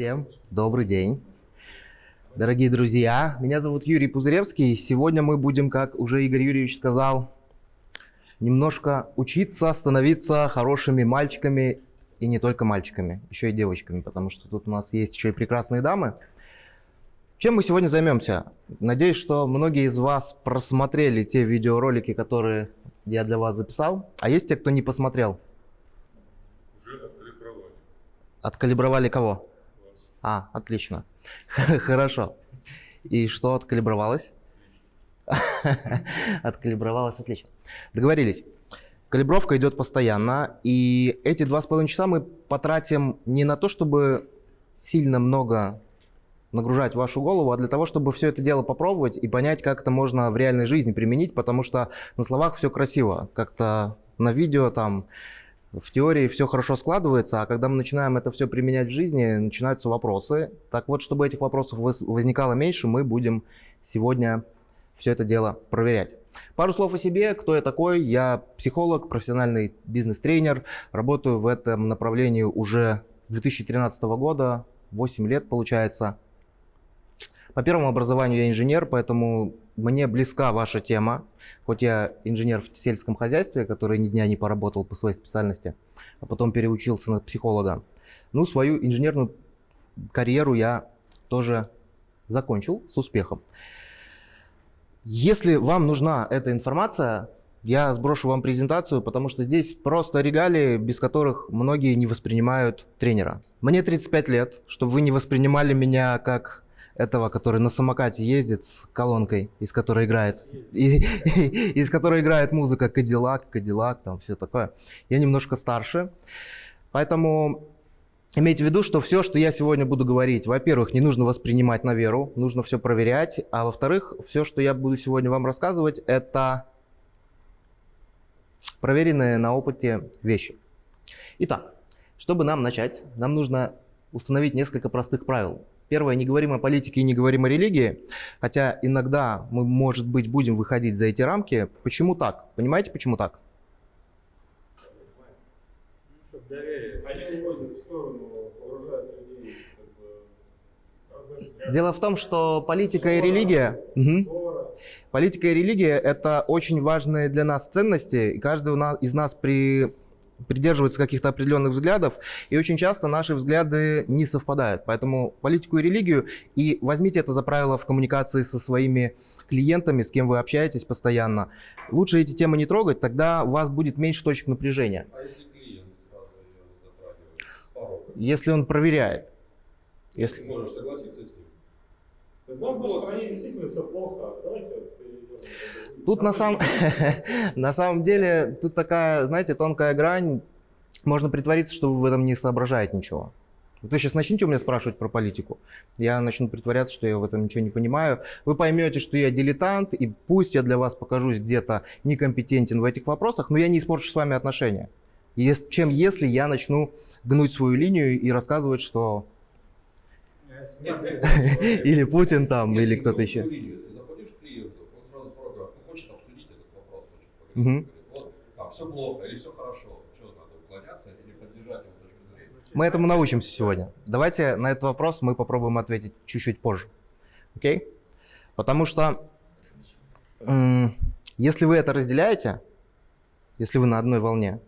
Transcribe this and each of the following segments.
Всем добрый день. Дорогие друзья, меня зовут Юрий Пузыревский. Сегодня мы будем, как уже Игорь Юрьевич сказал, немножко учиться становиться хорошими мальчиками и не только мальчиками, еще и девочками, потому что тут у нас есть еще и прекрасные дамы. Чем мы сегодня займемся? Надеюсь, что многие из вас просмотрели те видеоролики, которые я для вас записал. А есть те, кто не посмотрел? Уже откалибровали. Откалибровали кого? А, отлично. Хорошо. И что откалибровалось? Откалибровалось, отлично. Договорились. Калибровка идет постоянно, и эти два с половиной часа мы потратим не на то, чтобы сильно много нагружать вашу голову, а для того, чтобы все это дело попробовать и понять, как это можно в реальной жизни применить, потому что на словах все красиво, как-то на видео там в теории все хорошо складывается, а когда мы начинаем это все применять в жизни, начинаются вопросы. Так вот, чтобы этих вопросов воз- возникало меньше, мы будем сегодня все это дело проверять. Пару слов о себе. Кто я такой? Я психолог, профессиональный бизнес-тренер. Работаю в этом направлении уже с 2013 года. 8 лет получается. По первому образованию я инженер, поэтому мне близка ваша тема. Хоть я инженер в сельском хозяйстве, который ни дня не поработал по своей специальности, а потом переучился на психолога. Ну, свою инженерную карьеру я тоже закончил с успехом. Если вам нужна эта информация, я сброшу вам презентацию, потому что здесь просто регалии, без которых многие не воспринимают тренера. Мне 35 лет, чтобы вы не воспринимали меня как этого, который на самокате ездит с колонкой, из которой играет, и- из которой играет музыка Кадиллак, Кадиллак, там все такое. Я немножко старше, поэтому имейте в виду, что все, что я сегодня буду говорить, во-первых, не нужно воспринимать на веру, нужно все проверять, а во-вторых, все, что я буду сегодня вам рассказывать, это проверенные на опыте вещи. Итак, чтобы нам начать, нам нужно установить несколько простых правил. Первое, не говорим о политике и не говорим о религии, хотя иногда мы, может быть, будем выходить за эти рамки. Почему так? Понимаете, почему так? Дело в том, что политика и религия... Ссора. Политика и религия – это очень важные для нас ценности, и каждый из нас при, придерживается каких-то определенных взглядов, и очень часто наши взгляды не совпадают. Поэтому политику и религию, и возьмите это за правило в коммуникации со своими клиентами, с кем вы общаетесь постоянно. Лучше эти темы не трогать, тогда у вас будет меньше точек напряжения, А если клиент сразу ее затрагивает с порога? если он проверяет. Если... Ты можешь согласиться с ним? Тогда в нашей стране действительно все плохо. Давайте перейдем. Тут на самом, на самом деле, тут такая, знаете, тонкая грань. Можно притвориться, что вы в этом не соображаете ничего. Вы сейчас начните у меня спрашивать про политику. Я начну притворяться, что я в этом ничего не понимаю. Вы поймете, что я дилетант, и пусть я для вас покажусь где-то некомпетентен в этих вопросах, но я не испорчу с вами отношения. Ес- чем если я начну гнуть свою линию и рассказывать, что или Путин там, или кто-то еще. свою линию. Если заходишь к клиенту, он сразу с порога ну, хочет обсудить этот Вот, а, все плохо или все хорошо. Что надо, уклоняться или поддержать его точку зрения? Мы этому научимся сегодня. Давайте на этот вопрос мы попробуем ответить чуть-чуть позже. Окей? Потому что если вы это разделяете, если вы на одной волне,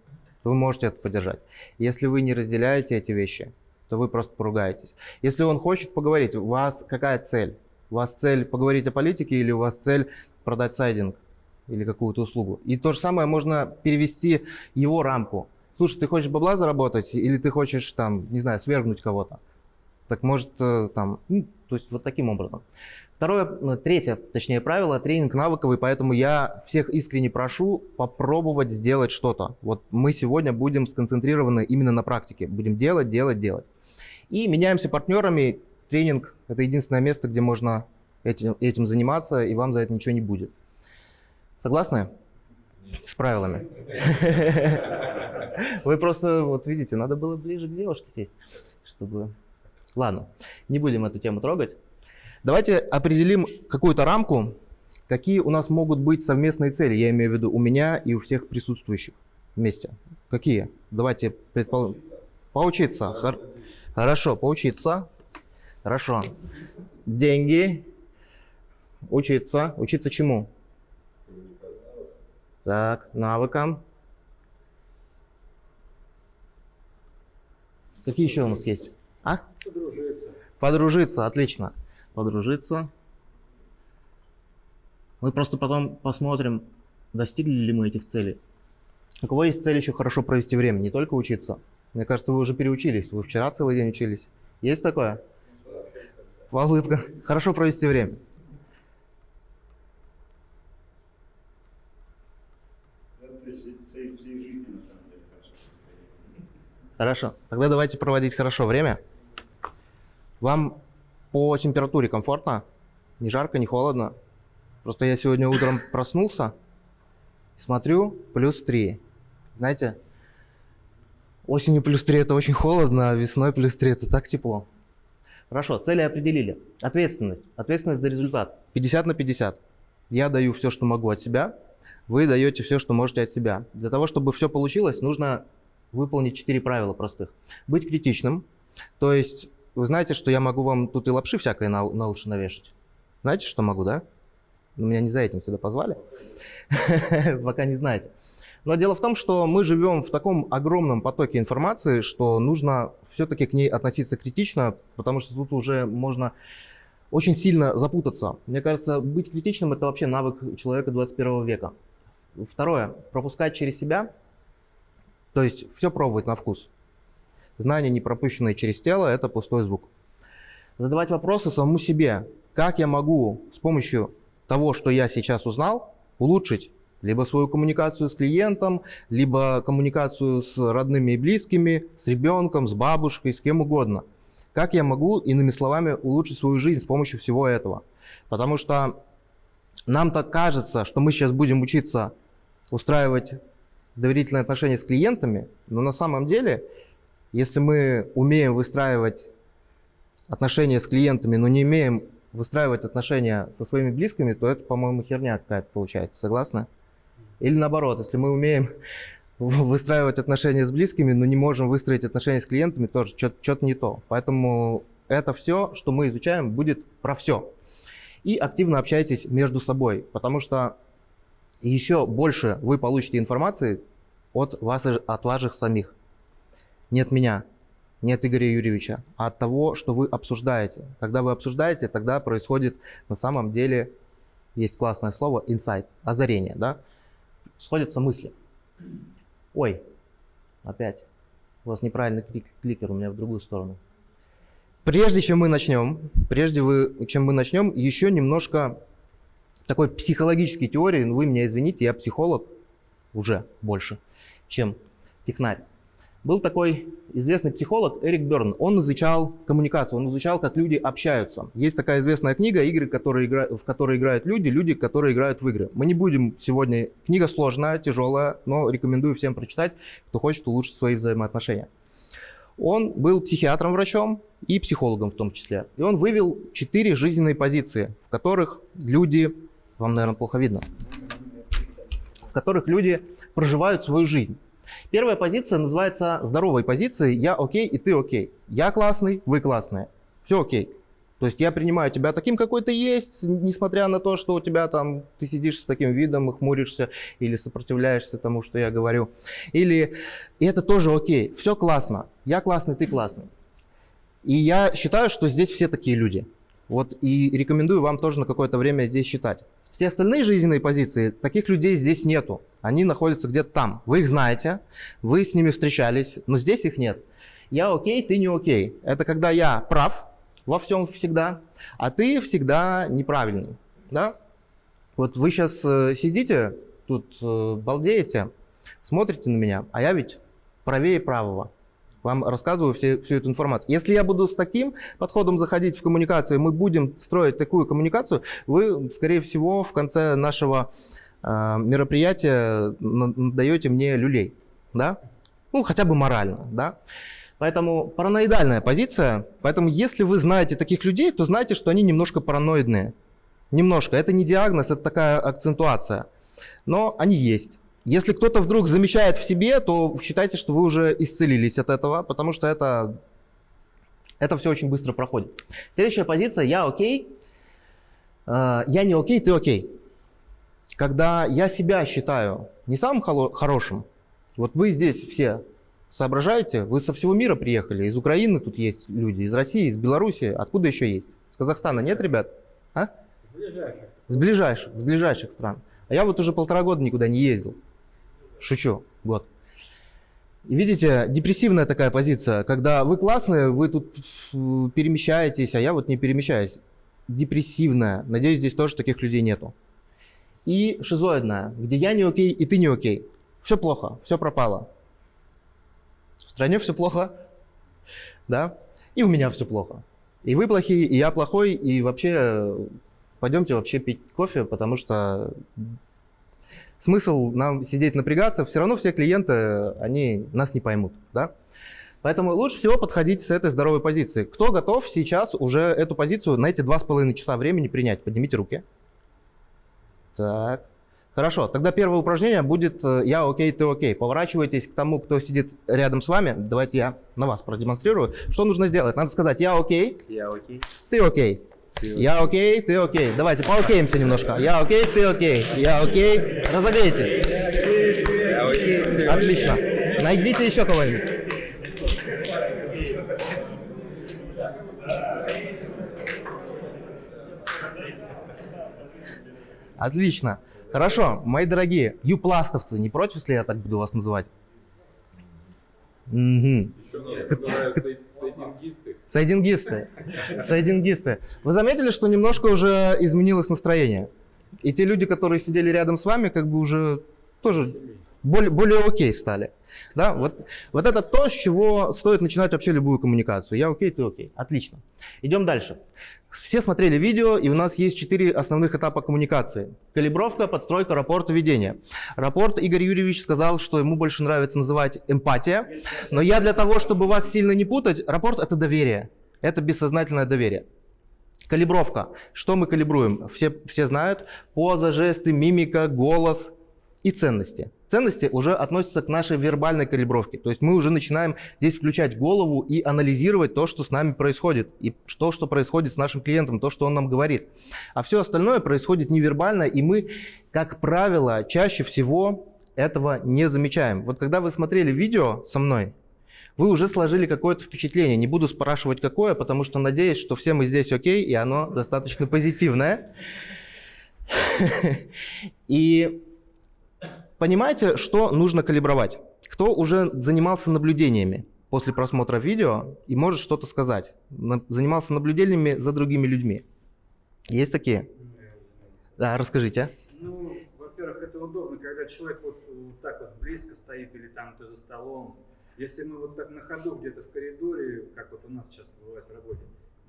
то вы можете это поддержать. Если вы не разделяете эти вещи, то вы просто поругаетесь. Если он хочет поговорить, у вас какая цель? У вас цель поговорить о политике или у вас цель продать сайдинг или какую-то услугу? И то же самое можно перевести его рамку. Слушай, ты хочешь бабла заработать или ты хочешь там, не знаю, свергнуть кого-то? Так может э, там, ну, то есть вот таким образом. Второе, ну, третье, точнее правило, тренинг навыковый, поэтому я всех искренне прошу попробовать сделать что-то. Вот мы сегодня будем сконцентрированы именно на практике. Будем делать, делать, делать. И меняемся партнерами. Тренинг – это единственное место, где можно этим, этим заниматься, и вам за это ничего не будет. Согласны? С правилами. Вы просто, вот видите, надо было ближе к девушке сесть, чтобы... Ладно, не будем эту тему трогать. Давайте определим какую-то рамку, какие у нас могут быть совместные цели, я имею в виду у меня и у всех присутствующих вместе. Какие? Давайте предположим. Поучиться. Хор- Хорошо, поучиться. Хорошо. Деньги. Учиться. Учиться чему? Так, навыкам. Какие еще у нас есть? А? Подружиться. Подружиться, отлично. Подружиться. Мы просто потом посмотрим, достигли ли мы этих целей. У кого есть цель еще хорошо провести время, не только учиться. Мне кажется, вы уже переучились. Вы вчера целый день учились. Есть такое? Улыбка. Хорошо провести время. Это цель цель всей жизни, на самом деле, хорошо представить. Хорошо. Тогда давайте проводить хорошо время. Вам по температуре комфортно? Не жарко, не холодно? Просто я сегодня утром проснулся, смотрю, плюс 3. Знаете, осенью плюс 3 это очень холодно, а весной плюс 3 это так тепло. Хорошо, цели определили. Ответственность. Ответственность за результат. 50 на 50. Я даю все, что могу от себя, вы даете все, что можете от себя. Для того, чтобы все получилось, нужно выполнить 4 правила простых. Быть критичным, то есть вы знаете, что я могу вам тут и лапши всякой на, на уши навешать. Знаете, что могу, да? Но меня не за этим сюда позвали. Пока не знаете. Но дело в том, что мы живем в таком огромном потоке информации, что нужно все-таки к ней относиться критично, потому что тут уже можно очень сильно запутаться. Мне кажется, быть критичным – это вообще навык человека 21 века. Второе – пропускать через себя, то есть все пробовать на вкус. Знания, не пропущенные через тело – это пустой звук. Задавать вопросы самому себе. Как я могу с помощью того, что я сейчас узнал, улучшить либо свою коммуникацию с клиентом, либо коммуникацию с родными и близкими, с ребенком, с бабушкой, с кем угодно. Как я могу, иными словами, улучшить свою жизнь с помощью всего этого? Потому что нам так кажется, что мы сейчас будем учиться устраивать доверительные отношения с клиентами, но на самом деле, если мы умеем выстраивать отношения с клиентами, но не умеем выстраивать отношения со своими близкими, то это, по-моему, херня какая-то получается. Согласны? Или наоборот, если мы умеем выстраивать отношения с близкими, но не можем выстроить отношения с клиентами, тоже что-то не то. Поэтому это все, что мы изучаем, будет про все. И активно общайтесь между собой, потому что еще больше вы получите информации от вас, от ваших самих. Не от меня, не от Игоря Юрьевича, а от того, что вы обсуждаете. Когда вы обсуждаете, тогда происходит на самом деле, есть классное слово, инсайт, озарение, да? Сходятся мысли. Ой, опять, у вас неправильный клик кликер, у меня в другую сторону. Прежде чем мы начнем, прежде вы, чем мы начнем, еще немножко такой психологической теории, ну вы меня извините, я психолог уже больше, чем технарь. Был такой известный психолог Эрик Берн. Он изучал коммуникацию, он изучал, как люди общаются. Есть такая известная книга «Игры, которые игра... в которые играют люди, люди, которые играют в игры». Мы не будем сегодня... Книга сложная, тяжелая, но рекомендую всем прочитать, кто хочет улучшить свои взаимоотношения. Он был психиатром, врачом и психологом в том числе. И он вывел четыре жизненные позиции, в которых люди... Вам, наверное, плохо видно. В которых люди проживают свою жизнь. Первая позиция называется здоровой позицией «я окей и ты окей». Я классный, вы классные. Все окей. То есть я принимаю тебя таким, какой ты есть, несмотря на то, что у тебя там, ты сидишь с таким видом и хмуришься или сопротивляешься тому, что я говорю. Или и это тоже окей, все классно, я классный, ты классный. И я считаю, что здесь все такие люди. Вот и рекомендую вам тоже на какое-то время здесь считать. Все остальные жизненные позиции, таких людей здесь нету. Они находятся где-то там. Вы их знаете, вы с ними встречались, но здесь их нет. Я окей, ты не окей. Это когда я прав во всем всегда, а ты всегда неправильный. Да? Вот вы сейчас э, сидите, тут э, балдеете, смотрите на меня, а я ведь правее правого вам рассказываю все, всю эту информацию. Если я буду с таким подходом заходить в коммуникацию, мы будем строить такую коммуникацию, вы, скорее всего, в конце нашего э, мероприятия даете мне люлей, да? Ну, хотя бы морально, да? Поэтому параноидальная позиция. Поэтому если вы знаете таких людей, то знайте, что они немножко параноидные. Немножко. Это не диагноз, это такая акцентуация. Но они есть. Если кто-то вдруг замечает в себе, то считайте, что вы уже исцелились от этого, потому что это, Это все очень быстро проходит. Следующая позиция «я окей», э, «я не окей, ты окей». Когда я себя считаю не самым хорошим, вот вы здесь все соображаете, вы со всего мира приехали, из Украины тут есть люди, из России, из Беларуси, откуда еще есть? С Казахстана нет, ребят? А? Ближайших. С ближайших, с ближайших стран. А я вот уже полтора года никуда не ездил. Шучу, год. Видите, депрессивная такая позиция, когда вы классные, вы тут перемещаетесь, а я вот не перемещаюсь. Депрессивная. Надеюсь, здесь тоже таких людей нету. И шизоидная, где я не окей и ты не окей. Все плохо, все пропало. В стране все плохо, да, и у меня все плохо. И вы плохие, и я плохой, и вообще э, пойдемте вообще пить кофе, потому что смысл нам сидеть напрягаться, все равно все клиенты, они нас не поймут, да. Поэтому лучше всего подходить с этой здоровой позиции. Кто готов сейчас уже эту позицию на эти два с половиной часа времени принять? Поднимите руки. Так. Хорошо, тогда первое упражнение будет э, «я окей, ты окей». Поворачивайтесь к тому, кто сидит рядом с вами. Давайте я на вас продемонстрирую. Что нужно сделать? Надо сказать «я окей, Я окей. ты окей». Я окей, ты окей. Давайте поокеемся немножко. Я окей, ты окей. Я окей. Разогрейтесь. Отлично. Найдите еще кого-нибудь. Отлично. Хорошо, мои дорогие, юпластовцы, не против, если я так буду вас называть? Сай- сайдингисты. Сайдингисты. Сайдингисты. Вы заметили, что немножко уже изменилось настроение? И те люди, которые сидели рядом с вами, как бы уже тоже более, более окей стали. Да? Вот, вот это то, с чего стоит начинать вообще любую коммуникацию. Я окей, ты окей. Отлично. Идем дальше. Все смотрели видео, и у нас есть четыре основных этапа коммуникации. Калибровка, подстройка, рапорт, введение. Рапорт Игорь Юрьевич сказал, что ему больше нравится называть эмпатия. Но я для того, чтобы вас сильно не путать, рапорт – это доверие. Это бессознательное доверие. Калибровка. Что мы калибруем? Все, все знают. Поза, жесты, мимика, голос и ценности. Ценности уже относятся к нашей вербальной калибровке. То есть мы уже начинаем здесь включать голову и анализировать то, что с нами происходит. И то, что происходит с нашим клиентом, то, что он нам говорит. А все остальное происходит невербально, и мы, как правило, чаще всего этого не замечаем. Вот когда вы смотрели видео со мной, вы уже сложили какое-то впечатление. Не буду спрашивать, какое, потому что надеюсь, что все мы здесь окей, и оно достаточно позитивное. И понимаете, что нужно калибровать? Кто уже занимался наблюдениями после просмотра видео и может что-то сказать? Занимался наблюдениями за другими людьми? Есть такие? Да, расскажите. Ну, во-первых, это удобно, когда человек вот, вот так вот близко стоит или там ты за столом. Если мы вот так на ходу где-то в коридоре, как вот у нас сейчас бывает в работе,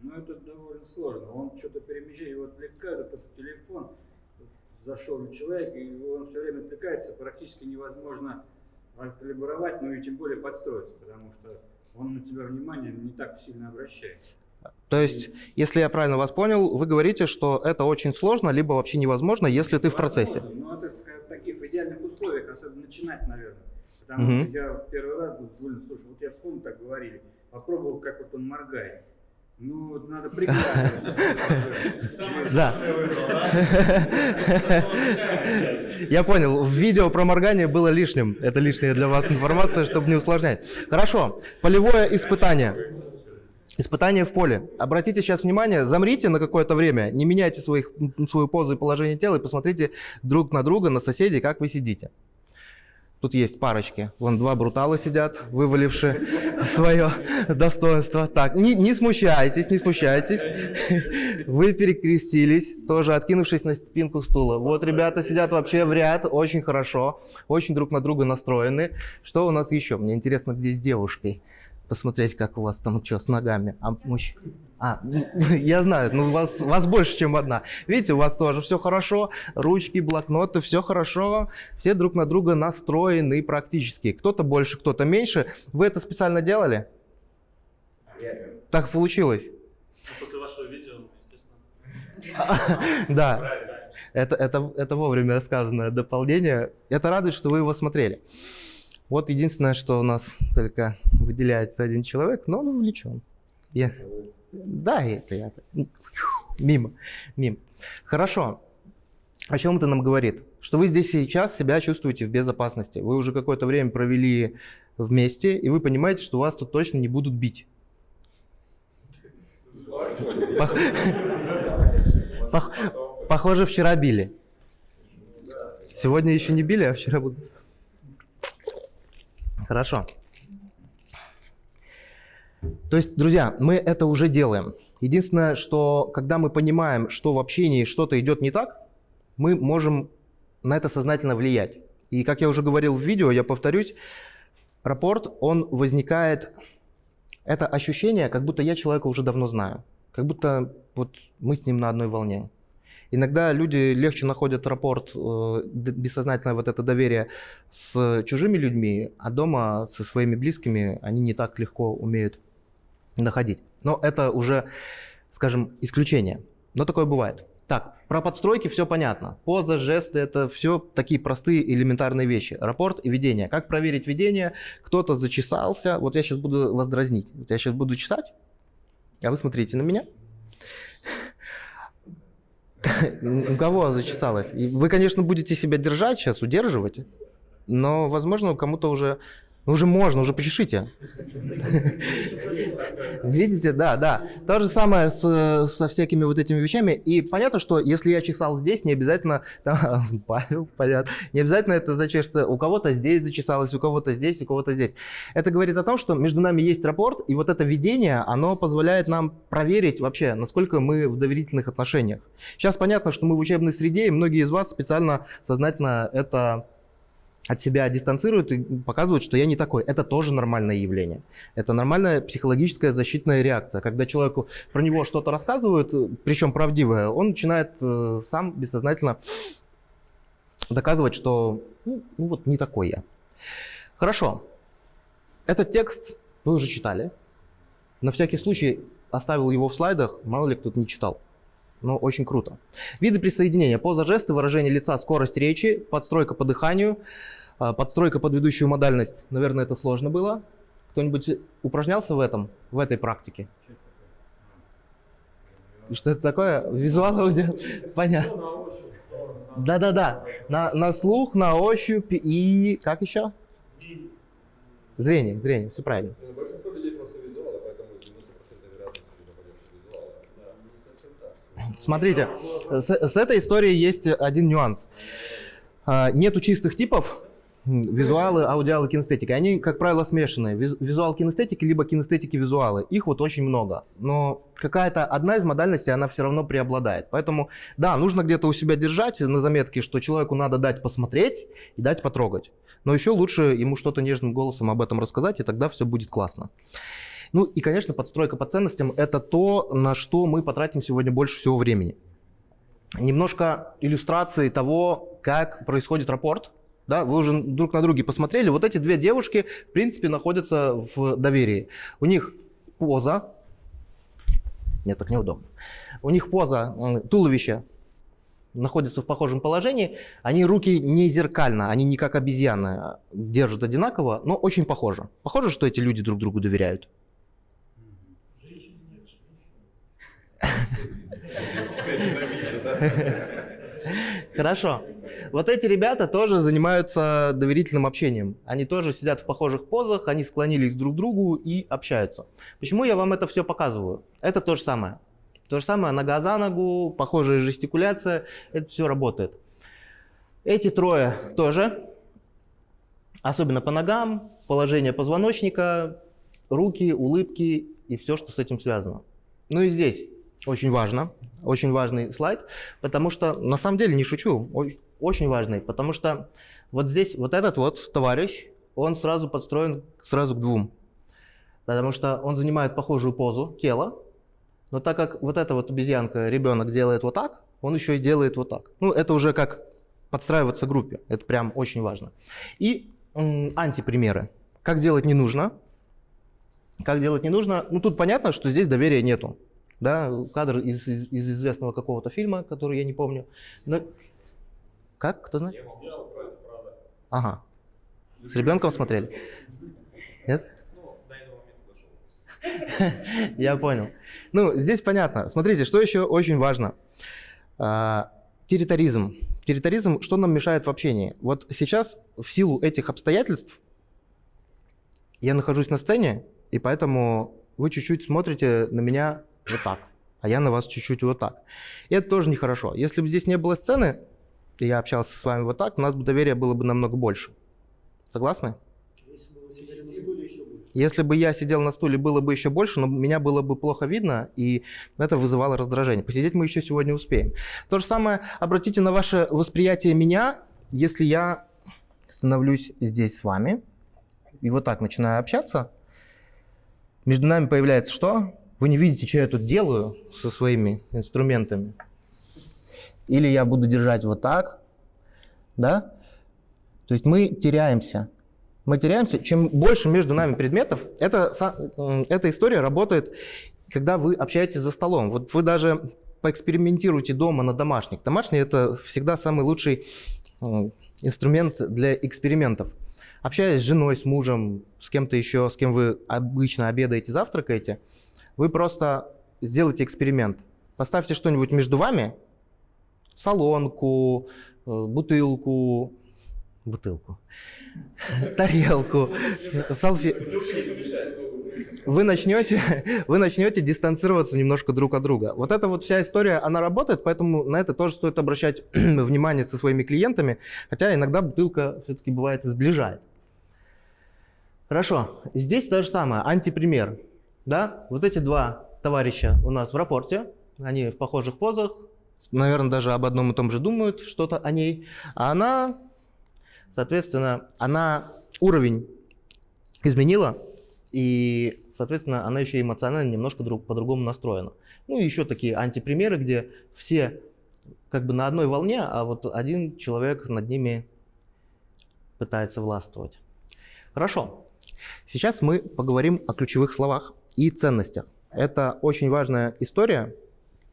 ну это довольно сложно. Он что-то перемещает, его отвлекает, этот телефон, зашел человек, и он все время отвлекается, практически невозможно калибровать, ну и тем более подстроиться, потому что он на тебя внимание не так сильно обращает. То есть, если я правильно вас понял, вы говорите, что это очень сложно, либо вообще невозможно, если ты в процессе. Но это в таких идеальных условиях, особенно начинать, наверное. Потому Мгм. что я первый раз был довольно, слушай, вот я вспомнил, так говорили, попробовал, как вот он моргает. Ну, вот надо приглядываться. Да. Я понял, в видео про моргание было лишним. Это лишняя для вас информация, чтобы не усложнять. Хорошо, полевое испытание. Испытание в поле. Обратите сейчас внимание, замрите на какое-то время, не меняйте своих, свою позу и положение тела и посмотрите друг на друга, на соседей, как вы сидите. Тут есть парочки. Вон два брутала сидят, вывалившие свое достоинство. Так, не, не смущайтесь, не смущайтесь. Вы перекрестились, тоже откинувшись на спинку стула. Вот ребята сидят вообще в ряд, очень хорошо, очень друг на друга настроены. Что у нас еще? Мне интересно, где с девушкой. Посмотреть, как у вас там что с ногами. А, мужч- а, ну, я знаю, ну вас, вас больше, чем одна. Видите, у вас тоже все хорошо, ручки, блокноты, все хорошо, все друг на друга настроены практически. Кто-то больше, кто-то меньше. Вы это специально делали? Так получилось. После вашего видео, ну, естественно. Да, это, это, это вовремя сказанное дополнение. Это радует, что вы его смотрели. Вот единственное, что у нас только выделяется один человек, но он увлечен. Я... Да, это я. Мимо. Мимо. Хорошо. О чем это нам говорит? Что вы здесь сейчас себя чувствуете в безопасности. Вы уже какое-то время провели вместе, и вы понимаете, что вас тут точно не будут бить. Пох- пох- Похоже, вчера били. Сегодня еще не били, а вчера будут. Хорошо. То есть, друзья, мы это уже делаем. Единственное, что когда мы понимаем, что в общении что-то идет не так, мы можем на это сознательно влиять. И как я уже говорил в видео, я повторюсь, рапорт, он возникает, это ощущение, как будто я человека уже давно знаю, как будто вот мы с ним на одной волне. Иногда люди легче находят рапорт, э, бессознательное вот это доверие с чужими людьми, а дома со своими близкими они не так легко умеют находить. Но это уже, скажем, исключение. Но такое бывает. Так, про подстройки все понятно. Поза, жесты, это все такие простые элементарные вещи. Рапорт и ведение. Как проверить ведение? Кто-то зачесался. Вот я сейчас буду вас дразнить. Вот я сейчас буду чесать, а вы смотрите на меня. У кого зачесалось? Вы, конечно, будете себя держать сейчас, удерживать, но, возможно, кому-то уже, ну, уже можно, уже почешите. Видите, да, да. То же самое с- со всякими вот этими вещами. И понятно, что если я чесал здесь, не обязательно, да, Павел, понятно, не обязательно это зачешется. У кого-то здесь зачесалось, у кого-то здесь, у кого-то здесь. Это говорит о том, что между нами есть рапорт, и вот это видение, оно позволяет нам проверить вообще, насколько мы в доверительных отношениях. Сейчас понятно, что мы в учебной среде, и многие из вас специально, сознательно это от себя дистанцируют и показывают, что я не такой. Это тоже нормальное явление. Это нормальная психологическая защитная реакция. Когда человеку про него что-то рассказывают, причем правдивое, он начинает э, сам бессознательно доказывать, что ну, ну вот не такой я. Хорошо. Этот текст вы уже читали. На всякий случай оставил его в слайдах, мало ли кто-то не читал. Но очень круто. Виды присоединения. Поза, жесты, выражение лица, скорость речи, подстройка по дыханию, а, подстройка под ведущую модальность. Наверное, это сложно было. Кто-нибудь упражнялся в этом, в этой практике? Что это такое? Визуал аудио? Понятно. Да-да-да. На, на слух, на ощупь и... Как еще? и Зрение, зрение, все правильно. Ну, Большинство людей просто визуалы, поэтому 90% вероятности ты попадешь в визуал. Смотрите, с, с этой историей есть один нюанс. А, Нету чистых типов, визуалы, аудиалы, кинестетики. Они, как правило, смешанные. Виз- Визуал кинестетики, либо кинестетики визуалы. Их вот очень много. Но какая-то одна из модальностей, она все равно преобладает. Поэтому, да, нужно где-то у себя держать на заметке, что человеку надо дать посмотреть и дать потрогать. Но еще лучше ему что-то нежным голосом об этом рассказать, и тогда все будет классно. Ну и, конечно, подстройка по ценностям – это то, на что мы потратим сегодня больше всего времени. Немножко иллюстрации того, как происходит рапорт. Да, вы уже друг на друге посмотрели. Вот эти две девушки, в принципе, находятся в доверии. У них поза. Нет, так неудобно. У них поза, м, туловище находится в похожем положении. Они руки не зеркально, они не как обезьяны а держат одинаково, но очень похоже. Похоже, что эти люди друг другу доверяют. Хорошо. Вот эти ребята тоже занимаются доверительным общением. Они тоже сидят в похожих позах, они склонились друг к другу и общаются. Почему я вам это все показываю? Это то же самое. То же самое нога за ногу, похожая жестикуляция, это все работает. Эти трое тоже, особенно по ногам, положение позвоночника, руки, улыбки и все, что с этим связано. Ну и здесь очень важно, очень важный слайд, потому что, на самом деле, не шучу, очень важный, потому что вот здесь вот этот вот товарищ, он сразу подстроен сразу к двум, потому что он занимает похожую позу тела, но так как вот эта вот обезьянка, ребенок делает вот так, он еще и делает вот так. Ну, это уже как подстраиваться группе, это прям очень важно. И антипримеры. Как делать не нужно, как делать не нужно. Ну, тут понятно, что здесь доверия нету. Да, кадр из, из- из известного какого-то фильма, который я не помню. Но... Как? Кто знает? Я правда, правда. Ага. С ребенком смотрели? Нет? Ну. Я понял. Ну, здесь понятно. Смотрите, что еще очень важно. А, территоризм. Территоризм, что нам мешает в общении? Вот сейчас, в силу этих обстоятельств, я нахожусь на сцене, и поэтому вы чуть-чуть смотрите на меня вот так, а я на вас чуть-чуть вот так. И это тоже нехорошо. Если бы здесь не было сцены, и я общался с вами вот так, у нас бы доверия было бы намного больше. Согласны? Если бы я сидел на стуле, было бы еще больше, но меня было бы плохо видно, и это вызывало раздражение. Посидеть мы еще сегодня успеем. То же самое, обратите на ваше восприятие меня, если я становлюсь здесь с вами, и вот так начинаю общаться, между нами появляется что? Вы не видите, что я тут делаю со своими инструментами. Или я буду держать вот так, да? То есть мы теряемся. Мы теряемся. Чем больше между нами предметов, это, эта история работает, когда вы общаетесь за столом. Вот вы даже поэкспериментируйте дома на домашних. Домашний – это всегда самый лучший инструмент для экспериментов. Общаясь с женой, с мужем, с кем-то еще, с кем вы обычно обедаете, завтракаете, вы просто сделайте эксперимент. Поставьте что-нибудь между вами, солонку, э, бутылку, бутылку, тарелку, салфе... Вы начнете, вы начнете дистанцироваться немножко друг от друга. Вот эта вот вся история, она работает, поэтому на это тоже стоит обращать внимание со своими клиентами, хотя иногда бутылка все-таки бывает сближает. Хорошо, здесь то же самое, антипример. Да? Вот эти два товарища у нас в рапорте, они в похожих позах, наверное, даже об одном и том же думают, что-то о ней. А она, соответственно, она уровень изменила, и, соответственно, она еще эмоционально немножко друг, по-другому настроена. Ну и еще такие антипримеры, где все как бы на одной волне, а вот один человек над ними пытается властвовать. Хорошо. Сейчас мы поговорим о ключевых словах и ценностях. Это очень важная история.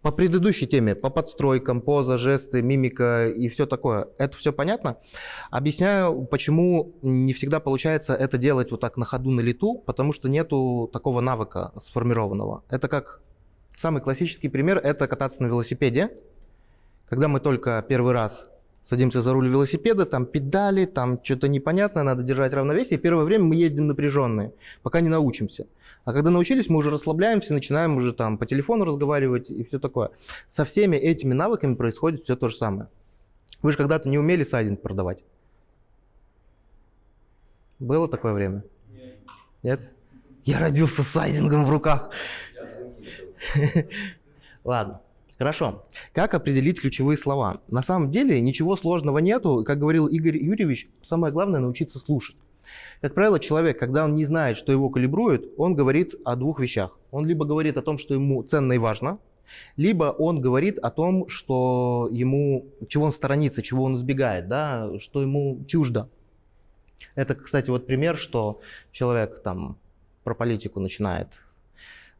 По предыдущей теме, по подстройкам, поза, жесты, мимика и все такое. Это все понятно? Объясняю, почему не всегда получается это делать вот так на ходу, на лету, потому что нету такого навыка сформированного. Это как самый классический пример, это кататься на велосипеде. Когда мы только первый раз садимся за руль велосипеда, там педали, там что-то непонятное, надо держать равновесие. И первое время мы ездим напряженные, пока не научимся. А когда научились, мы уже расслабляемся, начинаем уже там по телефону разговаривать и все такое. Со всеми этими навыками происходит все то же самое. Вы же когда-то не умели сайдинг продавать. Было такое время? Нет? Я родился с сайдингом в руках. Ладно. Хорошо. Как определить ключевые слова? На самом деле ничего сложного нету. Как говорил Игорь Юрьевич, самое главное научиться слушать. Как правило, человек, когда он не знает, что его калибрует, он говорит о двух вещах. Он либо говорит о том, что ему ценно и важно, либо он говорит о том, что ему, чего он сторонится, чего он избегает, да, что ему чуждо. Это, кстати, вот пример, что человек там про политику начинает,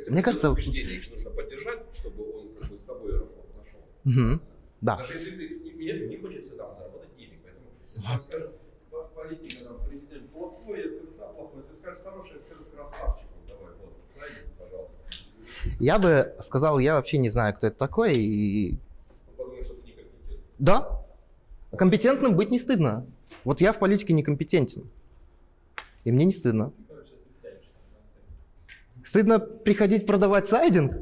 Юрист Мне кажется- убеждения, их нужно поддержать, чтобы он как бы с тобой работу нашел. Мгм. Да. Даже если ты не, мне не хочется там заработать денег, поэтому если скажет, ваш политика, там, президент плохой, я скажу, да, плохой, ты скажешь хороший, я скажу красавчик, давай, вот, зайди, пожалуйста. Я бы сказал, я вообще не знаю, кто это такой. И... Что ты некомпетентный. Да, компетентным быть не стыдно. Вот я в политике некомпетентен. И мне не стыдно. Стыдно приходить продавать сайдинг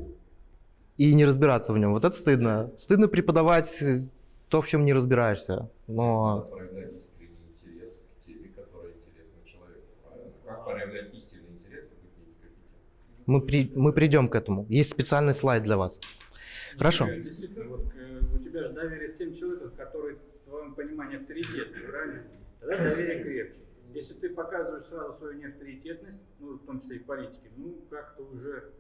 и не разбираться в нем. Вот это стыдно. Стыдно преподавать э, то, в чем не разбираешься. Но проявлять искренний интерес к теме, которая интересна человеку? Как проявлять истинный интерес, быть некомпетентным? мы, при- мы придем к этому. Есть специальный слайд для вас. Хорошо. Действительно, вот э, у тебя же доверие с тем человеком, который, в твоем понимании, авторитетный, правильно? Тогда доверие крепче. Если ты показываешь сразу свою неавторитетность, ну, в том числе и в политике, ну, как-то уже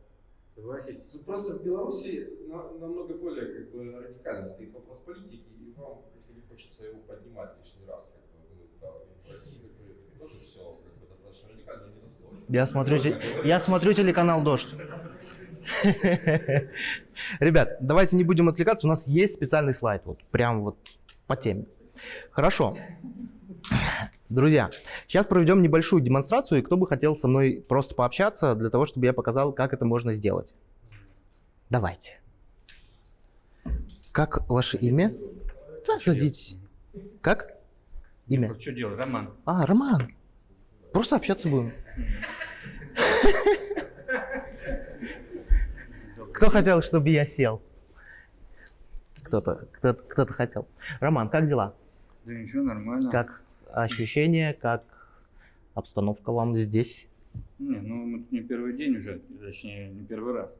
Согласитесь? Тут просто в Беларуси на- намного более как бы радикально стоит вопрос политики, и вам как бы не хочется его поднимать лишний раз. Как бы, ну, да, и в России как бы, тоже все как бы, достаточно радикально, но не настолько. Я смотрю, те- я смотрю телеканал «Дождь». Ребят, давайте не будем отвлекаться, у нас есть специальный слайд, вот прям вот по теме. Хорошо. Друзья, сейчас проведем небольшую демонстрацию, и кто бы хотел со мной просто пообщаться, для того, чтобы я показал, как это можно сделать. Давайте. Как ваше имя? Да, садитесь. Как? Имя? Что делать, Роман? А, Роман. Просто общаться будем. Кто хотел, чтобы я сел? Кто-то, кто-то хотел. Роман, как дела? Да ничего, нормально. Как ощущения, как обстановка вам здесь? Не, ну мы тут не первый день уже, точнее, не первый раз.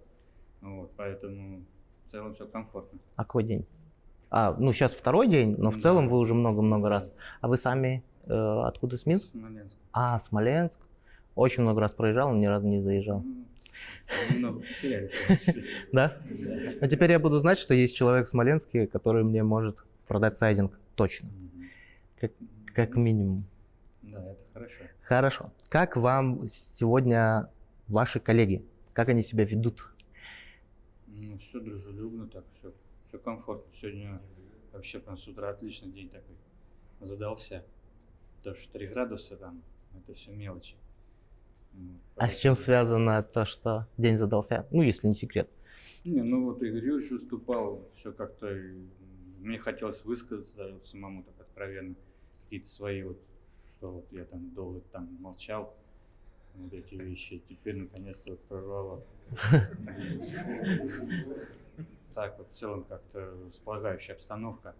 Вот, поэтому в целом все комфортно. А какой день? А, ну сейчас второй день, но в Да. целом вы уже много-много раз. А вы сами э, откуда, с Минска? Смоленск. А, Смоленск. Очень много раз проезжал, но ни разу не заезжал. Ну, Немного потеряли. Да? Но теперь я буду знать, что есть человек в Смоленске, который мне может продать сайдинг. Точно. Как, как минимум. Да, это хорошо. Хорошо. Как вам сегодня ваши коллеги? Как они себя ведут? Ну, все дружелюбно, так все, все комфортно. Сегодня вообще прям с утра отличный день такой. Задался. То, что 3 градуса там, это все мелочи. А с чем связано то, что день задался? Ну, если не секрет. Не, ну вот Игорь Юрьевич выступал, все как-то, мне хотелось высказаться самому так откровенно, какие-то свои вот, что вот я там долго там молчал, вот эти вещи, теперь наконец-то вот прорвало. Так вот в целом как-то располагающая обстановка.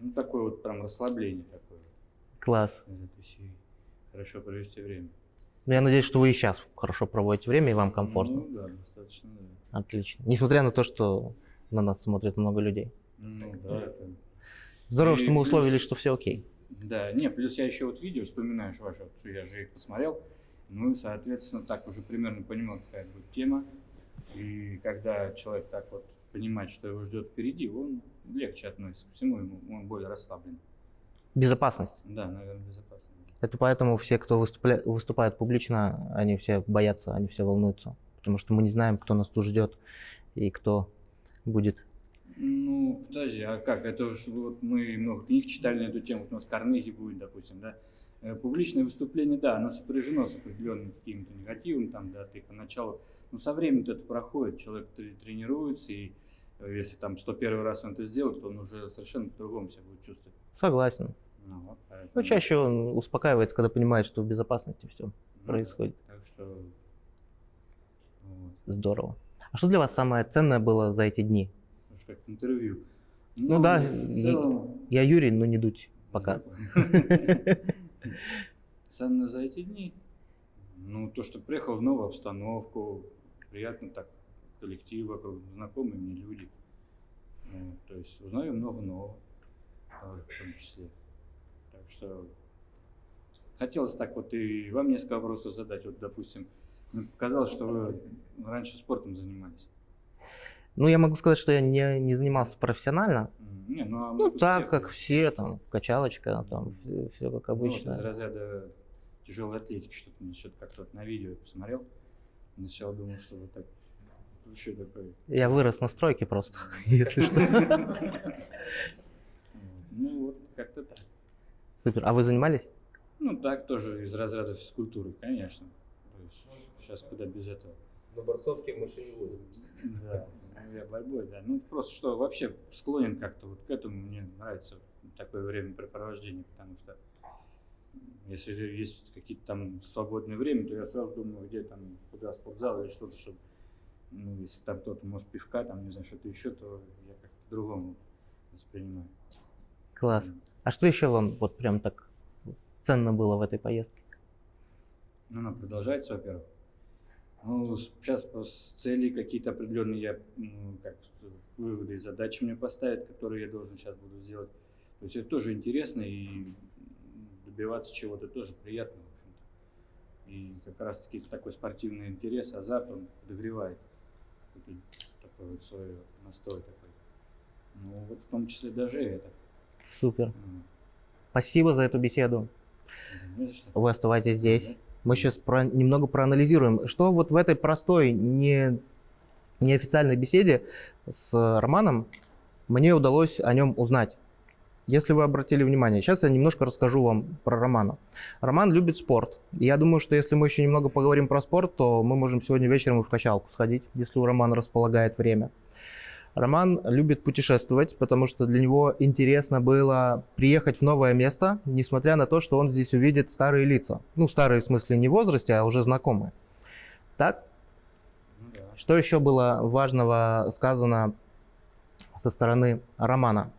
Ну, такое вот прям расслабление такое Класс. Хорошо провести время. Ну, я надеюсь, что вы и сейчас хорошо проводите время и вам комфортно. Ну да, достаточно, да. Отлично. Несмотря на то, что на нас смотрит много людей. Ну да, это Здорово, И что мы плюс- условились, что все окей. Да, не, плюс я еще вот видео вспоминаешь вот, я же их посмотрел, ну и, соответственно, так уже примерно понимал, какая будет тема. И когда человек так вот понимает, что его ждет впереди, он легче относится ко всему, ему он более расслаблен. Безопасность. Да, наверное, безопасно. Это поэтому все, кто выступля... выступает публично, они все боятся, они все волнуются. Потому что мы не знаем, кто нас тут ждет и кто будет. Ну, подожди, а как? Это вот мы много книг читали на эту тему, вот у нас Карнеги будет, допустим, да? Э, Публичное выступление, да, оно сопряжено с определенным каким-то негативом, там, да, ты поначалу, но со временем это проходит, человек тре- тренируется, и э, если там 101 раз он это сделает, то он уже совершенно по-другому себя будет чувствовать. Согласен. Ну, вот, поэтому- Но чаще он успокаивается, когда понимает, что в безопасности все Ну, происходит. Так что, вот, Здорово. А что для вас самое ценное было за эти дни? Как интервью. Ну да, в целом, Я Юрий, но не дуть пока. Ценно за эти дни. Ну, то, что приехал в новую обстановку, приятно так, коллектив вокруг, знакомые мне люди. Ну, то есть узнаю много нового, в том числе. Так что хотелось так вот и вам несколько вопросов задать. Вот, допустим, ну, показалось, что вы раньше спортом занимались. Ну, я могу сказать, что я не, не занимался профессионально. Не, ну, а Ну, так, все- как все, там, качалочка, там, все, как Ну, вот обычно. из разряда тяжелой атлетики, что-то мне что-то как-то вот на видео посмотрел. Сначала думал, что вот так вообще такой. Я вырос на стройке просто, если что. Ну вот, как-то так. Супер. А вы занимались? Ну так тоже из разряда физкультуры, конечно. То есть сейчас куда без этого. На борцовке в машине возят. Да, ну, я борьбой, да. Ну просто что вообще склонен как-то вот к этому. Мне нравится такое времяпрепровождение, потому что если есть какие-то там свободное время, то я сразу думаю, где там, куда спортзал или что-то, чтобы, ну, если там кто-то может пивка, там, не знаю, что-то еще, то я как-то по-другому воспринимаю. Класс. А что еще вам вот прям так ценно было в этой поездке? Ну, она продолжается, во-первых. Ну, сейчас цели какие-то определенные я, как выводы и задачи мне поставят, которые я должен сейчас буду сделать. То есть это тоже интересно и добиваться чего-то тоже приятно, в общем-то. И как раз таки такой спортивный интерес, азарт, он подогревает такой вот свой настой такой. Ну вот в том числе даже это. Супер. М. Спасибо за эту беседу. Вы оставайтесь здесь. Мы сейчас немного проанализируем, что вот в этой простой, не, неофициальной беседе с Романом мне удалось о нем узнать. Если вы обратили внимание, сейчас я немножко расскажу вам про Романа. Роман любит спорт. Я думаю, что если мы еще немного поговорим про спорт, то мы можем сегодня вечером и в качалку сходить, если у Романа располагает время. Роман любит путешествовать, потому что для него интересно было приехать в новое место, несмотря на то, что он здесь увидит старые лица. Ну, старые в смысле не в возрасте, а уже знакомые. Так? Ну да. Что еще было важного сказано со стороны Романа?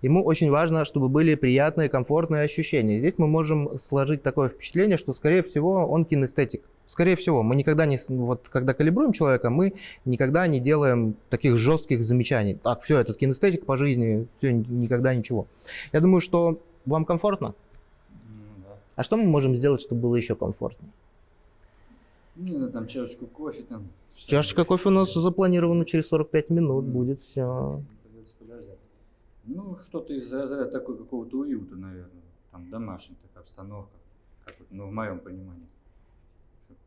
Ему очень важно, чтобы были приятные, комфортные ощущения. Здесь мы можем сложить такое впечатление, что, скорее всего, он кинестетик. Скорее всего, мы никогда не, с- вот когда калибруем человека, мы никогда не делаем таких жестких замечаний. Так, все, этот кинестетик по жизни, все, никогда ничего. Я думаю, что вам комфортно. Ну да. А что мы можем сделать, чтобы было еще комфортнее? Ну, да, там чашечку кофе там. Чашечка кофе у нас запланирована через 45 минут будет все. Подождать. Ну, что-то из разряда такой какого-то уюта, наверное. Там домашняя такая обстановка. Как вот, ну, в моем понимании.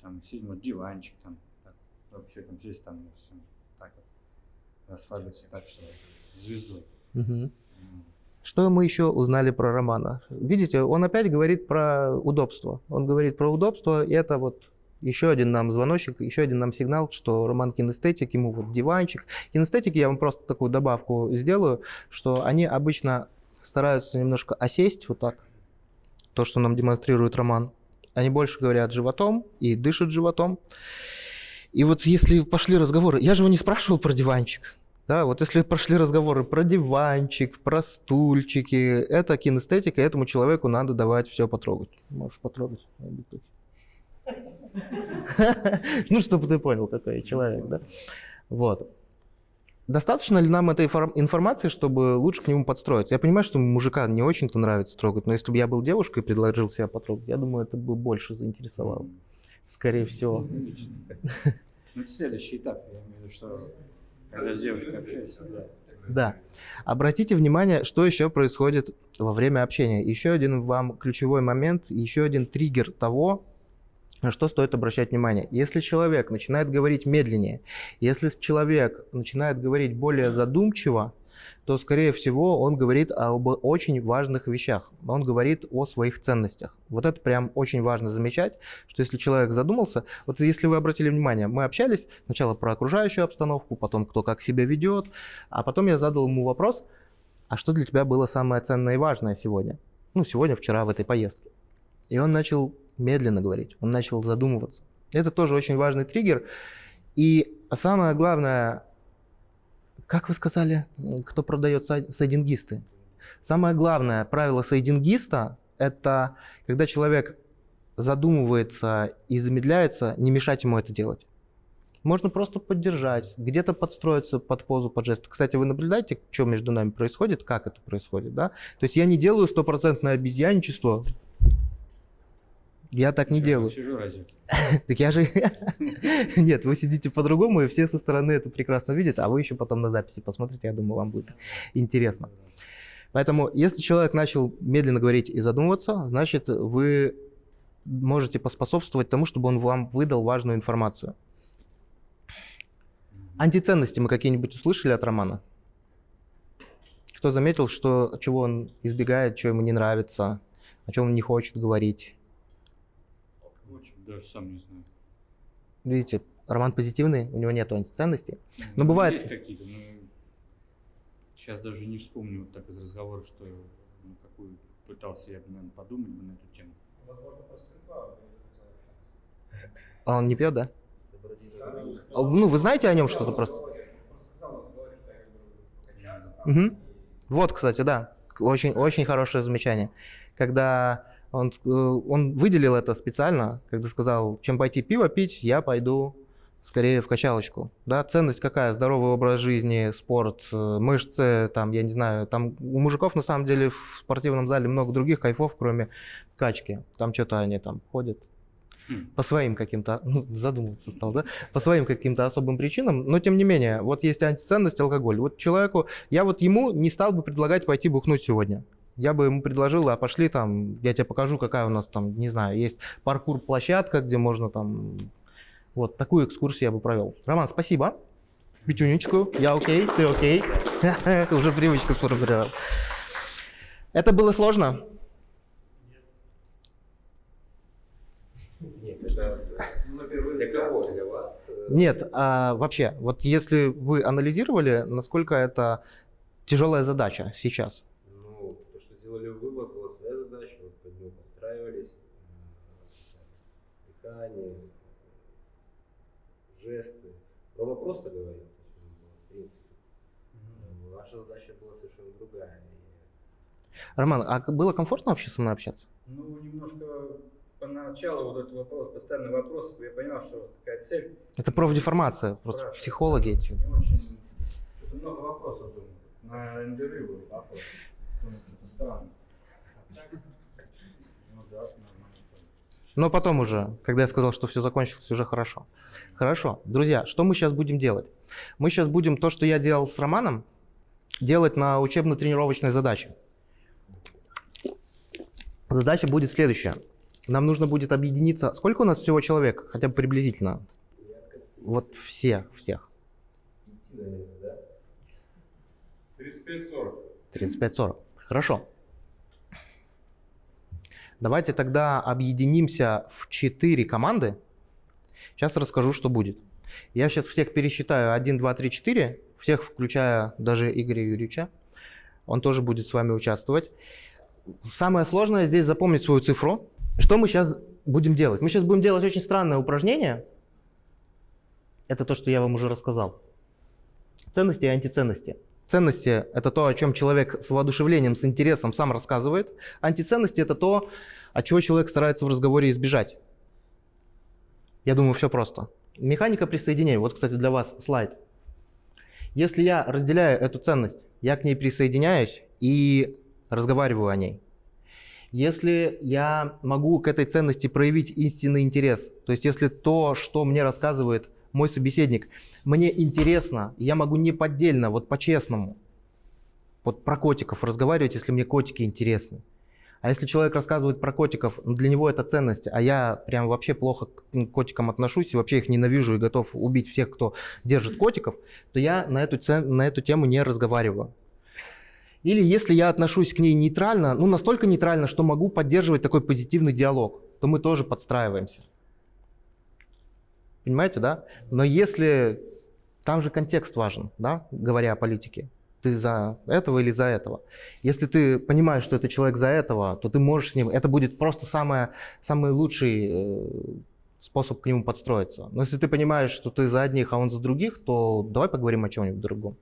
Там сидим, вот диванчик там. Так, вообще там здесь там всё так вот. Расслабиться так, что звездой. Что мы еще узнали про Романа? Видите, он опять говорит про удобство. Он говорит про удобство, и это вот еще один нам звоночек, еще один нам сигнал, что Роман кинестетик, ему вот диванчик. Кинестетики, я вам просто такую добавку сделаю, что они обычно стараются немножко осесть вот так, то, что нам демонстрирует Роман. Они больше говорят животом и дышат животом. И вот если пошли разговоры, я же его не спрашивал про диванчик. Да, вот если прошли разговоры про диванчик, про стульчики, это кинестетика, этому человеку надо давать все потрогать. Можешь потрогать. Ну, чтобы ты понял, какой я человек, да? Вот. Достаточно ли нам этой информ- информации, чтобы лучше к нему подстроиться? Я понимаю, что мужика не очень-то нравится трогать, но если бы я был девушкой и предложил себя потрогать, я думаю, это бы больше заинтересовало. Скорее всего. Ну, это следующий этап, я имею в виду, что когда с девушкой общаешься, да. Да. Обратите внимание, что еще происходит во время общения. Еще один вам ключевой момент, еще один триггер того, на что стоит обращать внимание. Если человек начинает говорить медленнее, если человек начинает говорить более задумчиво, то, скорее всего, он говорит об очень важных вещах. Он говорит о своих ценностях. Вот это прям очень важно замечать, что если человек задумался, вот если вы обратили внимание, мы общались сначала про окружающую обстановку, потом кто как себя ведет, а потом я задал ему вопрос, а что для тебя было самое ценное и важное сегодня? Ну, сегодня, вчера в этой поездке. И он начал медленно говорить, он начал задумываться. Это тоже очень важный триггер. И самое главное, как вы сказали, кто продает сай- сайдингисты? Самое главное правило сайдингиста – это когда человек задумывается и замедляется, не мешать ему это делать. Можно просто поддержать, где-то подстроиться под позу, под жест. Кстати, вы наблюдаете, что между нами происходит, как это происходит, да? То есть я не делаю стопроцентное обезьянничество, я так не делаю. Сижу разве? Так я же... Нет, вы сидите по-другому, и все со стороны это прекрасно видят, а вы еще потом на записи посмотрите, я думаю, вам будет интересно. Поэтому, если человек начал медленно говорить и задумываться, значит, вы можете поспособствовать тому, чтобы он вам выдал важную информацию. Антиценности мы какие-нибудь услышали от Романа? Кто заметил, что, чего он избегает, что ему не нравится, о чем он не хочет говорить? Даже сам не знаю. Видите, Роман позитивный, у него нет антиценностей. Но Ну, бывает- Есть какие-то, но сейчас даже не вспомню вот так из разговора, что ну, какую пытался я, наверное, подумать бы на эту тему. Возможно, про стрельба. А он не пьет, да? А, Ну, вы знаете о нем что-то просто? Он просто сказал, он говорит, что я люблю покачаться. там, Мгм. Вот, кстати, да, очень, очень хорошее замечание. Когда он, э, он выделил это специально, когда сказал, чем пойти пиво пить, я пойду скорее в качалочку. Да, ценность какая? Здоровый образ жизни, спорт, э, мышцы, там, я не знаю, там у мужиков на самом деле в спортивном зале много других кайфов, кроме качки. Там что-то они там ходят, Хм. по своим каким-то, ну, задумываться стал, да, по своим каким-то особым причинам, но тем не менее, вот есть антиценность, алкоголь. Вот человеку, я вот ему не стал бы предлагать пойти бухнуть сегодня. Я бы ему предложил, а пошли там, я тебе покажу, какая у нас там, не знаю, есть паркур-площадка, где можно там, вот такую экскурсию я бы провел. Роман, спасибо. Пятюнечку, я окей, ты окей. Уже привычку сформировал. Это было сложно? Нет, это Ну, на первый для взгляд. кого? Для вас? Э, Нет, а вообще, вот если вы анализировали, насколько это тяжелая задача сейчас? Ну, то, что делали вы, у вас была своя задача, вы под нее подстраивались. э, Дыхание, жесты. Про вопрос-то говорим, то есть, ну, в принципе. Ваша задача была совершенно другая. Роман, а было комфортно вообще со мной общаться? Ну, немножко поначалу вот этот вопрос, постоянный вопрос, я понимал, что у вас такая цель. Это профдеформация, просто психологи эти. Не очень, что-то много вопросов думаю. На интервью вопрос. Думаю, что-то странно. Ну да, нормально. Но потом уже, когда я сказал, что все закончилось, уже хорошо. Хорошо. Друзья, что мы сейчас будем делать? Мы сейчас будем то, что я делал с Романом, делать на учебно-тренировочной задаче. Задача будет следующая. Нам нужно будет объединиться. Сколько у нас всего человек? Хотя бы приблизительно. Вот все, всех. идти, наверное, да? 35-40. 35-40. Хорошо. Давайте тогда объединимся в 4 команды. Сейчас расскажу, что будет. Я сейчас всех пересчитаю. 1, 2, 3, 4. Всех, включая даже Игоря Юрьевича. Он тоже будет с вами участвовать. Самое сложное здесь запомнить свою цифру. Что мы сейчас будем делать? Мы сейчас будем делать очень странное упражнение. Это то, что я вам уже рассказал. Ценности и антиценности. Ценности – это то, о чем человек с воодушевлением, с интересом сам рассказывает. Антиценности – это то, от чего человек старается в разговоре избежать. Я думаю, все просто. Механика присоединения. Вот, кстати, для вас слайд. Если я разделяю эту ценность, я к ней присоединяюсь и разговариваю о ней. Если я могу к этой ценности проявить истинный интерес, то есть если то, что мне рассказывает мой собеседник, мне интересно, я могу неподдельно, вот по-честному, вот про котиков разговаривать, если мне котики интересны. А если человек рассказывает про котиков, ну, для него это ценность, а я прям вообще плохо к м, котикам отношусь и вообще их ненавижу и готов убить всех, кто держит котиков, то я на эту, на эту тему не разговариваю. Или если я отношусь к ней нейтрально, ну настолько нейтрально, что могу поддерживать такой позитивный диалог, то мы тоже подстраиваемся. Понимаете, да? Но если там же контекст важен, да, говоря о политике. Ты за этого или за этого. Если ты понимаешь, что это человек за этого, то ты можешь с ним... Это будет просто самое, самый лучший э, способ к нему подстроиться. Но если ты понимаешь, что ты за одних, а он за других, то давай поговорим о чем-нибудь другом.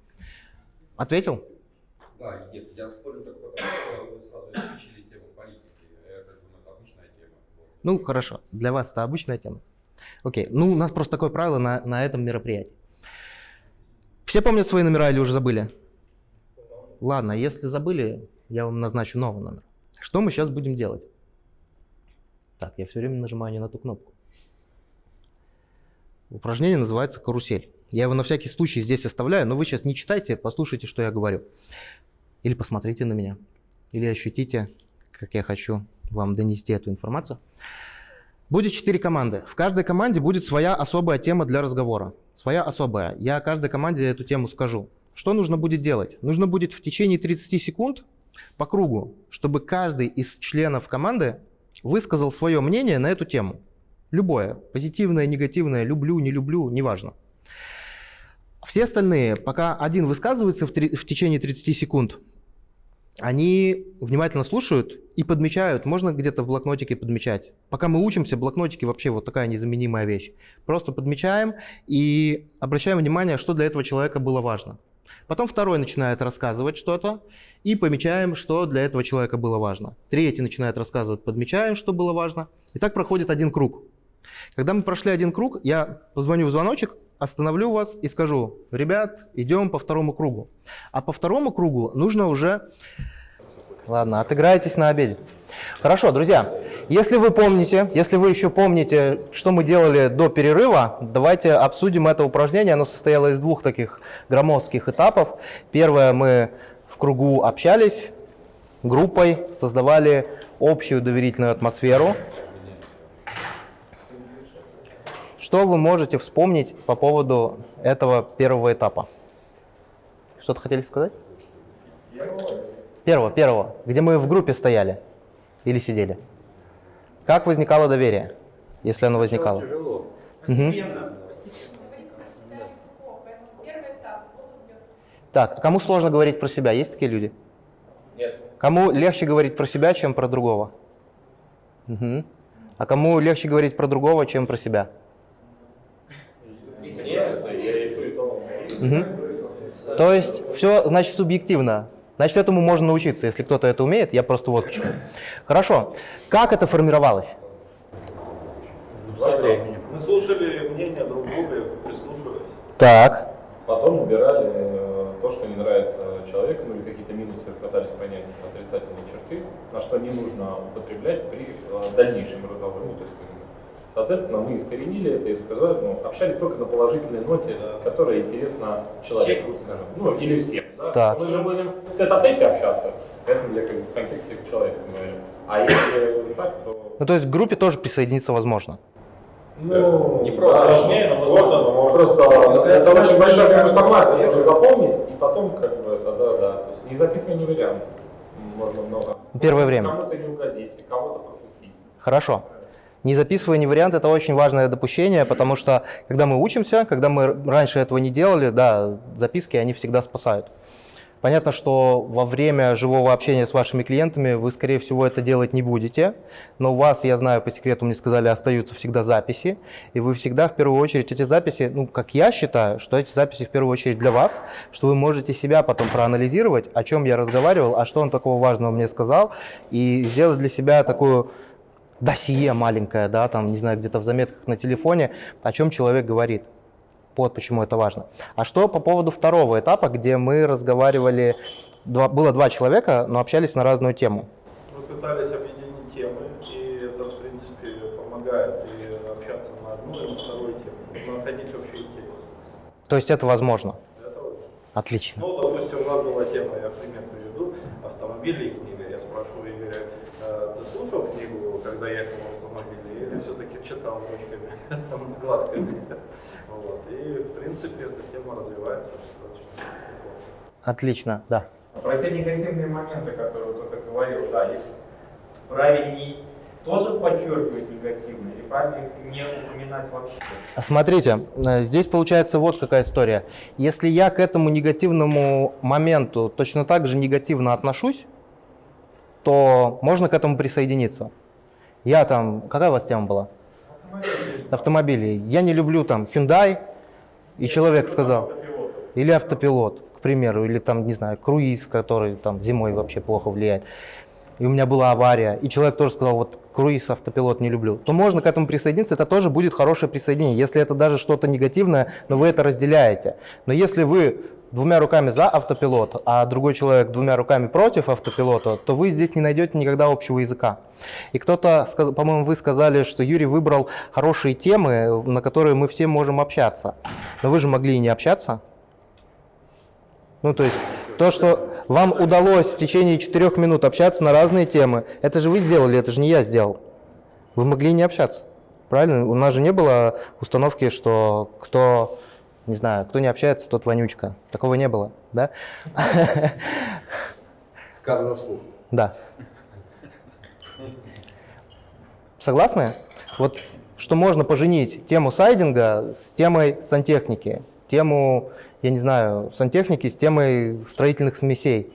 Ответил? Да, нет, я спорю только потому, что вы сразу исключили тему политики. Это, думаю, это обычная тема. Ну, хорошо. Для вас это обычная тема. Окей. Ну, у нас просто такое правило на, на этом мероприятии. Все помнят свои номера или уже забыли? Ладно, если забыли, я вам назначу новый номер. Что мы сейчас будем делать? Так, я все время нажимаю не на ту кнопку. Упражнение называется карусель. Я его на всякий случай здесь оставляю, но вы сейчас не читайте, послушайте, что я говорю. Или посмотрите на меня. Или ощутите, как я хочу вам донести эту информацию. Будет четыре команды. В каждой команде будет своя особая тема для разговора. Своя особая. Я каждой команде эту тему скажу. Что нужно будет делать? Нужно будет в течение 30 секунд по кругу, чтобы каждый из членов команды высказал свое мнение на эту тему. Любое. Позитивное, негативное, люблю, не люблю, неважно. Все остальные, пока один высказывается в, три- в течение 30 секунд, они внимательно слушают и подмечают. Можно где-то в блокнотике подмечать. Пока мы учимся, блокнотики вообще вот такая незаменимая вещь. Просто подмечаем и обращаем внимание, что для этого человека было важно. Потом второй начинает рассказывать что-то и помечаем, что для этого человека было важно. Третий начинает рассказывать, подмечаем, что было важно. И так проходит один круг. Когда мы прошли один круг, я позвоню в звоночек, остановлю вас и скажу, ребят, идем по второму кругу. А по второму кругу нужно уже... Ладно, отыграетесь на обеде. Хорошо, друзья, Если вы помните, если вы еще помните, что мы делали до перерыва, давайте обсудим это упражнение. Оно состояло из двух таких громоздких этапов. Первое, мы в кругу общались, группой, создавали общую доверительную атмосферу. Что вы можете вспомнить по поводу этого первого этапа? Что-то хотели сказать? Первого, первого, где мы в группе стояли или сидели. Как возникало доверие, если оно возникало? Тяжело. Мгм. Так, кому сложно говорить про себя? Есть такие люди? Нет. Кому легче говорить про себя, чем про другого? Мгм. А кому легче говорить про другого, чем про себя? И то, есть все, значит, субъективно. Значит, этому можно научиться. Если кто-то это умеет, я просто вот к чему. Хорошо. Как это формировалось? Временем. Мы слушали мнение друг друга, прислушивались. Так. Потом убирали э, то, что не нравится человеку, ну или какие-то минусы пытались понять отрицательные черты, на что не нужно употреблять при э, дальнейшем разговоре. Ну, то есть, соответственно, мы искоренили это и сказали, ну, общались только на положительной ноте, которая интересна человеку, скажем, ну или всем. Да? Так. Мы же будем в тет-а-тете общаться, поэтому я как бы в контексте человека говорю. А если так, то... Ну, то есть к группе тоже присоединиться возможно. Ну, Не просто сложнее, но сложно, но можно. Просто Ну, это это очень большая информация, я нужно же- запомнить, и потом как бы это, да, да. То есть не записывай не вариант. Можно много. Первое время. Кому-то не угодить, кого-то пропустить. Хорошо. Не записывая ни вариант, это очень важное допущение, потому что когда мы учимся, когда мы раньше этого не делали, да, записки, они всегда спасают. Понятно, что во время живого общения с вашими клиентами вы, скорее всего, это делать не будете, но у вас, я знаю, по секрету мне сказали, остаются всегда записи, и вы всегда, в первую очередь, эти записи, ну, как я считаю, что эти записи в первую очередь для вас, что вы можете себя потом проанализировать, о чем я разговаривал, а что он такого важного мне сказал, и сделать для себя такую досье маленькое, да, там, не знаю, где-то в заметках на телефоне, о чем человек говорит. Вот почему это важно. А что по поводу второго этапа, где мы разговаривали, два- было два человека, но общались на разную тему. Мы пытались объединить темы, и это, в принципе, помогает и общаться на одну и на вторую тему, находить общий интерес. То есть это возможно. Это. Отлично. Ну, допустим, у нас была тема, я пример приведу, автомобили и книга. Я спрошу Игоря, «Э, ты слушал книгу, когда ехал в автомобиле, или все-таки читал ручками, там, глазками? Вот. И, в принципе, эта тема развивается достаточно. Отлично, да. Про те негативные моменты, которые кто-то говорил, да, их правильнее тоже подчеркивать негативно или правильно их не упоминать вообще? Смотрите, э, здесь получается вот какая история. Если я к этому негативному моменту точно так же негативно отношусь, то можно к этому присоединиться. Я там, какая у вас тема была? Автомобили. Я не люблю там Hyundai, и человек сказал, или автопилот, к примеру, или там, не знаю, круиз, который там зимой вообще плохо влияет. И у меня была авария, и человек тоже сказал, вот круиз, автопилот не люблю, то можно к этому присоединиться, это тоже будет хорошее присоединение, если это даже что-то негативное, но вы это разделяете. Но если вы двумя руками за автопилот, а другой человек двумя руками против автопилота, то вы здесь не найдете никогда общего языка. И кто-то, по-моему, вы сказали, что Юрий выбрал хорошие темы, на которые мы все можем общаться. Но вы же могли и не общаться. Ну, то есть то, что вам удалось в течение четырех минут общаться на разные темы, это же вы сделали, это же не я сделал. Вы могли не общаться. Правильно? У нас же не было установки, что кто, не знаю, кто не общается, тот вонючка. Такого не было, да? Сказано вслух. Да. Согласны? Вот что можно поженить тему сайдинга с темой сантехники, тему, я не знаю, сантехники с темой строительных смесей.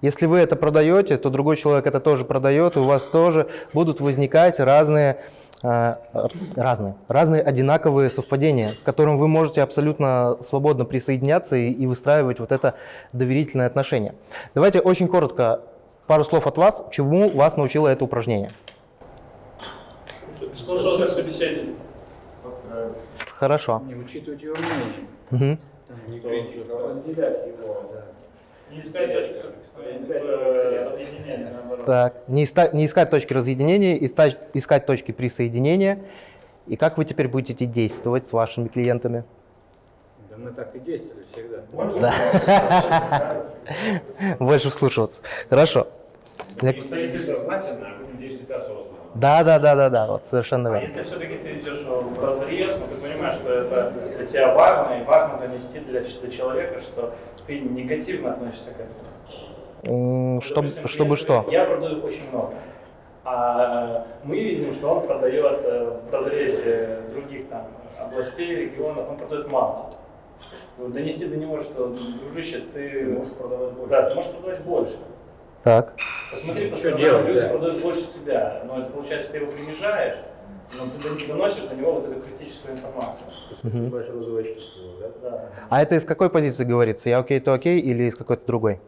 Если вы это продаете, то другой человек это тоже продает, и у вас тоже будут возникать разные, разные, разные одинаковые совпадения, к которым вы можете абсолютно свободно присоединяться и, и выстраивать вот это доверительное отношение. Давайте очень коротко пару слов от вас, чему вас научило это упражнение. Слушался собеседник. Хорошо. Не учитывать его мнение. Там Что разделять его. Не искать точки разъединения, наоборот. Так, не, иста- не искать точки разъединения, искать, искать точки присоединения. И как вы теперь будете действовать с вашими клиентами? Да мы так и действовали всегда. Да. Больше вслушиваться. Хорошо. Если- сознательно, а будем действовать осознанно. Да, да, да, да, да, вот совершенно А верно. если все-таки ты идешь в разрез, но ты понимаешь, что это для тебя важно, и важно донести для, для человека, что ты негативно относишься к этому. М, Чтобы, Допустим, чтобы клиент что? Я продаю очень много. А мы видим, что он продает э, в разрезе других там областей, регионов, он продает мало. Вот Донести до него, что, дружище, ты можешь продавать больше. Да, ты можешь продавать больше. Так. Посмотри, по Что сторонам, делать, люди да. продают больше тебя, но это получается, ты его принижаешь, но ты дон- доносишь до него вот эту критическую информацию. Снимаешь розовые очки с него, да? Да. А это из какой позиции говорится? Я окей, ты окей или из какой-то другой?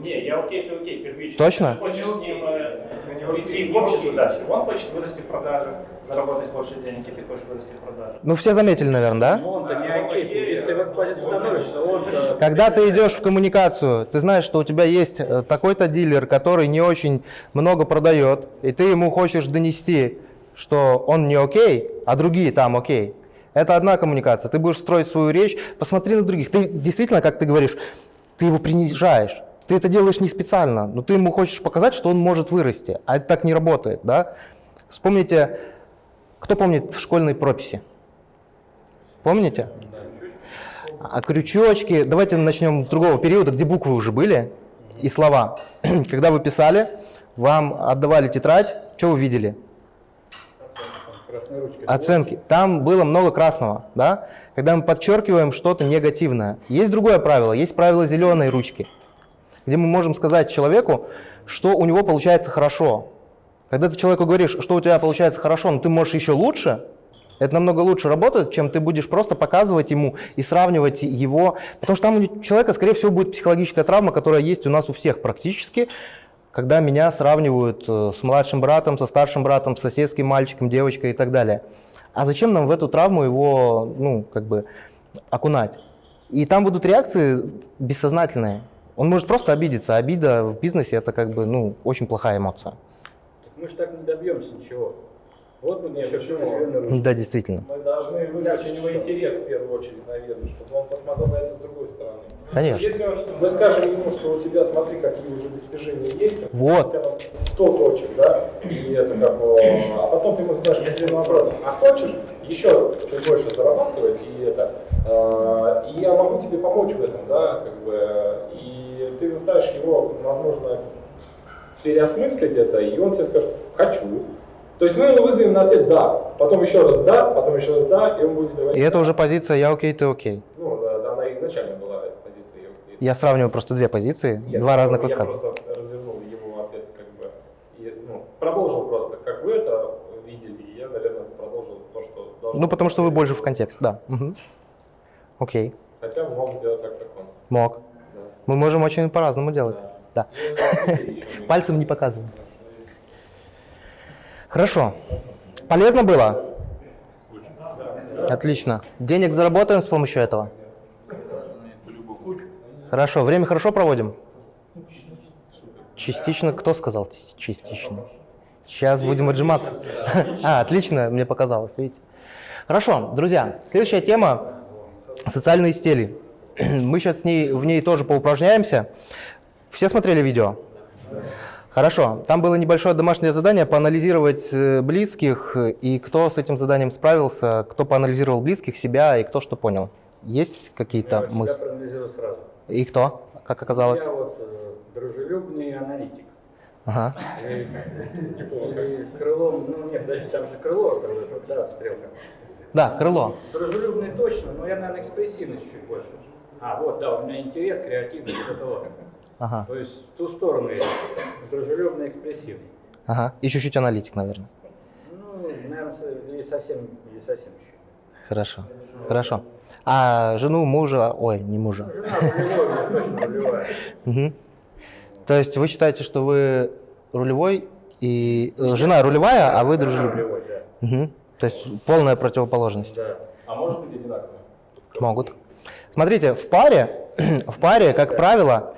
Не, я окей, ты окей, первично. Точно? Ты хочешь с ним э, прийти к общей задаче. Он хочет вырасти в продаже, заработать больше денег, и ты хочешь вырасти в продаже. Ну, все заметили, наверное, да? Но он-то не окей. Если ты в эту позицию становишься, он Когда ты идешь в коммуникацию, ты знаешь, что у тебя есть э, такой-то дилер, который не очень много продает, и ты ему хочешь донести, что он не окей, а другие там окей. Это одна коммуникация. Ты будешь строить свою речь, посмотри на других. Ты действительно, как ты говоришь, ты его принижаешь. Ты это делаешь не специально, но ты ему хочешь показать, что он может вырасти. А это так не работает, да? Вспомните, кто помнит школьные прописи? Помните? А крючочки, давайте начнем с другого периода, где буквы уже были и слова. Когда вы писали, вам отдавали тетрадь, что вы видели? Оценки. Там было много красного, да? Когда мы подчеркиваем что-то негативное. Есть другое правило, есть правило зеленой ручки, где мы можем сказать человеку, что у него получается хорошо. Когда ты человеку говоришь, что у тебя получается хорошо, но ты можешь еще лучше, это намного лучше работает, чем ты будешь просто показывать ему и сравнивать его. Потому что там у человека, скорее всего, будет психологическая травма, которая есть у нас у всех практически, когда меня сравнивают э, с младшим братом, со старшим братом, с соседским мальчиком, девочкой и так далее. А зачем нам в эту травму его, ну, как бы, окунать? И там будут реакции бессознательные. Он может просто обидеться. Обида в бизнесе – это, как бы, ну, очень плохая эмоция. Мы же так не добьемся ничего. Вот мы Нет, почему? Да, действительно. Мы должны вызвать у него интерес в первую очередь, наверное, чтобы он посмотрел на это с другой стороны. Конечно. Если он- мы скажем ему, что у тебя, смотри, какие уже достижения есть, Вот. у тебя там 100 точек, да, и это как, а потом ты ему задашь последний вопрос, а хочешь еще чуть больше зарабатывать, и это, э, и я могу тебе помочь в этом, да, как бы, и ты заставишь его, возможно, переосмыслить это, и он тебе скажет, хочу. То есть мы ему вызовем на ответ «да», потом еще раз «да», потом еще раз «да», и он будет говорить И это уже позиция «я окей, ты окей». ну, да, да, она изначально была, эта позиция. ее- Я сравниваю просто две позиции, Нет, два разных я высказывания. просто развернул его ответ, как бы, и, ну, продолжил просто, как вы это видели, и я, наверное, продолжил то, что должен Ну, потому что вы больше в контекст, да. Мгм. Окей, Хотя мог сделать так, как он. мог. Да. Мы можем очень по-разному делать. Да. И, ну, Пальцем не показываем. Хорошо. Полезно было? Отлично. Денег заработаем с помощью этого? Хорошо. Время хорошо проводим? Частично. Кто сказал частично? Сейчас будем отжиматься. А, отлично, мне показалось, видите. Хорошо, друзья, следующая тема – социальные стили. Мы сейчас с ней, в ней тоже поупражняемся. Все смотрели видео? Хорошо. Там было небольшое домашнее задание поанализировать э, близких и кто с этим заданием справился, кто поанализировал близких, себя и кто что понял. Есть какие-то Я мысли? проанализировал сразу. И кто, как оказалось? Я вот э, дружелюбный аналитик. Ага. Или крылом, ну нет, даже там же крыло, да, стрелка. Да, крыло. Дружелюбный точно, но я, наверное, экспрессивный чуть больше. А, вот, да, у меня интерес, креативный, вот это вот. Ага. То есть в ту сторону я. Дружелюбный, экспрессивный. Ага. И чуть-чуть аналитик, наверное. Ну, наверное, или совсем, или совсем чуть. Хорошо. Хорошо. А жену, мужа, ой, не мужа. Жена рулевой, у меня точно рулевая. Мгм. То есть вы считаете, что вы рулевой и э, жена рулевая, а вы дружелюбный? Мгм. То есть полная противоположность. Да. А может быть одинаковые? Могут. Смотрите, в паре в паре, как правило,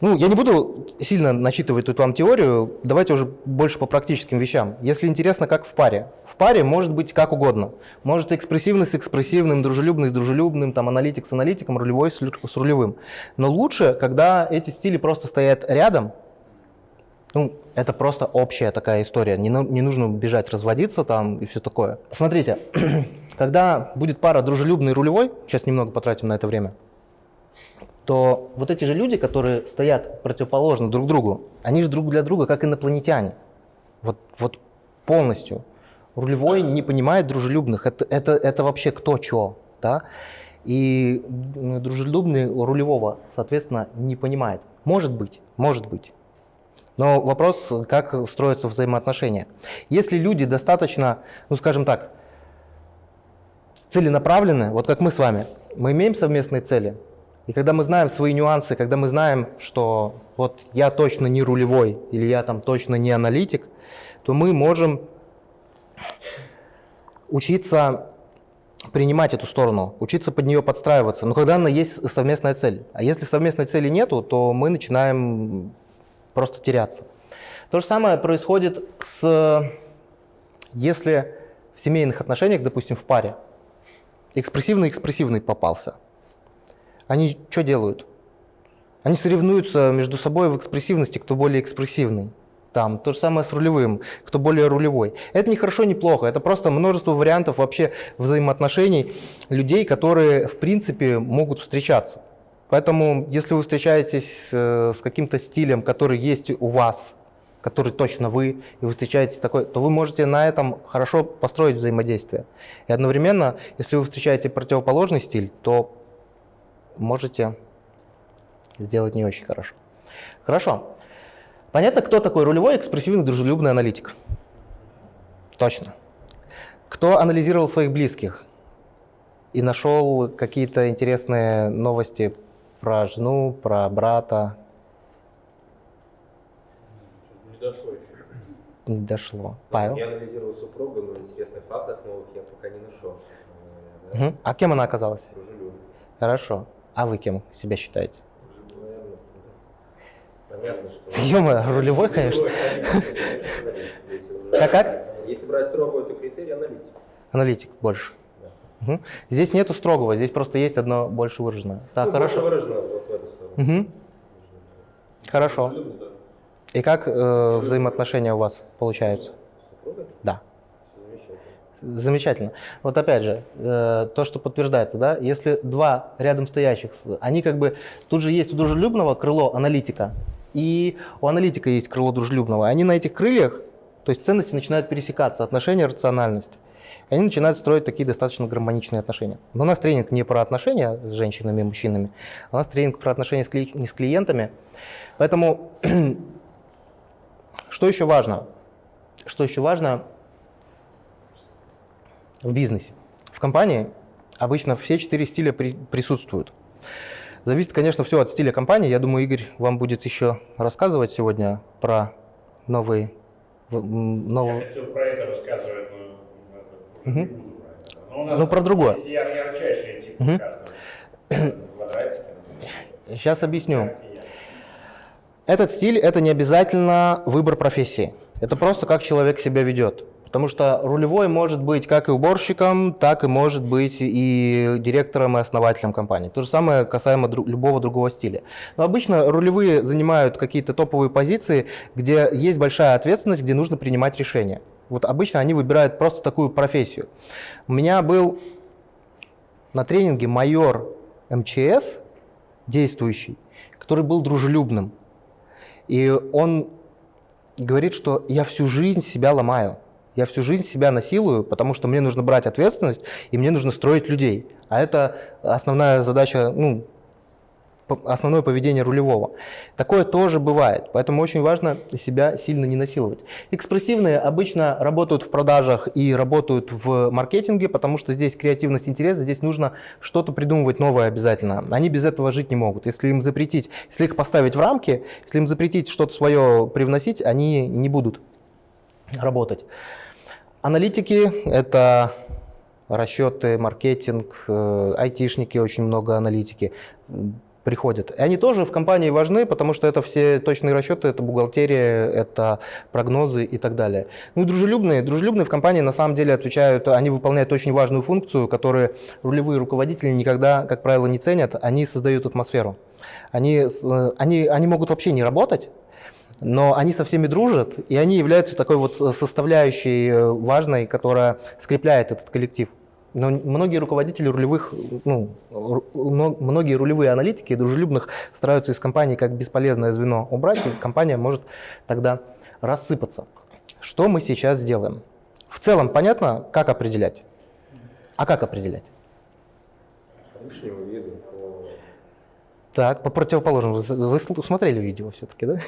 ну, я не буду сильно начитывать тут вам теорию, давайте уже больше по практическим вещам. Если интересно, как в паре. В паре может быть как угодно. Может экспрессивный с экспрессивным, дружелюбный с дружелюбным, там, аналитик с аналитиком, рулевой с, рулевым. Но лучше, когда эти стили просто стоят рядом, ну, это просто общая такая история. Не, не нужно бежать разводиться там и все такое. Смотрите, когда будет пара дружелюбный рулевой, сейчас немного потратим на это время, то вот эти же люди, которые стоят противоположно друг другу, они же друг для друга как инопланетяне. Вот, вот полностью. Рулевой не понимает дружелюбных. Это, это, это вообще кто чё, да? И дружелюбный рулевого, соответственно, не понимает. Может быть, может быть. Но вопрос, как строятся взаимоотношения. Если люди достаточно, ну скажем так, целенаправлены, вот как мы с вами, мы имеем совместные цели, и когда мы знаем свои нюансы, когда мы знаем, что вот я точно не рулевой или я там точно не аналитик, то мы можем учиться принимать эту сторону, учиться под нее подстраиваться, но когда она есть совместная цель. А если совместной цели нету, то мы начинаем просто теряться. То же самое происходит с, если в семейных отношениях, допустим, в паре, экспрессивный-экспрессивный попался. Они что делают? Они соревнуются между собой в экспрессивности, кто более экспрессивный. Там то же самое с рулевым, кто более рулевой. Это не хорошо, не плохо. Это просто множество вариантов вообще взаимоотношений людей, которые в принципе могут встречаться. Поэтому, если вы встречаетесь э, с каким-то стилем, который есть у вас, который точно вы, и вы встречаетесь такой, то вы можете на этом хорошо построить взаимодействие. И одновременно, если вы встречаете противоположный стиль, то можете сделать не очень хорошо. Хорошо. Понятно, кто такой рулевой, экспрессивный, дружелюбный аналитик? Точно. Кто анализировал своих близких и нашел какие-то интересные новости про жену, про брата? Не дошло еще. Не дошло. Павел? Я анализировал супругу, но интересных фактов новых я пока не нашел. Мгм. А кем она оказалась? да. Дружелюбно. Хорошо. А вы кем себя считаете? Наверное, да. Понятно, что... Ё-моё, рулевой, конечно. Как, как? Если брать строго это критерий, аналитик. Аналитик больше. Да. Мгм. Здесь нету строгого, здесь просто есть одно больше выраженное. Так, Ну, хорошо. Больше выражено вот в эту сторону. Мгм. Хорошо. Да. И как э, взаимоотношения у вас получаются? Да. Замечательно. Вот опять же, э, то, что подтверждается, да, если два рядом стоящих, они как бы, тут же есть у дружелюбного крыло аналитика, и у аналитика есть крыло дружелюбного. Они на этих крыльях, то есть ценности начинают пересекаться, отношения, рациональность. Они начинают строить такие достаточно гармоничные отношения. Но у нас тренинг не про отношения с женщинами и мужчинами, у нас тренинг про отношения с, кли- с клиентами. Поэтому, что еще важно? Что еще важно, в бизнесе. В компании обычно все четыре стиля при- присутствуют. Зависит, конечно, все от стиля компании. Я думаю, Игорь вам будет еще рассказывать сегодня про новые... новые- Я хотел про это рассказывать, но это, уже Мгм. не буду про это. Но у нас Ну, про другое. яр- ярчайшие типы например. Сейчас объясню. Этот стиль – это не обязательно выбор профессии. Это просто как человек себя ведет. Потому что рулевой может быть как и уборщиком, так и может быть и директором и основателем компании. То же самое касаемо дру- любого другого стиля. Но обычно рулевые занимают какие-то топовые позиции, где есть большая ответственность, где нужно принимать решения. Вот обычно они выбирают просто такую профессию. У меня был на тренинге майор МЧС, действующий, который был дружелюбным. И он говорит, что я всю жизнь себя ломаю. Я всю жизнь себя насилую, потому что мне нужно брать ответственность, и мне нужно строить людей. А это основная задача, ну, основное поведение рулевого. Такое тоже бывает, поэтому очень важно себя сильно не насиловать. Экспрессивные обычно работают в продажах и работают в маркетинге, потому что здесь креативность, интерес, здесь нужно что-то придумывать новое обязательно. Они без этого жить не могут. Если им запретить, если их поставить в рамки, если им запретить что-то свое привносить, они не будут работать. Аналитики – это расчеты, маркетинг, э, айтишники, очень много аналитики. Приходят. И они тоже в компании важны, потому что это все точные расчеты, это бухгалтерия, это прогнозы и так далее. Ну и дружелюбные. Дружелюбные в компании на самом деле отвечают, они выполняют очень важную функцию, которую рулевые руководители никогда, как правило, не ценят. Они создают атмосферу. Они, с- они, они могут вообще не работать, но они со всеми дружат, и они являются такой вот составляющей э, важной, которая скрепляет этот коллектив. Но многие руководители рулевых, ну, многие рулевые аналитики дружелюбных стараются из компании как бесполезное звено убрать, и компания может тогда рассыпаться. Что мы сейчас сделаем? В целом понятно, как определять? А как определять? Так, по противоположному. Вы, смотрели видео все-таки, да?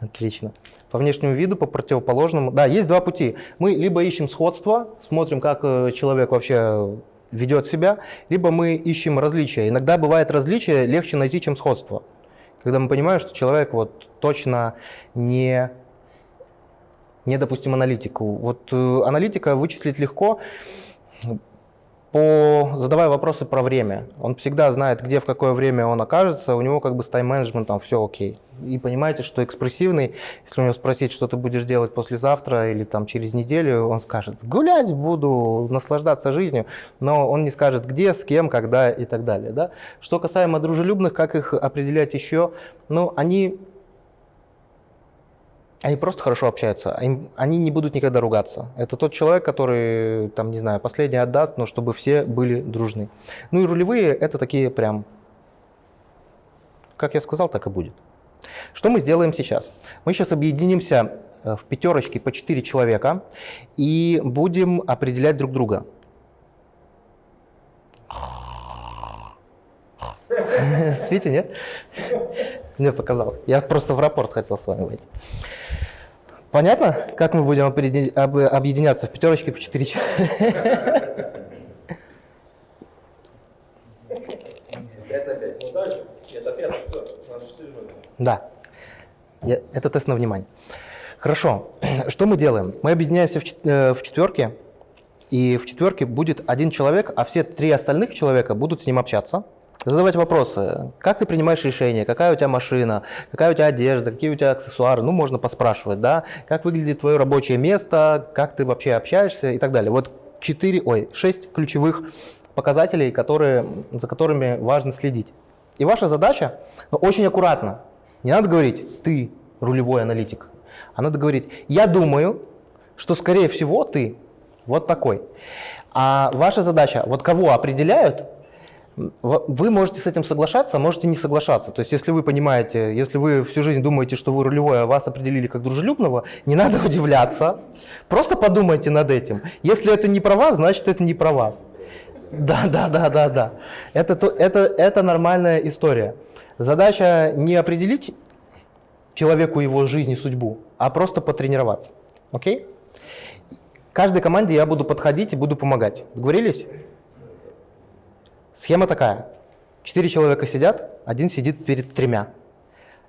Отлично. По внешнему виду, по противоположному. Да, есть два пути. Мы либо ищем сходство, смотрим, как э, человек вообще ведет себя, либо мы ищем различия. Иногда бывает различие легче найти, чем сходство. Когда мы понимаем, что человек вот точно не, не допустим, аналитику. Вот э, аналитика вычислить легко, по, задавая вопросы про время. Он всегда знает, где, в какое время он окажется, у него как бы с тайм-менеджментом все окей. И понимаете, что экспрессивный, если у него спросить, что ты будешь делать послезавтра или там через неделю, он скажет, гулять буду, наслаждаться жизнью, но он не скажет, где, с кем, когда и так далее. Да? Что касаемо дружелюбных, как их определять еще, ну, они они просто хорошо общаются, им- они не будут никогда ругаться. Это тот человек, который, там, не знаю, последний отдаст, но чтобы все были дружны. Ну и рулевые – это такие прям, как я сказал, так и будет. Что мы сделаем сейчас? Мы сейчас объединимся э, в пятерочке по 4 человека и будем определять друг друга. Спите, нет? Мне показал. Я просто в рапорт хотел с вами выйти. Понятно, как мы будем объединяться в пятерочке по 4 человека? Да. Я- Это тест на внимание. Хорошо. Что мы делаем? Мы объединяемся в, э, в четверке, и в четверке будет один человек, а все три остальных человека будут с ним общаться, задавать вопросы. Как ты принимаешь решения? Какая у тебя машина? Какая у тебя одежда? Какие у тебя аксессуары? Ну, можно поспрашивать, да? Как выглядит твое рабочее место? Как ты вообще общаешься? И так далее. Вот четыре, ой, шесть ключевых показателей, которые, за которыми важно следить. И ваша задача, но очень аккуратно, не надо говорить «ты рулевой аналитик», а надо говорить «я думаю, что, скорее всего, ты вот такой». А ваша задача, вот кого определяют, вы можете с этим соглашаться, а можете не соглашаться. То есть, если вы понимаете, если вы всю жизнь думаете, что вы рулевой, а вас определили как дружелюбного, не надо удивляться. Просто подумайте над этим. Если это не про вас, значит, это не про вас. Да, да, да, да, да. Это, то- это, это нормальная история. Задача не определить человеку его жизнь и судьбу, а просто потренироваться. Окей? Каждой команде я буду подходить и буду помогать. Договорились? Схема такая. Четыре человека сидят, один сидит перед тремя.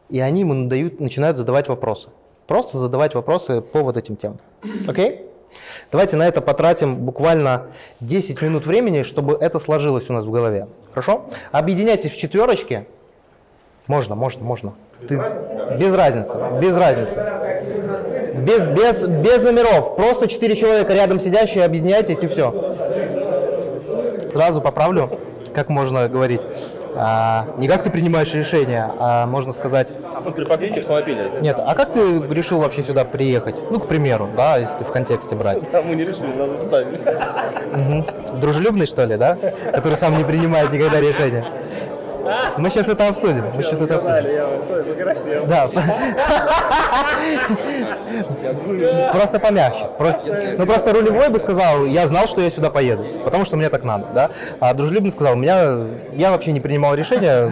И они ему дают, начинают задавать вопросы. Просто задавать вопросы по вот этим темам. Окей? Давайте на это потратим буквально 10 минут времени, чтобы это сложилось у нас в голове. Хорошо? Объединяйтесь в четверочки. Можно, можно, можно. Ты- Без разницы, без разницы. Без, без, без номеров. Просто четыре человека рядом сидящие, объединяйтесь и все. Сразу поправлю, как можно говорить. А, не как ты принимаешь решение, а можно сказать, При подъезде автомобиля. нет, а как ты решил вообще сюда приехать? Ну, к примеру, да, если в контексте брать. Да, мы не решили, нас заставили. Дружелюбный, что ли, да? Который сам не принимает никогда решения. Мы сейчас это обсудим. Мы сейчас это обсудим. Да. Просто помягче. Ну просто рулевой бы сказал, я знал, что я сюда поеду, потому что мне так надо, да. А дружелюбный сказал, меня, я вообще не принимал решения,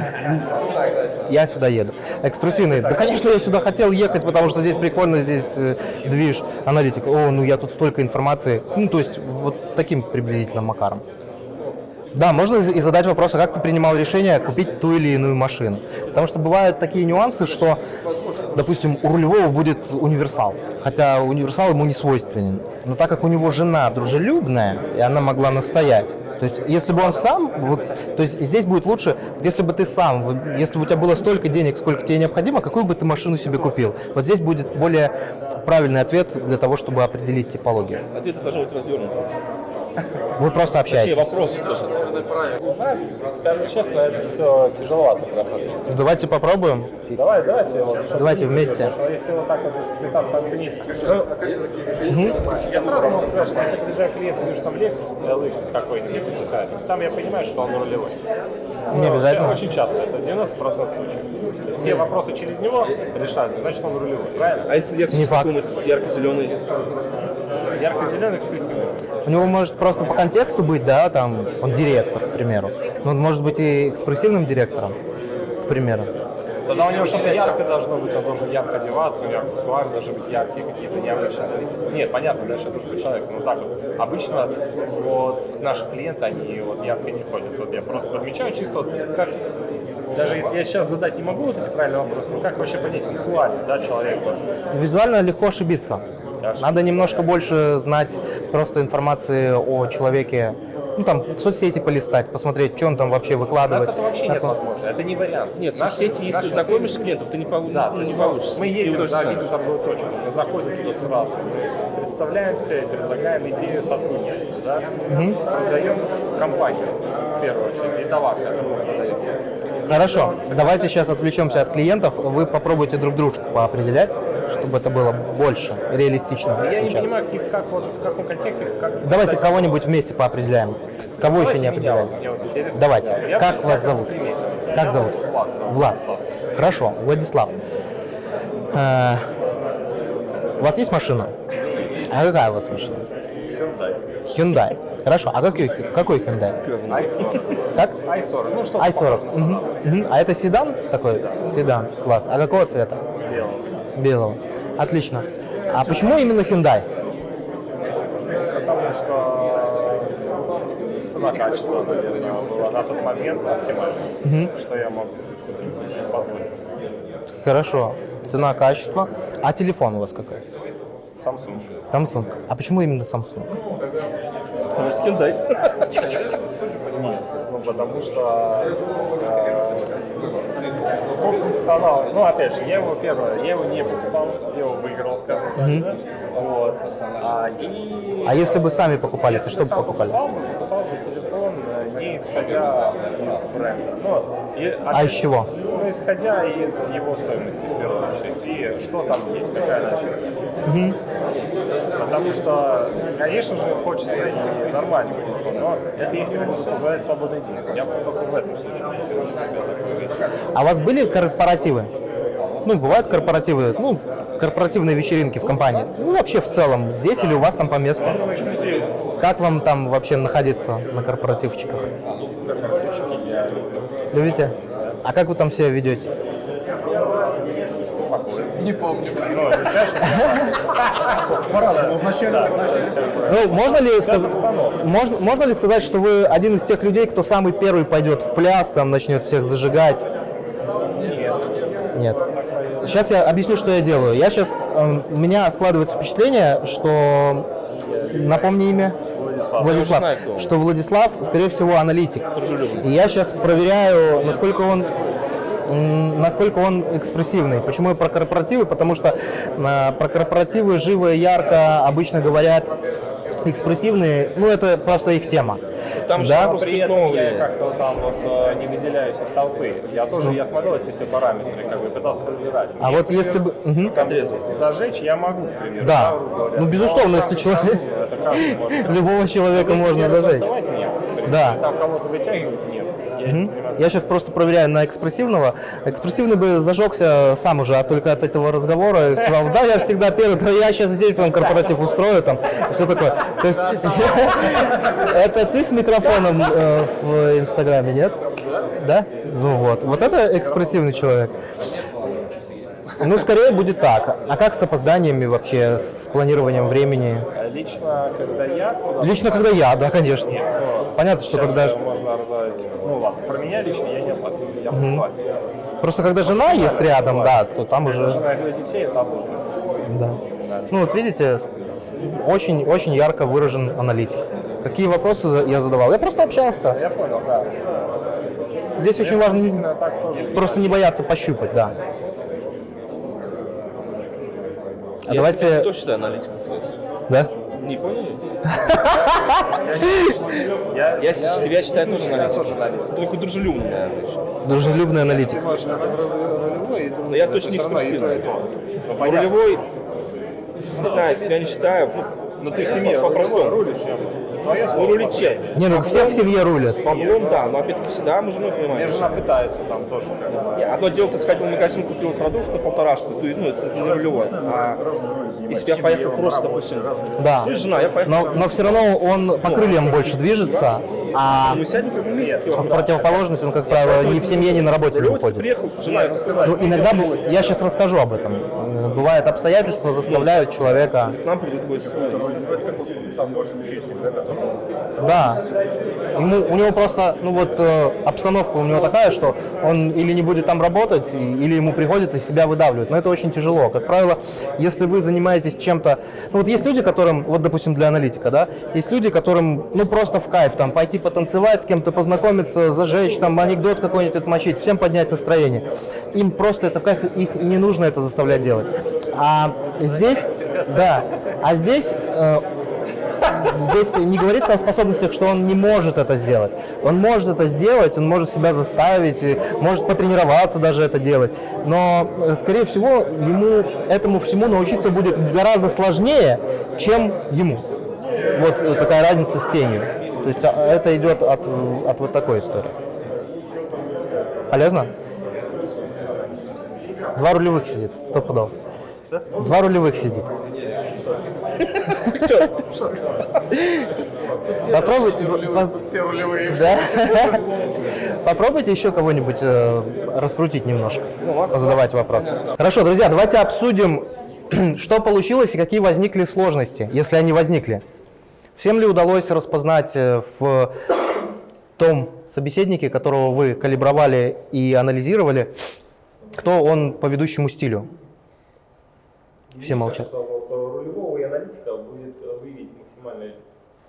я сюда еду. Экспрессивный, да, конечно, я сюда хотел ехать, потому что здесь прикольно, здесь э, движ, аналитик. О, ну я тут столько информации. Ну, то есть вот таким приблизительно макаром. Да, можно и задать вопрос, а как ты принимал решение купить ту или иную машину? Потому что бывают такие нюансы, что, допустим, у рулевого будет универсал, хотя универсал ему не свойственен. Но так как у него жена дружелюбная, и она могла настоять, То есть, если бы он сам, вот, то есть здесь будет лучше, если бы ты сам, если бы у тебя было столько денег, сколько тебе необходимо, какую бы ты машину себе купил? Вот здесь будет более правильный ответ для того, чтобы определить типологию. Ответы должны быть развернуты. Вы просто общаетесь. вопрос должен У нас, скажем честно, это все тяжеловато проходит. Давайте попробуем. Давай, давайте. Вот, Давайте вместе. потому что Если вот так вот пытаться оценить. Ну, Я сразу могу сказать, что если приезжаю к клиенту, вижу там Lexus LX какой-нибудь, там я понимаю, что он рулевой. Не обязательно. Очень часто, это 90% случаев. Все вопросы через него решают, значит он рулевой, правильно? А если ярко Не факт. ярко-зеленый? Ярко-зеленый, экспрессивный. У него может просто по контексту быть, да, там, он директор, к примеру. Но он может быть и экспрессивным директором, к примеру. Тогда у него что-то яркое должно быть, он должен ярко одеваться, у него аксессуары должны быть яркие какие-то, необычные. Нет, понятно, дальше это должен быть человек, но так вот. Обычно вот наши клиенты, они вот ярко не ходят. Вот я просто подмечаю чисто вот как даже если я сейчас задать не могу вот эти правильные вопросы, ну как вообще понять визуально, да, человека? Визуально легко ошибиться. Ошибиться, Надо немножко больше знать просто информации о человеке. Ну, там, соцсети полистать, посмотреть, что он там вообще У нас выкладывает. это вообще Как нет он- возможно, это не вариант. Нет, Наши- соцсети, если наши знакомишься с клиентом, ты не, пол- Да, ну, не получится. Мы едем, да, видим торговую точку, мы заходим туда сразу, мы представляемся и предлагаем идею сотрудничества, да, продаем с компанией, в первую очередь, и товар, который мы продаем. Хорошо, давайте сейчас отвлечемся от клиентов. Вы попробуйте друг дружку поопределять, чтобы это было больше реалистично. Я не сейчас. понимаю, как, как вот, в каком контексте, как... Давайте задать- кого-нибудь вместе поопределяем. Кого еще Давайте не меня, определяли? мне вот. Давайте. Я Как вас зовут? примете. Как Меня зовут? Влад. Влад. Хорошо, Владислав. Э, У вас есть машина? А какая у вас машина? Hyundai. Hyundai. Хорошо, а какой, какой Hyundai? i40. Как? i40, ну что i40. Мгм, мгм. А это седан такой? Седан. Класс. А какого цвета? Белого. Белого. Отлично. А почему именно Hyundai? Потому что цена-качество, наверное, была на тот момент оптимальной, Мгм. что я мог себе позволить. Хорошо. Цена, качество. А телефон у вас какой? Samsung. Samsung. А почему именно Samsung? Потому что Hyundai. Нет, ну потому что э, тот функционал, ну опять же, я его первое, я его не покупал, я его выиграл, скажем так, да? вот. А, и А если бы сами покупали, то Если что бы покупали? покупал бы, покупал бы телефон, э, не исходя из бренда. Ну, и, А из чего? Ну, исходя из его стоимости, в первую очередь, и что там есть, какая начинка. Мгм. Потому что, конечно же, хочется и нормальный телефон, но это если позволяет свободный день. Я бы только в этом случае себе такой А у вас были корпоративы? Ну, бывают корпоративы, ну, корпоративные вечеринки в компании. Ну, вообще в целом, здесь или у вас там по месту. Как вам там вообще находиться на корпоративчиках? Любите? А как вы там себя ведете? Не помню. Ну, По-разному. Ну, можно ли, сказать, можно, можно ли сказать, что вы один из тех людей, кто самый первый пойдет в пляс, там начнет всех зажигать? Нет. Сейчас я объясню, что я делаю. Я сейчас, у меня складывается впечатление, что, напомни имя? Владислав. Владислав, знаю, что Владислав, скорее всего, аналитик. И я сейчас проверяю, насколько он насколько он экспрессивный. Почему я про корпоративы? Потому что э, про корпоративы живо и ярко обычно говорят экспрессивные, ну это просто их тема. Там же да? При этом я как-то там вот э, не выделяюсь из толпы. Я тоже, я смотрел эти все параметры, как бы пытался подбирать. А Мне, вот если бы... зажечь я могу. Да. Ну, безусловно, Но если человек-. Любого человека можно зажечь. Да. Там кого-то вытягивать нет. Я Я сейчас просто проверяю на экспрессивного. Экспрессивный бы зажегся сам уже от- только от этого разговора и сказал, да, я всегда первый, то я сейчас здесь вам корпоратив устрою, там, все такое. То есть, это ты с микрофоном э, в Инстаграме, нет? Да? Ну вот, вот это экспрессивный человек. Ну, скорее будет так. А как с опозданиями вообще, с планированием времени? Лично, когда я Лично, когда я, да, конечно. Нет, но Понятно, что когда... можно разобрать. Ну ладно, про меня лично я не опаздываю, я покупаю. Просто когда жена есть рядом, да, то там уже... Жена и детей, это обуза. Да. Ну вот видите, очень, очень ярко выражен аналитик. Какие вопросы я задавал? Я просто общался. Я понял, да. Здесь очень Действительно, важно просто не бояться пощупать, да. А Я давайте... тоже считаю аналитиком, кстати. Да? Не поняли? Я, Я себя считаю тоже аналитиком. Только дружелюбный, наверное. Дружелюбный аналитик. Но я точно не экспрессивный. Ну, Ну. Рулевой, не знаю, себя не считаю. Ну, Но ты в семье по-простому. рулишь, я- твоя Ну, рулить чем? Не, ну все в семье рулят. Баблом, да, но опять-таки всегда мы жену У меня жена пытается там тоже. Одно дело, ты сходил в магазин, купил продукт на полторашку, то есть, ну, это не рулевой. А если я поехал просто, допустим, Да. жена, я поехал. Но, но все равно он по крыльям больше движется, а Мы сядем как в противоположность он, как правило, ни в семье, ни на работе не ты уходит. приехал, жена, ну, Ну, иногда, я сейчас расскажу об этом. Э, Бывают обстоятельства, заставляют человека... нам придут гости. Да. Ему, у него просто, ну вот, э, обстановка у него такая, что он или не будет там работать, или ему приходится себя выдавливать. Но это очень тяжело. Как правило, если вы занимаетесь чем-то... Ну вот есть люди, которым, вот, допустим, для аналитика, да, есть люди, которым, ну, просто в кайф, там, пойти потанцевать с кем-то, познакомиться, зажечь, там, анекдот какой-нибудь отмочить, всем поднять настроение. Им просто это в кайф, их не нужно это заставлять делать. А здесь, да, а здесь э, здесь не говорится о способностях, что он не может это сделать. Он может это сделать, он может себя заставить, может потренироваться даже это делать. Но, э, скорее всего, ему этому всему научиться будет гораздо сложнее, чем ему. Вот э, такая разница с тенью. То есть а, это идет от, от вот такой истории. Полезно? Два рулевых сидит, сто пудов. Два рулевых сидит. Попробуйте, по- Все рулевые. да? Попробуйте еще кого-нибудь э, раскрутить немножко, задавать вопросы. Хорошо, друзья, давайте обсудим, что получилось и какие возникли сложности, если они возникли. Всем ли удалось распознать э, в том собеседнике, которого вы калибровали и анализировали, кто он по ведущему стилю? Все молчат. Э, рулевого и аналитика будет выявить максимально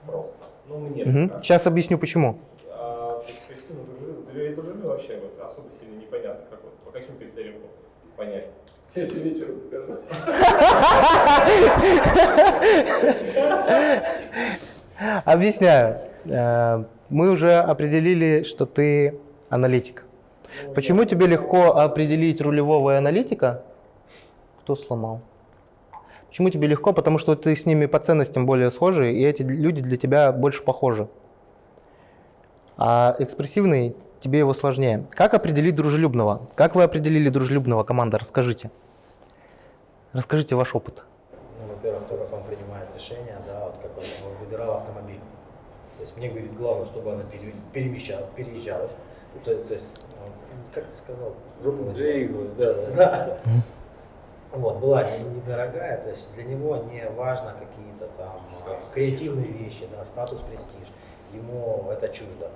просто. Ну, мне. Сейчас объясню почему. А экспрессивно дружелюбно, для дружелюбия вообще вот особо сильно непонятно, как вот, по каким критериям понять. Я тебе вечером покажу. Объясняю. Э, Мы уже определили, что ты аналитик. Почему тебе легко определить рулевого и аналитика? Кто сломал? Почему тебе легко? Потому что ты с ними по ценностям более схожи, и эти люди для тебя больше похожи. А экспрессивный тебе его сложнее. Как определить дружелюбного? Как вы определили дружелюбного, команда? Расскажите. Расскажите ваш опыт. Ну, во-первых, то, как он принимает решения, да, вот как он выбирал автомобиль. То есть мне говорит, главное, чтобы она пере- перемещалась, переезжалась. То, то есть, ну, как ты сказал? Да, да, да. Вот, была не- недорогая, то есть для него не важно какие-то там а, креативные вещи, да, статус, престиж. Ему это чуждо.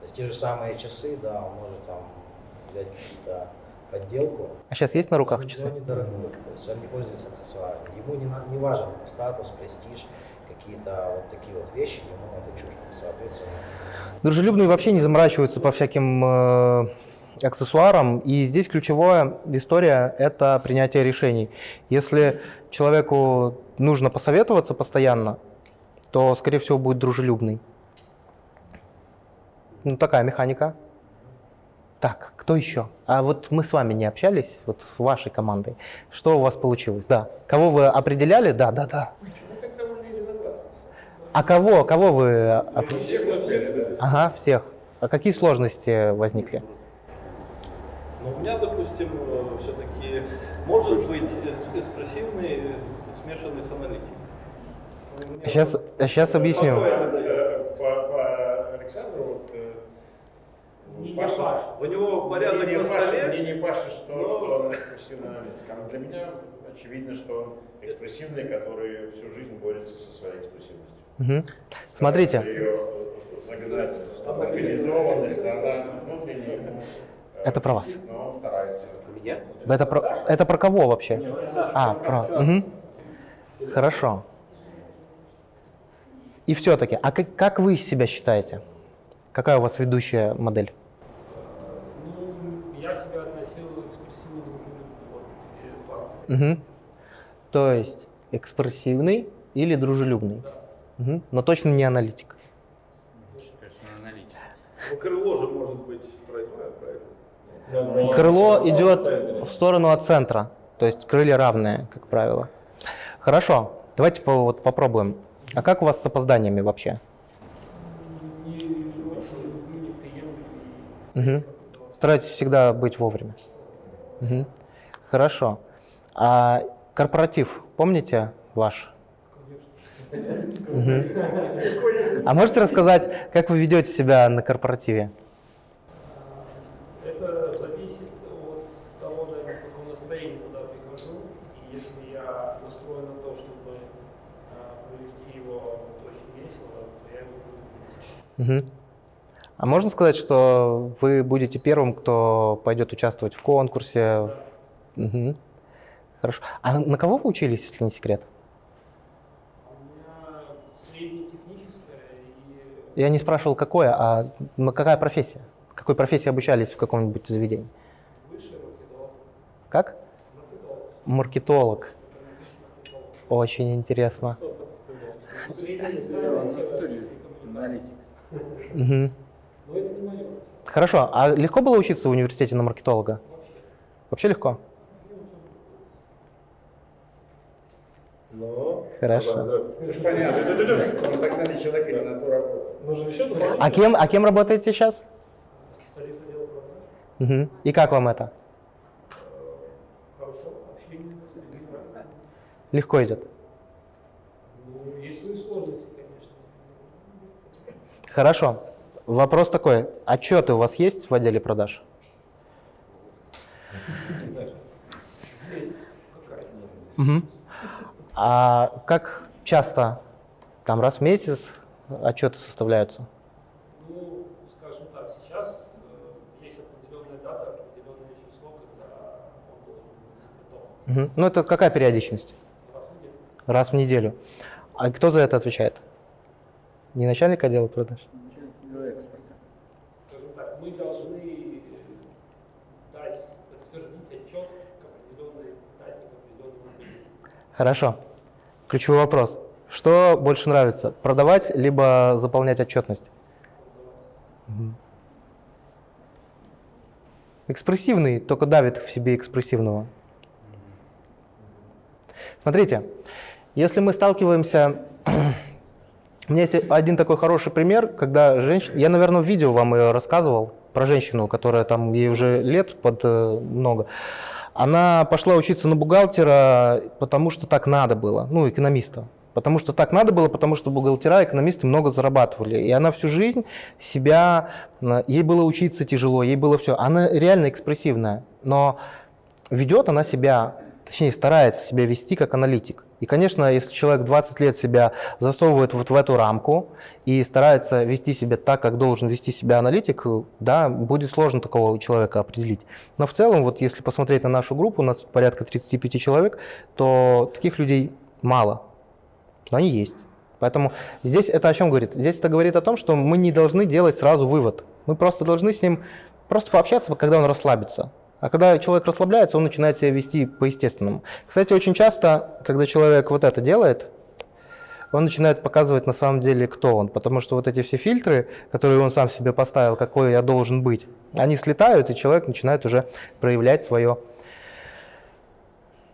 То есть те же самые часы, да, он может там взять какие-то подделку, А сейчас есть на руках часы? недорогой, то есть он не пользуется аксессуарами. Ему не, не важен статус, престиж, какие-то вот такие вот вещи, ему это чуждо. Соответственно, Дружелюбные вообще не заморачиваются по всяким э, аксессуарам, и здесь ключевая история – это принятие решений. Если человеку нужно посоветоваться постоянно, то, скорее всего, будет дружелюбный. Ну, такая механика. Так, кто еще? А вот мы с вами не общались, вот с вашей командой. Что у вас получилось? Да. Кого вы определяли? Да, да, да. А кого, кого вы... Ага, всех. А какие сложности возникли? Но у меня, допустим, все-таки может быть экспрессивный, смешанный с аналитикой. Сейчас, сейчас объясню. По, по Александру, вот, э, Не Паша- У него порядок мне не на Паша- столе. Мне не Паша, что, но- что он экспрессивный аналитик. А для меня очевидно, что он экспрессивный, который всю жизнь борется со своей экспрессивностью. Мгм. Смотрите, Ее загнать организованность, она э, Это про вас. Это про, это про кого вообще? А, про... мгм. Хорошо. И все-таки, а как, как вы себя считаете? Какая у вас ведущая модель? Ну, я себя относил. Угу. То есть экспрессивный или дружелюбный? Мгм. Но точно не аналитик. Ну, крыло же может быть тройное, правильно? Крыло идет в сторону от центра, то есть крылья равные, как правило. Хорошо, давайте по- вот попробуем. А как у вас с опозданиями вообще? Мгм. Старайтесь всегда быть вовремя. Мгм. Хорошо. А корпоратив, помните ваш? Мгм. А можете рассказать, как вы ведете себя на корпоративе? Это зависит от того, наверное, в каком настроении туда прихожу. И если я настроен на то, чтобы а, провести его очень весело, то я его Мгм. А можно сказать, что вы будете первым, кто пойдет участвовать в конкурсе? Мгм. Хорошо. А на кого вы учились, если не секрет? У меня Я не спрашивал, какое, а какая профессия? Какой профессии обучались в каком-нибудь заведении? высшее маркетолог. Как? Маркетолог. Очень интересно. Аналитик. Мгм. Но это не мое. Хорошо. А легко было учиться в университете на маркетолога? Вообще легко? Ну, Хорошо. да, да. Ну, ж понятно. Мы загнали человека не на ту работу. Нужно еще? А кем, а кем работаете сейчас? Специалист отдела продаж. Мгм. И как вам это? Хорошо, общение с людьми нравится. Легко идет. Ну, есть свои сложности. Хорошо. Вопрос такой. Отчеты у вас есть в отделе продаж? А как часто, там раз в месяц отчеты составляются? Ну, скажем так, сейчас э, есть определенная дата, определенное число, когда он должен быть готов. Ну, это какая периодичность? Раз в неделю. Раз в неделю. А кто за это отвечает? Не начальник отдела продаж? Скажем так, мы должны э, дать, подтвердить отчет к определенной дате, к определенному времени. Хорошо. Ключевой вопрос. Что больше нравится, продавать либо заполнять отчетность? Мгм. Экспрессивный только давит в себе экспрессивного. Смотрите, если мы сталкиваемся... У меня есть один такой хороший пример, когда женщина... Я, наверное, в видео вам ее рассказывал про женщину, которая там, ей уже лет под э, много. Она пошла учиться на бухгалтера, потому что так надо было, ну, экономиста. Потому что так надо было, потому что бухгалтера, экономисты много зарабатывали. И она всю жизнь себя... э, Ей было учиться тяжело, ей было все. Она реально экспрессивная, но ведет она себя, точнее старается себя вести как аналитик. И, конечно, если человек 20 лет себя засовывает вот в эту рамку и старается вести себя так, как должен вести себя аналитик, да, будет сложно такого человека определить. Но в целом, вот если посмотреть на нашу группу, у нас порядка 35 человек, то таких людей мало, но они есть. Поэтому здесь это о чем говорит? Здесь это говорит о том, что мы не должны делать сразу вывод. Мы просто должны с ним просто пообщаться, когда он расслабится. А когда человек расслабляется, он начинает себя вести по-естественному. Кстати, очень часто, когда человек вот это делает, он начинает показывать на самом деле, кто он. Потому что вот эти все фильтры, которые он сам себе поставил, какой я должен быть, они слетают, и человек начинает уже проявлять свое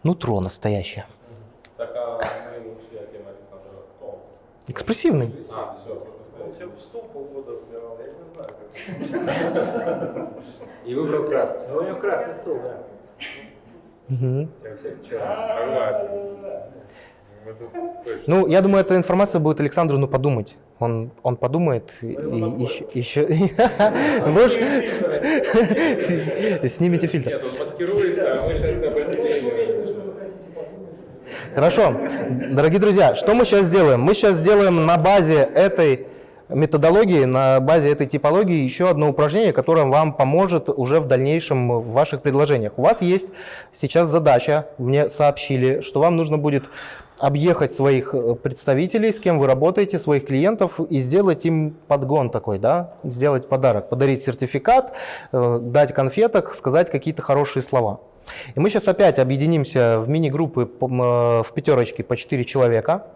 нутро настоящее. Так, а мы ушли от темы Александра. Кто он? Экспрессивный. А, все. Он себе в стул полгода вбирал, я не знаю, как. И выбрал красный. Ну, у него красный стол, да. Согласен. Ну, я думаю, эта информация будет Александру ну, подумать. Он, он подумает и, еще... еще... Ложь. Снимите фильтр. Нет, он маскируется, а мы сейчас Хорошо. Дорогие друзья, что мы сейчас сделаем? Мы сейчас сделаем на базе этой методологии, на базе этой типологии еще одно упражнение, которое вам поможет уже в дальнейшем в ваших предложениях. У вас есть сейчас задача, мне сообщили, что вам нужно будет объехать своих э, представителей, с кем вы работаете, своих клиентов и сделать им подгон такой, да, сделать подарок, подарить сертификат, э, дать конфеток, сказать какие-то хорошие слова. И мы сейчас опять объединимся в мини-группы э, в пятерочке по 4 человека.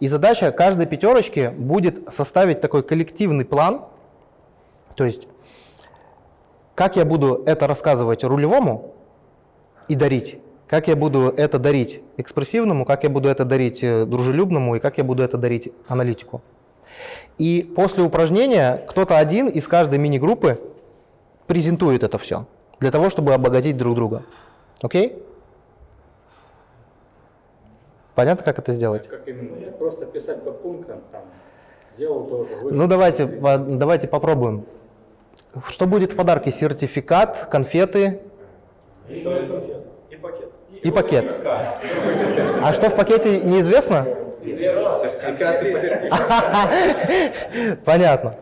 И задача каждой пятерочки будет составить такой коллективный план, то есть как я буду это рассказывать рулевому и дарить, как я буду это дарить экспрессивному, как я буду это дарить э, дружелюбному и как я буду это дарить аналитику. И после упражнения кто-то один из каждой мини-группы презентует это все для того, чтобы обогатить друг друга. Окей? Понятно, как это сделать? Как именно? Просто писать по пунктам, там, сделал тоже. Ну давайте, давайте попробуем. Что будет в подарке? Сертификат, конфеты Еще раз конфет. И пакет. и пакет. А что в пакете неизвестно? Понятно.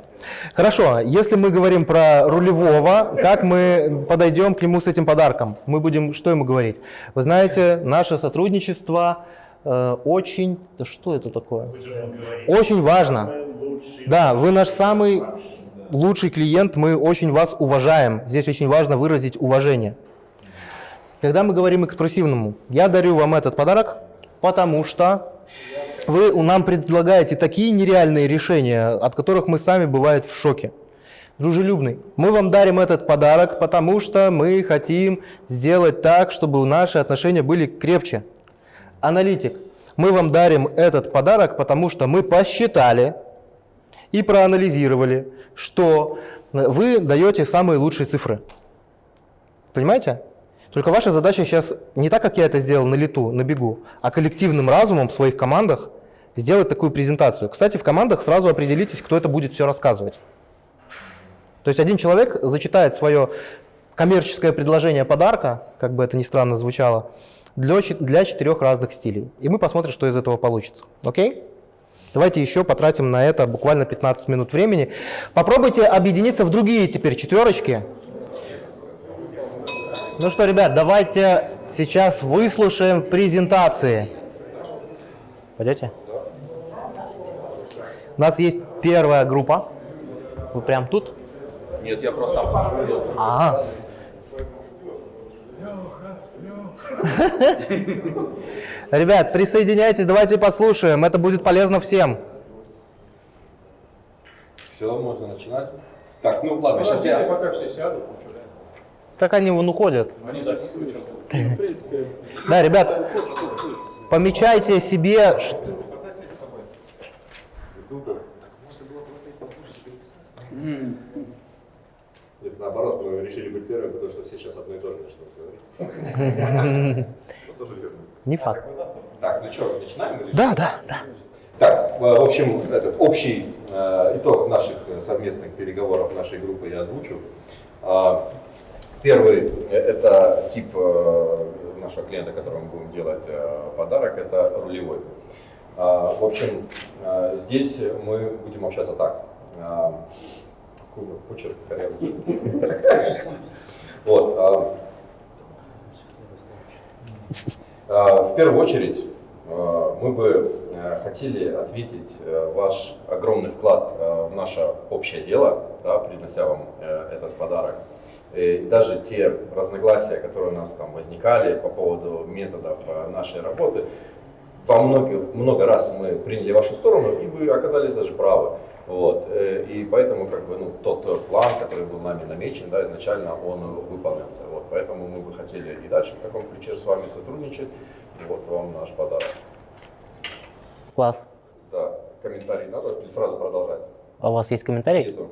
Хорошо, если мы говорим про рулевого, как мы подойдем к нему с этим подарком? Мы будем что ему говорить? Вы знаете, наше сотрудничество э, очень... Да что это такое? Очень важно. Да, вы наш самый лучший клиент, мы очень вас уважаем. Здесь очень важно выразить уважение. Когда мы говорим экспрессивному, я дарю вам этот подарок, потому что вы нам предлагаете такие нереальные решения, от которых мы сами бывает в шоке. Дружелюбный, мы вам дарим этот подарок, потому что мы хотим сделать так, чтобы наши отношения были крепче. Аналитик, мы вам дарим этот подарок, потому что мы посчитали и проанализировали, что вы даете самые лучшие цифры. Понимаете? Только ваша задача сейчас не так, как я это сделал на лету, на бегу, а коллективным разумом в своих командах сделать такую презентацию. Кстати, в командах сразу определитесь, кто это будет все рассказывать. То есть один человек зачитает свое коммерческое предложение подарка, как бы это ни странно звучало, для, для четырех разных стилей. И мы посмотрим, что из этого получится. Окей? Давайте еще потратим на это буквально 15 минут времени. Попробуйте объединиться в другие теперь четверочки. Ну что, ребят, давайте сейчас выслушаем презентации. Пойдете? У нас есть первая группа. Вы прям тут? Нет, я просто Ага. Ребят, присоединяйтесь, давайте послушаем. Это будет полезно всем. Все, можно начинать. Так, ну ладно, сейчас я... пока все сядут. Так они вон уходят. Они записывают сейчас. В принципе, Да, ребят, помечайте себе... Нет, наоборот, мы решили быть первыми, потому что все сейчас одно и то же начнут говорить. Ну, тоже верно. Не факт. Так, ну что, начинаем? Да, да, да. Так, э, в общем, этот общий э, итог наших э, совместных переговоров нашей группы я озвучу. Первый э, это тип э, нашего клиента, которому мы будем делать э, подарок, это рулевой. А, В общем, здесь мы будем общаться так. А, корявый. Вот. а, В первую очередь мы бы хотели ответить ваш огромный вклад в наше общее дело, да, принося вам этот подарок. И даже те разногласия, которые у нас там возникали по поводу методов э, нашей работы, во многих, много раз мы приняли вашу сторону, и вы оказались даже правы. Вот. э, И поэтому как бы, ну, тот э, план, который был нами намечен, да, изначально он выполнился. Вот. Поэтому мы бы хотели и дальше в таком ключе с вами сотрудничать. Вот вам наш подарок. Класс. Да, комментарий надо или сразу продолжать? А у вас есть комментарий? Нету.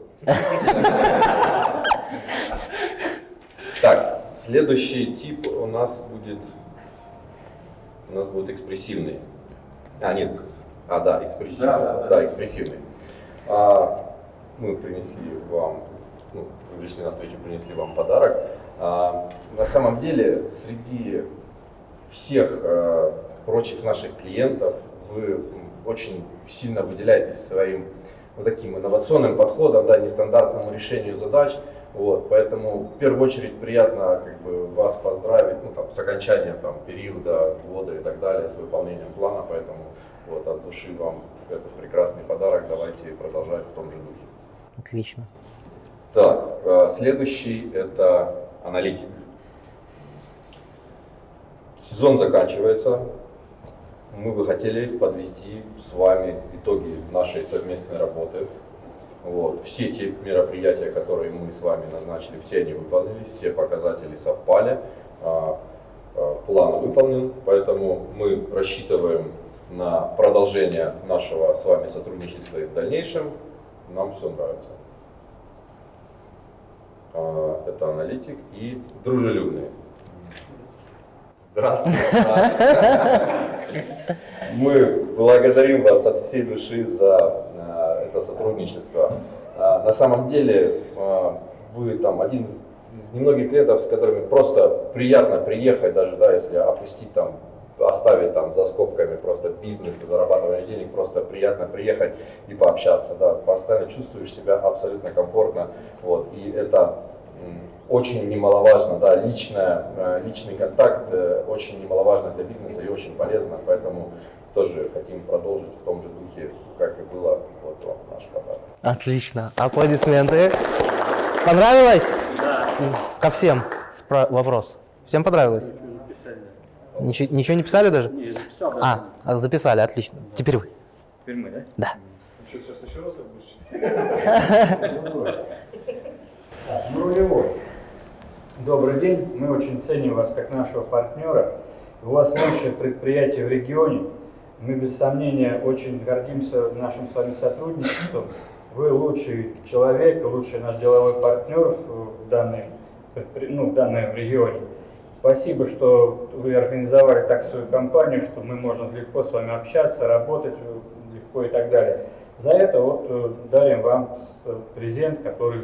Так, следующий тип у нас будет, у нас будет экспрессивный. А, нет, а, да, экспрессивный. Да, да, да. экспрессивный. А, мы принесли вам, ну, вы пришли на встречу, принесли вам подарок. А, на самом деле, среди всех э, прочих наших клиентов вы очень сильно выделяетесь своим вот таким инновационным подходом, да, нестандартному решению задач. Вот, поэтому в первую очередь приятно как бы, вас поздравить ну, там, с окончанием там, периода, года и так далее, с выполнением плана. Поэтому вот, от души вам этот прекрасный подарок. Давайте продолжать в том же духе. Отлично. Так, э, следующий это аналитик. Сезон заканчивается. Мы бы хотели подвести с вами итоги нашей совместной работы. Вот. Все те мероприятия, которые мы с вами назначили, все они выполнились, все показатели совпали, а, а, план выполнен, поэтому мы рассчитываем на продолжение нашего с вами сотрудничества и в дальнейшем. Нам все нравится. А, Это аналитик и дружелюбный. Здравствуйте. Мы благодарим вас от всей души за а, это сотрудничество. А, На самом деле а, вы там один из немногих клиентов, с которыми просто приятно приехать, даже да, если опустить там, оставить там за скобками просто бизнес и зарабатывание денег, просто приятно приехать и пообщаться. Да, постоянно чувствуешь себя абсолютно комфортно. Вот, и это очень немаловажно, да, личная, э, личный контакт э, очень немаловажно для бизнеса и очень полезно, поэтому тоже хотим продолжить в том же духе, как и было, вот вам наш подарок. Отлично. Аплодисменты. Понравилось? Да. Ко всем спра- вопрос. Всем понравилось? Записали. Ничего, ничего не писали даже? Не, записал, да. А, а, записали, отлично. Теперь вы. Теперь мы, да? Да. Что, сейчас еще раз будешь Нулевой. Добрый день. Мы очень ценим вас как нашего партнера. У вас лучшее предприятие в регионе. Мы без сомнения очень гордимся нашим с вами сотрудничеством. Вы лучший человек, лучший наш деловой партнер в, данной, ну, в данном регионе. Спасибо, что вы организовали так свою компанию, что мы можем легко с вами общаться, работать э, легко и так далее. За это вот э, дарим вам э, презент, который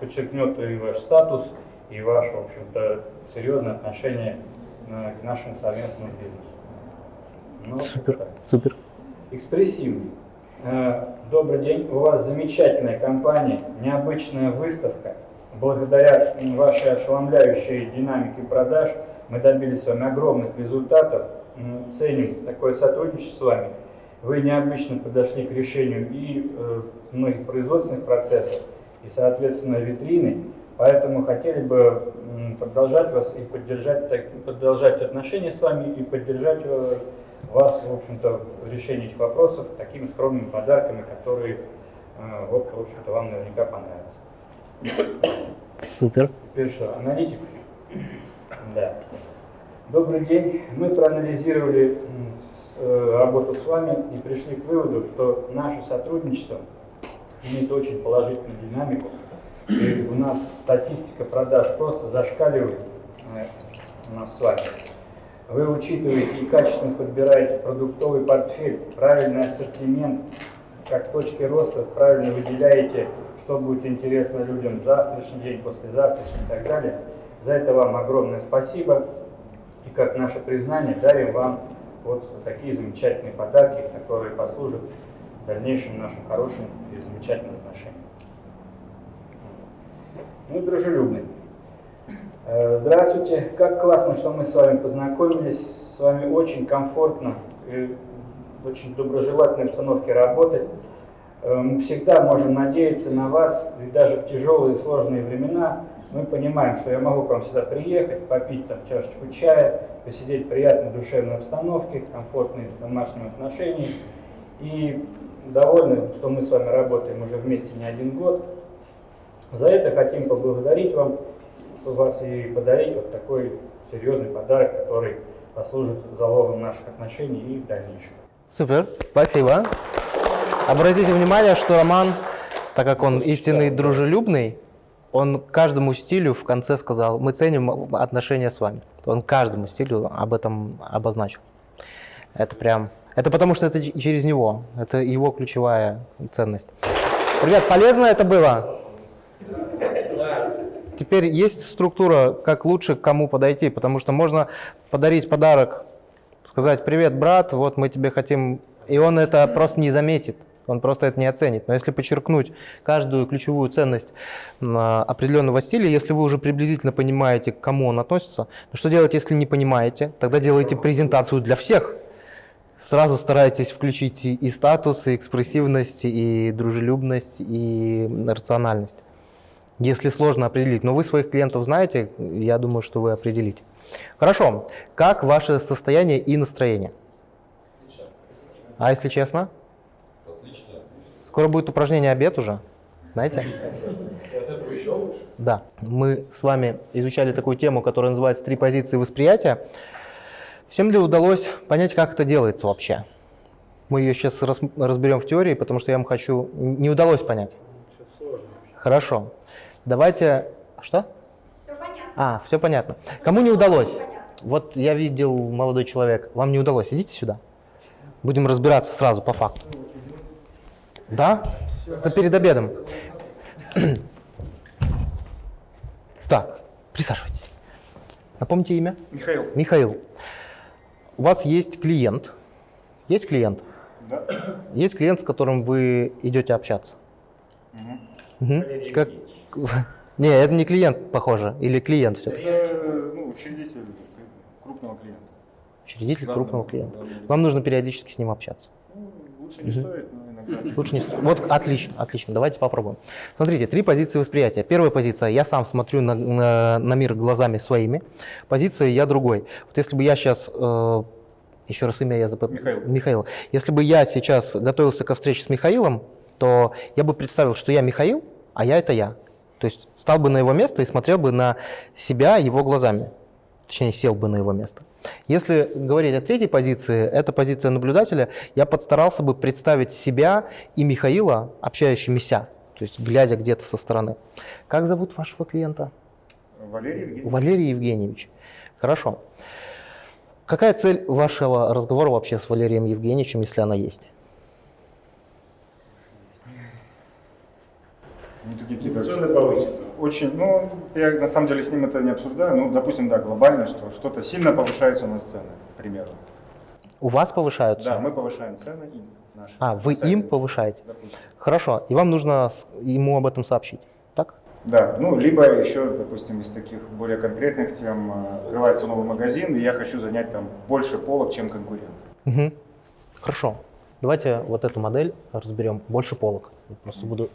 подчеркнет и ваш статус, и ваше, в общем-то, серьезное отношение к нашему совместному бизнесу. Ну, Супер, супер. Экспрессивный. Э, Добрый день. У вас замечательная компания, необычная выставка. Благодаря вашей ошеломляющей динамике продаж мы добились с вами огромных результатов. Ценим такое сотрудничество с вами. Вы необычно подошли к решению и э, многих производственных процессов, и, соответственно, витрины. Поэтому хотели бы продолжать вас и поддержать, так- продолжать отношения с вами и поддержать э, вас, в общем-то, в решении этих вопросов такими скромными подарками, которые, э, вот, в общем-то, вам наверняка понравятся. Супер. Теперь что, аналитик? Да. Добрый день. Мы проанализировали э, работу с вами и пришли к выводу, что наше сотрудничество имеет очень положительную динамику. И у нас статистика продаж просто зашкаливает э, у нас с вами. Вы учитываете и качественно подбираете продуктовый портфель, правильный ассортимент, как точки роста, правильно выделяете, что будет интересно людям завтрашний день, послезавтрашний и так далее. За это вам огромное спасибо. И как наше признание дарим вам вот такие замечательные подарки, которые послужат дальнейшим нашим хорошим и замечательным отношениям. Ну и дружелюбный. Э, Здравствуйте. Как классно, что мы с вами познакомились. С вами очень комфортно в очень доброжелательной обстановке работать. Э, Мы всегда можем надеяться на вас, и даже в тяжелые и сложные времена мы понимаем, что я могу к вам сюда приехать, попить там чашечку чая, посидеть в приятной душевной обстановке, комфортной домашнем отношении. И довольны, что мы с вами работаем уже вместе не один год. За это хотим поблагодарить вам, вас и подарить вот такой серьезный подарок, который послужит залогом наших отношений и в дальнейшем. Супер, спасибо. Обратите внимание, что Роман, так как он истинный дружелюбный, он каждому стилю в конце сказал, мы ценим отношения с вами. Он каждому стилю об этом обозначил. Это прям... Это потому, что это через него. Это его ключевая ценность. Ребят, полезно это было? Теперь есть структура, как лучше к кому подойти, потому что можно подарить подарок, сказать «Привет, брат, вот мы тебе хотим...» И он это просто не заметит. он просто это не оценит. Но если подчеркнуть каждую ключевую ценность а, определенного стиля, если вы уже приблизительно понимаете, к кому он относится, ну что делать, если не понимаете? Тогда делайте презентацию для всех. Сразу старайтесь включить и статус, и экспрессивность, и дружелюбность, и рациональность. Если сложно определить, но вы своих клиентов знаете, я думаю, что вы определите. Хорошо. Как ваше состояние и настроение? А если честно? Отлично. Скоро будет упражнение обед уже, знаете? Да. Мы с вами изучали такую тему, которая называется «Три позиции восприятия». Всем ли удалось понять, как это делается вообще? Мы ее сейчас разберем в теории, потому что я вам хочу... Не удалось понять. Хорошо. Давайте... Что? А, все понятно. Кому не удалось? Вот я видел молодой человек. Вам не удалось. Идите сюда. Будем разбираться сразу по факту. Да? Это перед обедом. Так, присаживайтесь. Напомните имя? Михаил. Михаил. У вас есть клиент. Есть клиент? Да. Есть клиент, с которым вы идете общаться. Мгм. Как... Не, это не клиент, похоже, или клиент все-таки. Это ну, учредитель крупного клиента. Учредитель Да, крупного клиента. да, да. Вам нужно периодически с ним общаться. Ну, лучше не стоит, но иногда. Лучше не стоит. Вот отлично, отлично. Давайте попробуем. Смотрите, три позиции восприятия. Первая позиция, я сам смотрю на, на- на мир глазами своими. Позиция, я другой. Вот если бы я сейчас, еще раз имя я запомнил. Михаил. Михаил. Если бы я сейчас готовился ко встрече с Михаилом, то я бы представил, что я Михаил, а я это я. То есть стал бы на его место и смотрел бы на себя его глазами. Точнее, сел бы на его место. Если говорить о третьей позиции, это позиция наблюдателя, я подстарался бы представить себя и Михаила, общающимися, то есть глядя где-то со стороны. Как зовут вашего клиента? Валерий Евгеньевич. Валерий Евгеньевич. Хорошо. Какая цель вашего разговора вообще с Валерием Евгеньевичем, если она есть? Ну, такие какие-то Очень, ну, я на самом деле с ним это не обсуждаю, ну, допустим, да, глобально, что что-то сильно повышается на сцене, к примеру. У вас повышаются? Да, мы повышаем цены им наши. А, вы Сами. им повышаете? Допустим. Хорошо. И вам нужно ему об этом сообщить, так? Да, ну, либо еще, допустим, из таких более конкретных тем, э, открывается новый магазин, и я хочу занять там больше полок, чем конкурент. Мгм. Хорошо. Давайте вот эту модель разберем. Больше полок. Просто буду...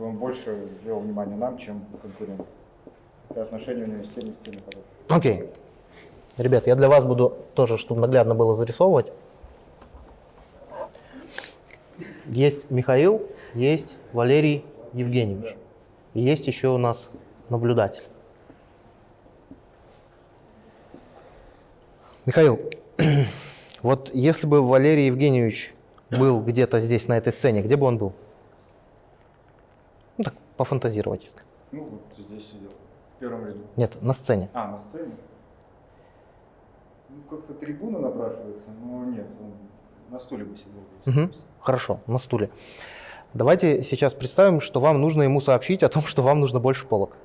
Чтобы он больше делал внимание нам, чем конкурент. Это отношение у него с теми, с теми. Окей. Ребят, я для вас буду тоже, чтобы наглядно было зарисовывать. Есть Михаил, есть Валерий Евгеньевич. И есть еще у нас наблюдатель. Михаил, вот если бы Валерий Евгеньевич был где-то здесь, на этой сцене, где бы он был? Пофантазировать. Ну, вот здесь сидел, в первом ряду. Нет, на сцене. А, на сцене? Ну, как-то трибуна напрашивается, но нет, он на стуле бы сидел здесь. Мгм. Хорошо, на стуле. Давайте сейчас представим, что вам нужно ему сообщить о том, что вам нужно больше полок.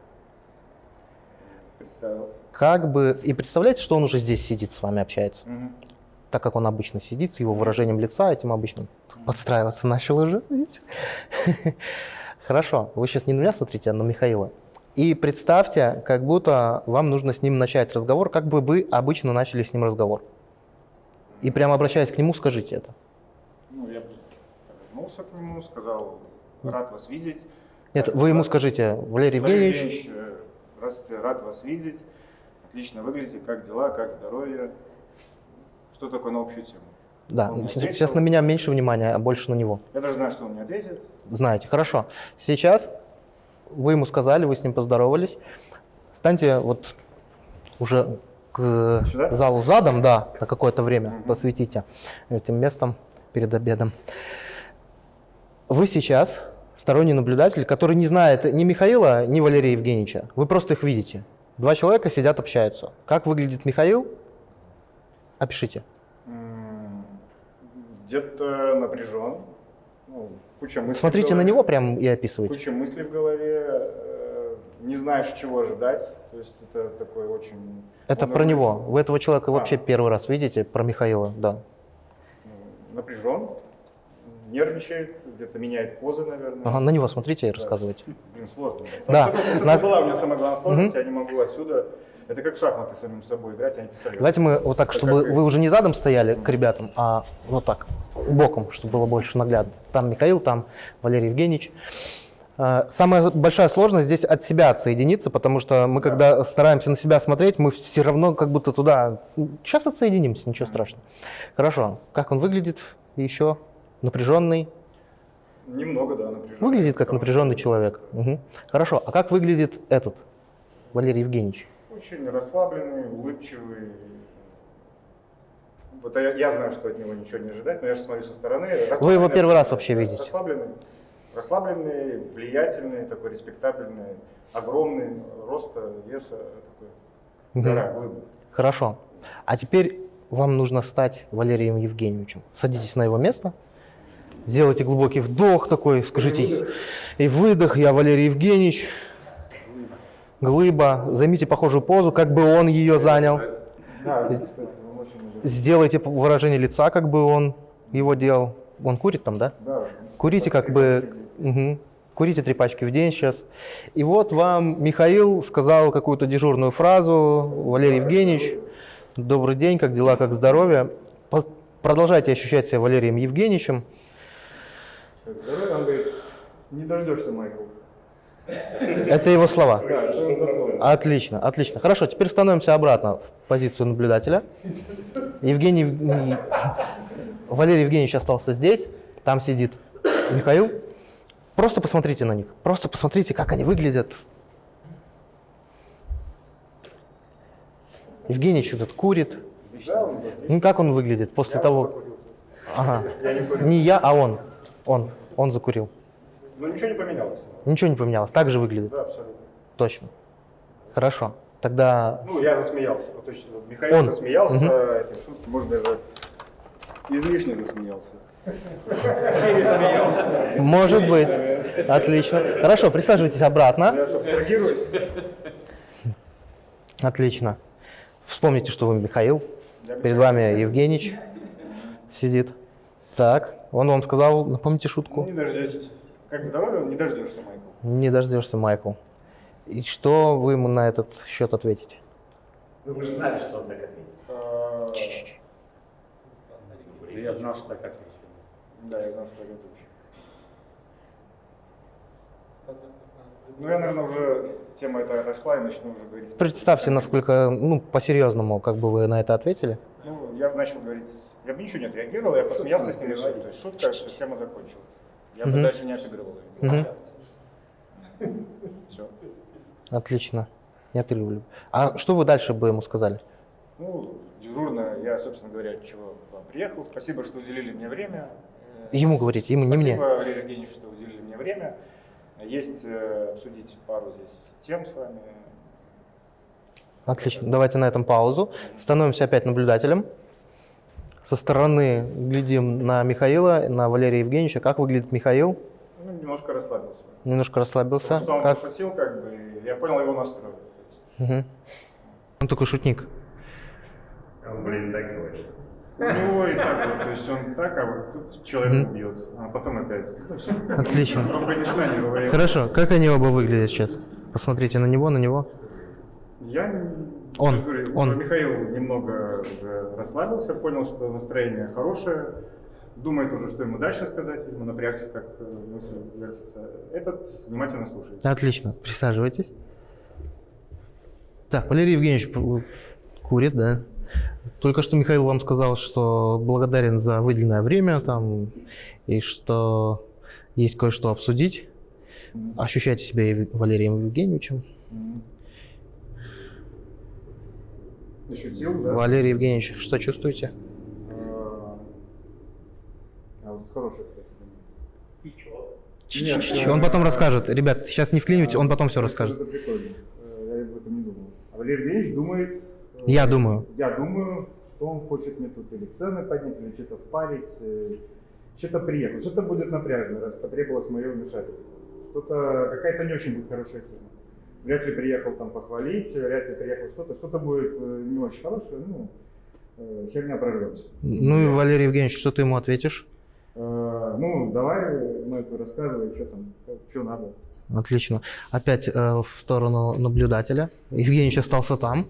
Представил. Как бы... И представляете, что он уже здесь сидит, с вами общается? Мгм. Так как он обычно сидит, с его выражением лица, этим обычным подстраиваться начал уже, видите? Хорошо, вы сейчас не на меня смотрите, а на Михаила. И представьте, как будто вам нужно с ним начать разговор, как бы вы обычно начали с ним разговор. И прямо обращаясь к нему, скажите это. Ну, я повернулся к нему, сказал, рад вас видеть. Нет, Как вы ему скажите, Валерий Валерий Евгеньевич, Евгеньевич, э, здравствуйте, рад вас видеть. Отлично выглядите, как дела, как здоровье. Что такое на общую тему? Да, Он мне с- ответил. сейчас на меня меньше внимания, а больше на него. Я даже знаю, что он мне ответит. Знаете, хорошо. Сейчас вы ему сказали, вы с ним поздоровались. Станьте вот уже к Сюда? залу задом, да, на какое-то время посвятите этим местом перед обедом. Вы сейчас сторонний наблюдатель, который не знает ни Михаила, ни Валерия Евгеньевича. Вы просто их видите. Два человека сидят, общаются. Как выглядит Михаил? Опишите. Где-то напряжен. Ну, куча мыслей Смотрите на него прям и описывайте. Куча мыслей в голове. э, Не знаешь, чего ожидать. То есть это такой очень... Это он про него. Вы этого человека А. вообще первый раз видите, про Михаила, да. напряжен, нервничает, где-то меняет позы, наверное. Ага, на него смотрите и рассказывайте. Блин, сложно. Да. Это, вот Нас- это была у меня самая главная сложность, Мгм. я не могу отсюда. Это как в шахматы самим собой играть, а не пистолет. Давайте мы вот так, чтобы как вы уже не задом стояли к ребятам, а вот так, боком, чтобы было больше наглядно. Там Михаил, там Валерий Евгеньевич. А, Самая большая сложность здесь от себя отсоединиться, потому что мы, когда стараемся на себя смотреть, мы все равно как будто туда... Сейчас отсоединимся, ничего страшного. Хорошо. Как он выглядит еще? Напряженный? Немного, да, напряжен. Выглядит как напряженный человек. Мгм. Хорошо. А как выглядит этот, Валерий Евгеньевич? Очень расслабленный, улыбчивый. Вот я, я знаю, что от него ничего не ожидать, но я же смотрю со стороны. Вы его первый раз вообще видите? Расслабленный, расслабленный, влиятельный, такой респектабельный, огромный, роста, веса, такой. Мгм. гора, глыба. Хорошо. А теперь вам нужно стать Валерием Евгеньевичем. Садитесь на его место, сделайте глубокий вдох такой, скажите и выдох, я Валерий Евгеньевич, глыба, займите похожую позу, как бы он ее занял. Сделайте выражение лица, как бы он его делал. Он курит там, да? Да. Курите как бы... мгм. Курите три пачки в день сейчас. И вот вам Михаил сказал какую-то дежурную фразу. Валерий Евгеньевич, добрый день, как дела, как здоровье. Продолжайте ощущать себя Валерием Евгеньевичем. Здоровье, он говорит, не дождешься, Майкл. Это его слова. Отлично, отлично. Хорошо, теперь становимся обратно в позицию наблюдателя. Евгений, Ев- Валерий Евгеньевич остался здесь, там сидит Михаил. Просто посмотрите на них, просто посмотрите, как они выглядят. Евгеньевич этот курит. Ну, как он выглядит после того... Ага. Я не курю. Не я, а он. Он. Он закурил. Но ничего не поменялось. Ничего не поменялось. Так же выглядит. Да, абсолютно. Точно. Хорошо. Тогда Ну, я засмеялся. Вот точно. Михаил Он. засмеялся Мгм. этой шутки, может даже излишне засмеялся. Может быть. Отлично. Хорошо, присаживайтесь обратно. Отлично. Вспомните, что вы Михаил. Перед вами Евгеньевич сидит. Так, он вам сказал, напомните шутку. Не дождетесь. Как здоровье, не дождешься, Майкл. Не дождешься, Майкл. И что вы ему на этот счет ответите? Ну, вы же знали, что он так ответит. Я знал, что так отвечу. Да, я знал, что так отвечу. Ну, я, наверное, уже тема эта отошла и начну уже говорить. Представьте, насколько, ну, по-серьезному, как бы вы на это ответили. Ну, я начал говорить, я бы ничего не отреагировал, я посмеялся с ним. То есть шутка, тема закончилась. Я бы дальше не отыгрывал. Все. Отлично. Не отрывали. А что вы дальше бы ему сказали? Ну, дежурно, я, собственно говоря, чего приехал. Спасибо, что уделили мне время. Ему говорите, ему, не мне. Спасибо, Валерий Евгеньевич, что уделили мне время. Есть э, обсудить пару здесь тем с вами. Отлично. Давайте на этом паузу. Становимся опять наблюдателем. Со стороны глядим на Михаила, на Валерия Евгеньевича. Как выглядит Михаил? Ну, немножко расслабился. Немножко расслабился. Потому что он Как? пошутил, как бы, я понял его настрой. Мгм. Он такой шутник. Он, блин, так говорит. У него и так вот, то есть он так, а вот тут человек убьет, а потом опять. Ну. Отлично. Хорошо. Как они оба выглядят сейчас? Посмотрите на него, на него. Я, не- Он, говорю, он. Михаил немного уже расслабился, понял, что настроение хорошее, думает уже, что ему дальше сказать, видимо, напрягся, как э, мысль вертится. Этот внимательно слушает. Отлично. Присаживайтесь. Так, Валерий Евгеньевич курит, да? Только что Михаил вам сказал, что благодарен за выделенное время там, и что есть кое-что обсудить. Ощущайте себя Валерием Евгеньевичем. Ощутил, да? Валерий Евгеньевич, что чувствуете? А а вот хороший, кстати. Он потом расскажет. Ребят, сейчас не вклинивайте, он потом все расскажет. Это прикольно. Э, Я об этом не думал. А Валерий Евгеньевич думает... э, Я думаю. Я думаю, что он хочет мне тут или цены поднять, или что-то впарить, э, что-то приехать. Что-то будет напряжно, раз потребовалось мое вмешательство. Что-то, какая-то не очень будет хорошая тема. Вряд ли приехал там похвалить, вряд ли приехал что-то, что-то будет э, не очень хорошее, ну, э, херня прорвется. Ну и Валерий Евгеньевич, что ты ему ответишь? Э, ну, давай, ну, это рассказывай, что там, что надо. Отлично. Опять э, в сторону наблюдателя. Евгеньевич остался там.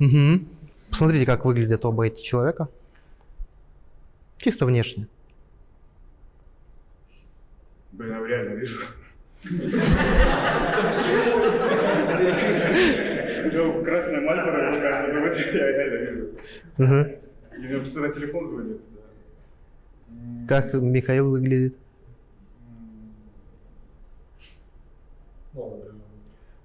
Мгм. Посмотрите, как выглядят оба эти человека. Чисто внешне. Блин, я реально вижу. Красная мальборо, в руках, ну, вот я реально вижу. И мне постоянно телефон звонит. Как Михаил выглядит?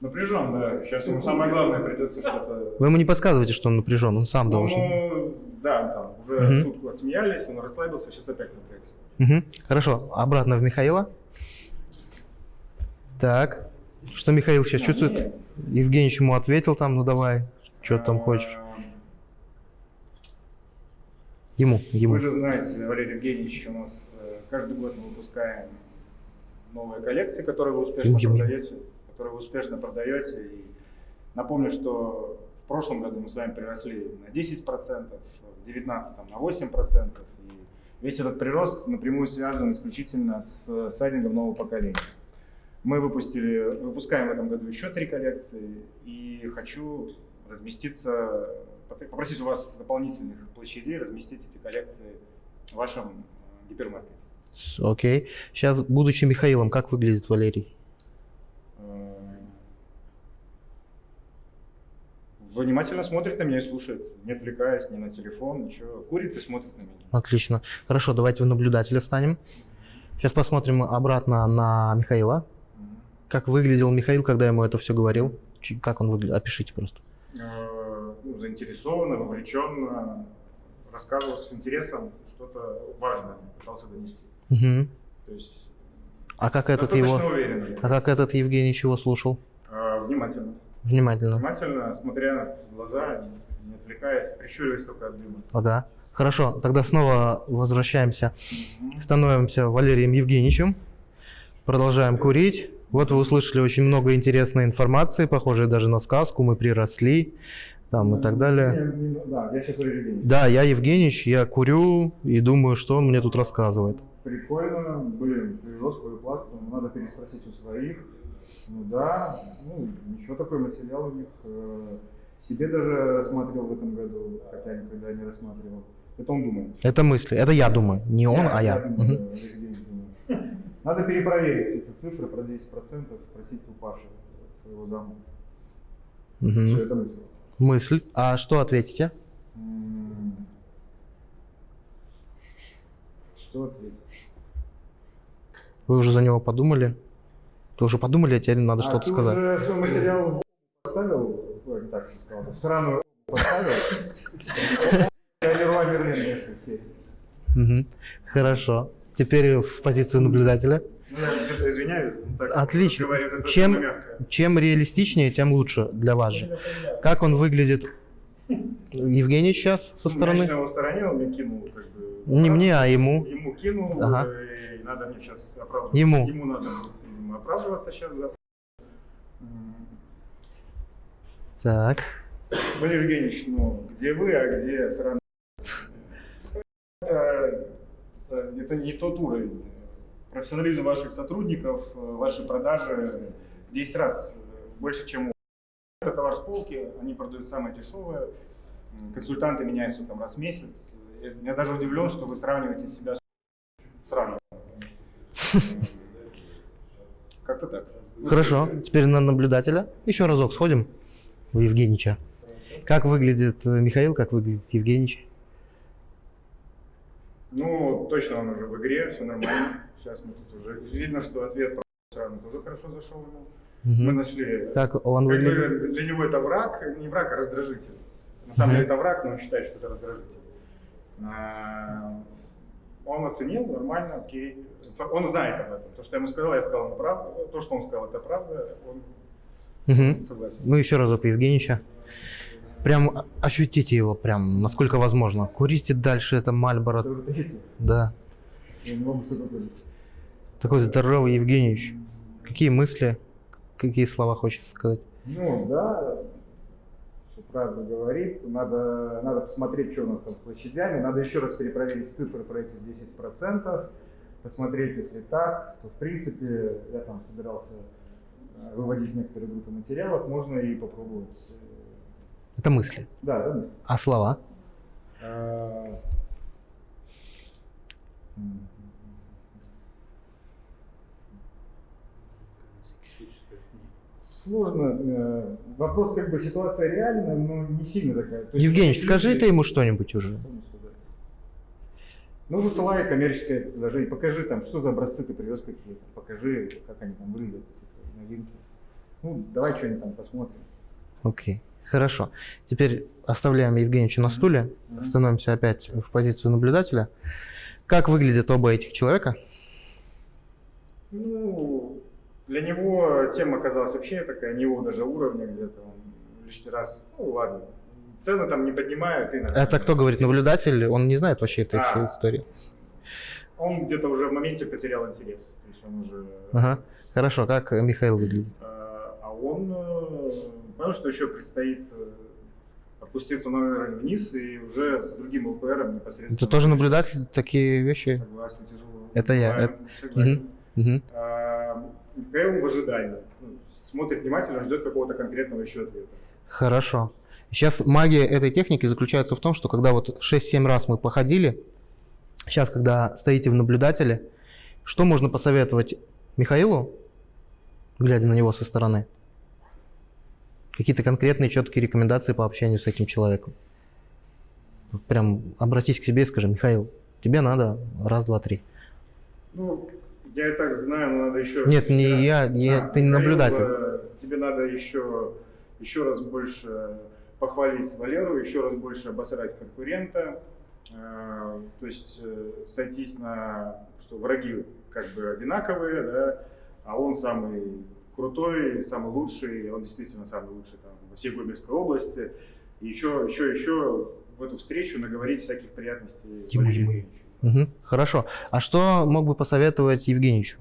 Напряжен, да. Сейчас ему самое главное придется что-то... Вы ему не подсказываете, что он напряжен, он сам Ну, должен. ну, да, там уже шутку отсмеялись, он расслабился, сейчас опять напрягся. Хорошо, обратно в Михаила. Так. Что Михаил сейчас чувствует? Евгеньевич ему ответил там, ну давай, что ты там хочешь. Ему, ему. Вы же знаете, Валерий Евгеньевич, у нас э, каждый год мы выпускаем новые коллекции, которые вы успешно Ему, ему. продаете, которые вы успешно продаете. И напомню, что в прошлом году мы с вами приросли на 10%, в 2019 на 8%. И весь этот прирост напрямую связан исключительно с сайдингом нового поколения. Мы выпустили, выпускаем в этом году еще три коллекции, и хочу разместиться, попросить у вас дополнительных площадей, разместить эти коллекции в вашем э, гипермаркете. Окей. Сейчас, будучи Михаилом, как выглядит Валерий? Э, Внимательно смотрит на меня и слушает, не отвлекаясь ни на телефон, ничего. Курит и смотрит на меня. Отлично. Хорошо, давайте в наблюдателя станем. Сейчас посмотрим обратно на Михаила. Как выглядел Михаил, когда ему это все говорил? Как он выглядел? Опишите просто. Э, ну, заинтересованно, вовлеченно, рассказывал с интересом, что-то важное пытался донести. Мгм. То есть А как этот его? уверенно. А как этот Евгений чего слушал? э, внимательно. Внимательно. Внимательно, смотря в глаза, не отвлекаясь, прищуриваясь только от дыма. Ага. Хорошо, тогда снова возвращаемся, становимся Валерием Евгеньевичем, продолжаем курить. Вот вы услышали очень много интересной информации, похожей даже на сказку, мы приросли, там и так далее. Да, я сейчас Евгеньевич. Да, я Евгеньевич, я курю и думаю, что он мне тут рассказывает. Прикольно, блин, прирост пласт, надо переспросить у своих. Ну да, ну ничего такой материал у них. э, Себе даже рассматривал в этом году, хотя никогда не рассматривал. Это он думает. Это мысли, это я думаю, не он, а я. думаю, Мгм. да, Валерий Евгеньевич думает. Надо перепроверить эти цифры про 10%, спросить у Паши, своего зама. Мгм. Всё, это мысль. Мысль. А что ответите? Что ответить? Вы уже за него подумали? Ты уже подумали, а теперь надо А, что-то ты сказать. уже свой материал поставил? Так сказал. В сраную поставил? Все. Мгм. Хорошо. Теперь в позицию наблюдателя. Ну, я извиняюсь. так Отлично. это Чем, чем реалистичнее, тем лучше для вас же. Как он выглядит? Евгений сейчас со Ну, стороны? Я его сторонил, он мне кинул, как бы. Не мне, а ему. Ему кинул, Ага. э, и надо мне сейчас оправдываться. Ему. Ему надо, видимо, оправдываться сейчас за... Так. Валерий Евгеньевич, ну, где вы, а где сраный... Это, это не тот уровень. Профессионализм ваших сотрудников, э, ваши продажи в 10 раз э, больше, чем у это товар с полки, они продают самое дешевое, консультанты меняются там раз в месяц. Я, даже удивлен, что вы сравниваете себя с сраным. Как-то так. Хорошо. Теперь на наблюдателя. Еще разок сходим в Евгенича. Как выглядит э, Михаил, как выглядит Евгенич? Ну, точно он уже в игре, все нормально. Сейчас мы тут уже... Видно, что ответ сраный тоже хорошо зашел ему. Мгм. Мы нашли... Как он как бы? Для него это враг, не враг, а раздражитель. На самом деле это враг, но он считает, что это раздражитель. А, Он оценил, нормально, окей. Он знает об этом. То, что я ему сказал, я сказал ему правду. То, что он сказал, это правда. Он Мгм. согласен. Ну, еще разок Евгенича. Прям ощутите его, прям, насколько возможно. Курите дальше, это Мальборо. Да. Такой здоровый Евгеньевич. Какие мысли, какие слова хочется сказать? Ну, да. правду говорит. Надо, надо посмотреть, что у нас там с площадями. Надо еще раз перепроверить цифры про эти 10%. Посмотреть, если так, то в принципе я там собирался э, выводить некоторые группы материалов, можно и попробовать. Это мысли. Да, это мысли. А слова? Сложно. э, Вопрос как бы ситуация реальная, но не сильно такая. То Евгений, скажи ты ему что-нибудь уже. Ну, высылай коммерческое предложение, покажи там, что за образцы ты привез какие-то, покажи, как они там выглядят, новинки. Ну, давай что-нибудь там посмотрим. Окей, хорошо. Теперь оставляем Евгеньевича на стуле, становимся опять в позицию наблюдателя. Как выглядят оба этих человека? Ну, для него тема оказалась вообще такая, не его даже уровня где-то. Он лишний раз, ну ладно, цены там не поднимают. И нормально. Это кто говорит? Наблюдатель? Он не знает вообще этой всей А. истории. Он где-то уже в моменте потерял интерес. То есть он уже... Ага. Хорошо, как э, Михаил выглядит? А а он понял, что еще предстоит э, опуститься на уровень вниз и уже с другим ЛПРом непосредственно. Это тоже наблюдатель такие вещи? Согласен, тяжело. Это я. Это- согласен. Мгм. А, Михаил в ожидании. Ну, Смотрит внимательно, ждет какого-то конкретного еще ответа. Хорошо. Сейчас магия этой техники заключается в том, что когда вот 6-7 раз мы походили, сейчас, когда стоите в наблюдателе, что можно посоветовать Михаилу, глядя на него со стороны? Какие-то конкретные, четкие рекомендации по общению с этим человеком? Прям обратись к себе и скажи, Михаил, тебе надо раз, два, три. Ну, я и так знаю, но надо еще... Нет, не раз- я, не- А, ты не наблюдатель. э, Тебе надо еще, еще раз больше похвалить Валеру, еще раз больше обосрать конкурента. Э, То есть э, сойтись на, что враги как бы одинаковые, да, а он самый крутой, самый лучший, он действительно самый лучший там, во всей Гомельской области. И еще, еще, еще в эту встречу наговорить всяких приятностей ему. Евгеньевичу. Мгм, Хорошо. А что мог бы посоветовать Евгеньевичу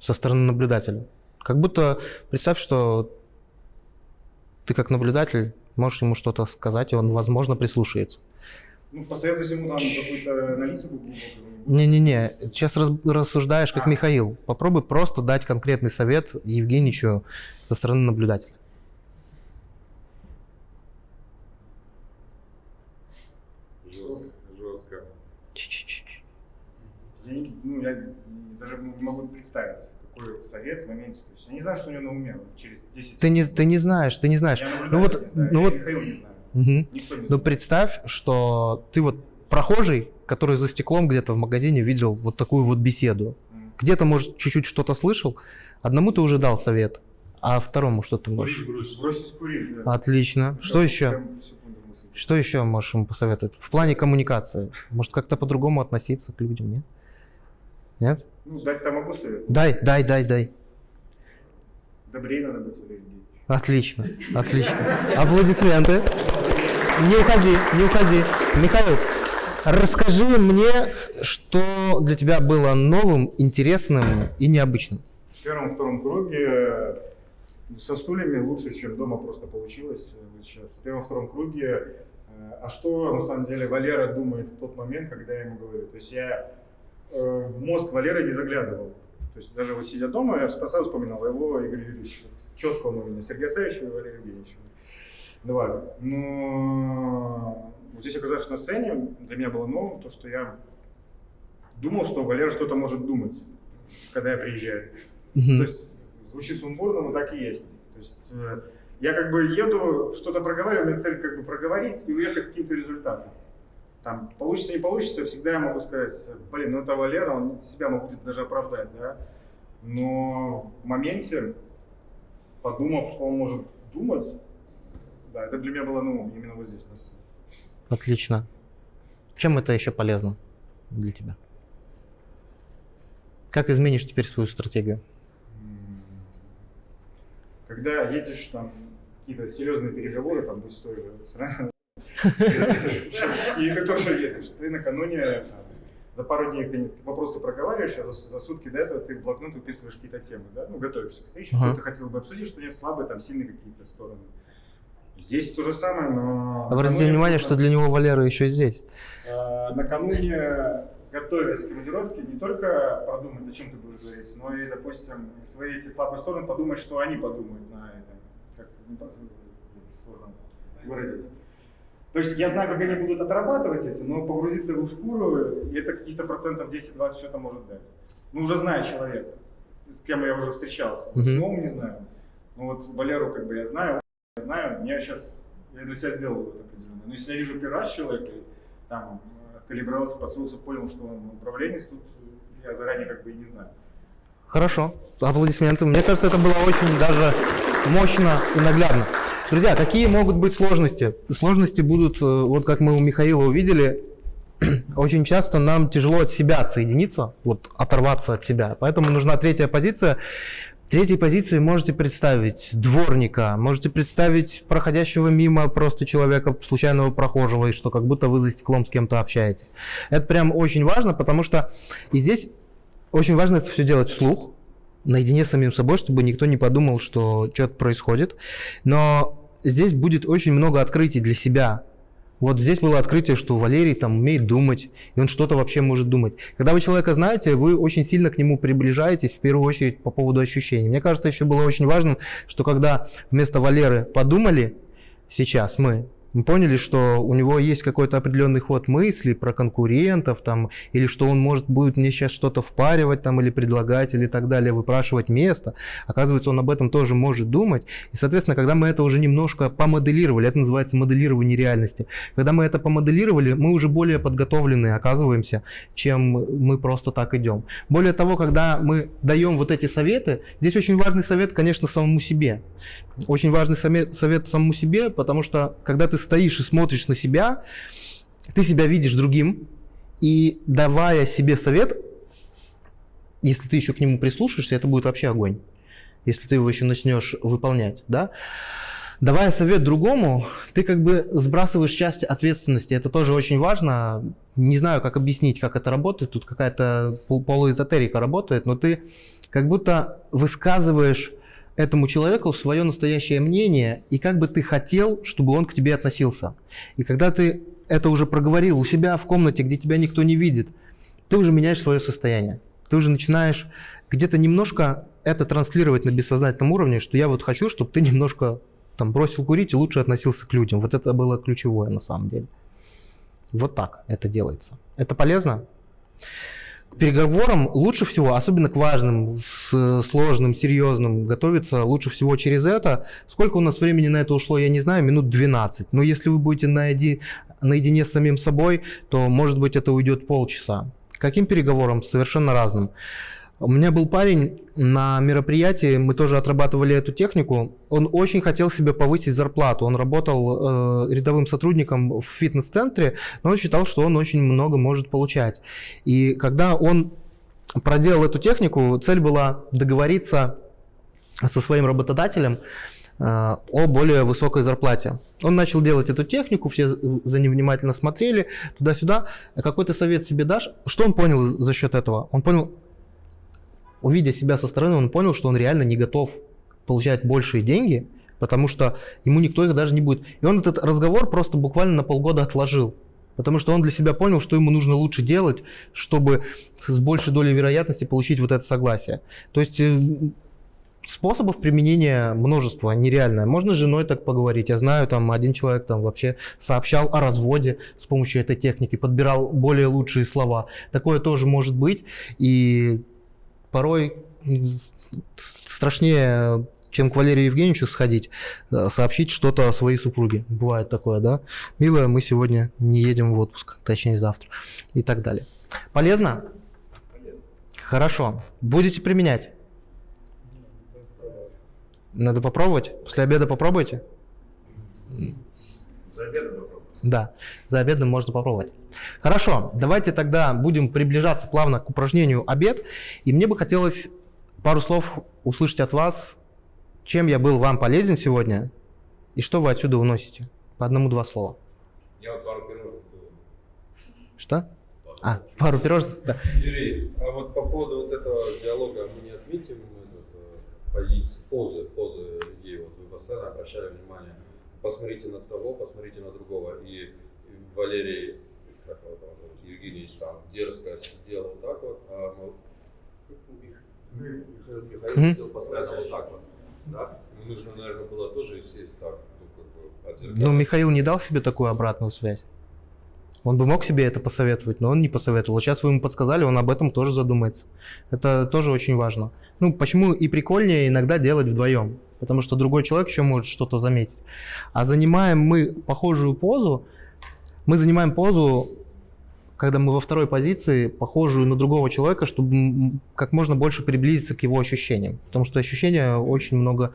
со стороны наблюдателя? Как будто представь, что ты как наблюдатель можешь ему что-то сказать, и он, возможно, прислушается. Ну, посоветуй ему там какую-то аналитику глубокую. Не-не-не, сейчас раз- рассуждаешь как. Михаил. Попробуй просто дать конкретный совет Евгеньевичу со стороны наблюдателя. Жестко, жестко. Я, не- ну, я даже не могу представить, какой совет в моменте. То есть я не знаю, что у него на уме через 10 Ты не, ты не знаешь, ты не знаешь. Я Ну вот, не знаю, ну я вот, Михаил не знаю. Мгм. Никто не Ну знает. представь, что ты вот прохожий, который за стеклом где-то в магазине видел вот такую вот беседу. Где-то, может, чуть-чуть что-то слышал, одному ты уже дал совет, а второму что ты можешь? Бросить курить, да. Отлично. Что Да, еще? секунду мысли. Что еще можешь ему посоветовать? В плане коммуникации. Может, как-то по-другому относиться к людям, нет? Нет? Ну, дать-то могу совет. Дай, дай, дай, дай. Добрее надо быть. Отлично, отлично. Аплодисменты. Не уходи, не уходи. Михаил, расскажи мне, что для тебя было новым, интересным и необычным. В первом-втором круге э, со стульями лучше, чем дома просто получилось э, сейчас. В первом-втором круге, э, а что на самом деле Валера думает в тот момент, когда я ему говорю? То есть я в мозг Валеры не заглядывал. То есть даже вот сидя дома, я сразу вспоминал его Игорь Юрьевич. Четко он у меня. Сергей Савич и Валерий Евгеньевич. Два. Но вот здесь оказавшись на сцене, для меня было новым то, что я думал, что Валера что-то может думать, когда я приезжаю. Мгм. То есть звучит сумбурно, но так и есть. То есть э, я как бы еду, что-то проговариваю, у меня цель как бы проговорить и уехать с каким-то результатом. Там получится, не получится, всегда я могу сказать, блин, ну это Валера, он себя мог где-то даже оправдать, да. Но в моменте, подумав, что он может думать, да, это для меня было, ну, именно вот здесь, на сцене. Отлично. Чем это еще полезно для тебя? Как изменишь теперь свою стратегию? Когда едешь там какие-то серьезные переговоры, там то сразу, и ты тоже едешь, ты накануне за пару дней ты вопросы проговариваешь, а за, за сутки до этого ты в блокнот выписываешь какие-то темы, да, ну, готовишься к встрече, Ага. что ты хотел бы обсудить, что нет слабые, там, сильные какие-то стороны. Здесь то же самое, но... Обратите внимание, что для него Валера еще здесь. Э, Накануне, готовясь к командировке, не только продумать, о чем ты будешь говорить, но и, допустим, свои эти слабые стороны подумать, что они подумают на это. Как не по- сложно выразить. То есть я знаю, как они будут отрабатывать эти, но погрузиться в их шкуру, это какие-то процентов 10-20 что-то может дать. Ну, уже знаю человека, с кем я уже встречался. Вот С Мгм. новым не знаю. Ну вот Валеру как бы я знаю, знаю, мне сейчас, я для себя сделал вывод определенный. Но если я вижу первый раз человека, там калибровался, подсунулся, понял, что он управленец, тут я заранее как бы и не знаю. Хорошо, аплодисменты. Мне кажется, это было очень даже мощно и наглядно. Друзья, какие могут быть сложности? Сложности будут, э, вот как мы у Михаила увидели, очень часто нам тяжело от себя отсоединиться, вот оторваться от себя. Поэтому нужна третья позиция. Третьей позиции можете представить дворника, можете представить проходящего мимо просто человека, случайного прохожего, и что как будто вы за стеклом с кем-то общаетесь. Это прям очень важно, потому что и здесь очень важно это все делать вслух, наедине с самим собой, чтобы никто не подумал, что что-то происходит. Но здесь будет очень много открытий для себя. Вот здесь было открытие, что Валерий там умеет думать, и он что-то вообще может думать. Когда вы человека знаете, вы очень сильно к нему приближаетесь, в первую очередь по поводу ощущений. Мне кажется, еще было очень важным, что когда вместо Валеры подумали, сейчас мы, мы поняли, что у него есть какой-то определенный ход мыслей про конкурентов, там, или что он может будет мне сейчас что-то впаривать там, или предлагать, или так далее, выпрашивать место. Оказывается, он об этом тоже может думать. И, соответственно, когда мы это уже немножко помоделировали, это называется моделирование реальности, когда мы это помоделировали, мы уже более подготовленные оказываемся, чем мы просто так идем. Более того, когда мы даем вот эти советы, здесь очень важный совет, конечно, самому себе. Очень важный совет самому себе, потому что когда ты стоишь и смотришь на себя, ты себя видишь другим, и давая себе совет, если ты еще к нему прислушаешься, это будет вообще огонь. Если ты его еще начнешь выполнять, да? Давая совет другому, ты как бы сбрасываешь часть ответственности. Это тоже очень важно. Не знаю, как объяснить, как это работает. Тут какая-то пол- полуэзотерика работает, но ты как будто высказываешь этому человеку свое настоящее мнение, и как бы ты хотел, чтобы он к тебе относился. И когда ты это уже проговорил у себя в комнате, где тебя никто не видит, ты уже меняешь свое состояние. Ты уже начинаешь где-то немножко это транслировать на бессознательном уровне, что я вот хочу, чтобы ты немножко там бросил курить и лучше относился к людям. Вот это было ключевое на самом деле. Вот так это делается. Это полезно? Переговорам лучше всего, особенно к важным, с- сложным, серьезным, готовиться лучше всего через это. Сколько у нас времени на это ушло, я не знаю, минут 12. Но если вы будете наеди- наедине с самим собой, то, может быть, это уйдет полчаса. Каким переговорам? Совершенно разным. У меня был парень на мероприятии, мы тоже отрабатывали эту технику. Он очень хотел себе повысить зарплату. Он работал э, рядовым сотрудником в фитнес-центре, но он считал, что он очень много может получать. И когда он проделал эту технику, цель была договориться со своим работодателем э, о более высокой зарплате. Он начал делать эту технику, все за ним внимательно смотрели, туда-сюда. Какой-то совет себе дашь? Что он понял за счет этого? Он понял, увидя себя со стороны, он понял, что он реально не готов получать большие деньги, потому что ему никто их даже не будет. И он этот разговор просто буквально на полгода отложил. Потому что он для себя понял, что ему нужно лучше делать, чтобы с большей долей вероятности получить вот это согласие. То есть э, способов применения множество, нереальное. Можно с женой так поговорить. Я знаю, там один человек там вообще сообщал о разводе с помощью этой техники, подбирал более лучшие слова. Такое тоже может быть. И порой страшнее, чем к Валерию Евгеньевичу сходить, э, сообщить что-то о своей супруге. Бывает такое, да? Милая, мы сегодня не едем в отпуск, точнее завтра. И так далее. Полезно? Хорошо. Будете применять? Надо попробовать? После обеда попробуйте? За обедом. Да, за обедом можно попробовать. Хорошо, давайте тогда будем приближаться плавно к упражнению обед. И мне бы хотелось пару слов услышать от вас, чем я был вам полезен сегодня и что вы отсюда уносите. По одному-два слова. Я вот пару пирожных. Что? А, пару пирожных? Да. Юрий, а вот по поводу вот этого диалога мы не отметим э, позиции, позы, позы людей. Вот вы постоянно обращали внимание посмотрите на того, посмотрите на другого. И, Валерий, как его там, зовут, Евгеньевич там дерзко сидел вот так вот, а мы- Михаил, Михаил сидел постоянно вот так вот. Да? Нужно, наверное, было тоже сесть так, ну, как бы. Ну, Михаил не дал себе такую обратную связь. Он бы мог себе это посоветовать, но он не посоветовал. Сейчас вы ему подсказали, он об этом тоже задумается. Это тоже очень важно. Ну, почему и прикольнее иногда делать вдвоем? Потому что другой человек еще может что-то заметить. А занимаем мы похожую позу, мы занимаем позу, когда мы во второй позиции, похожую на другого человека, чтобы как можно больше приблизиться к его ощущениям. Потому что ощущения очень много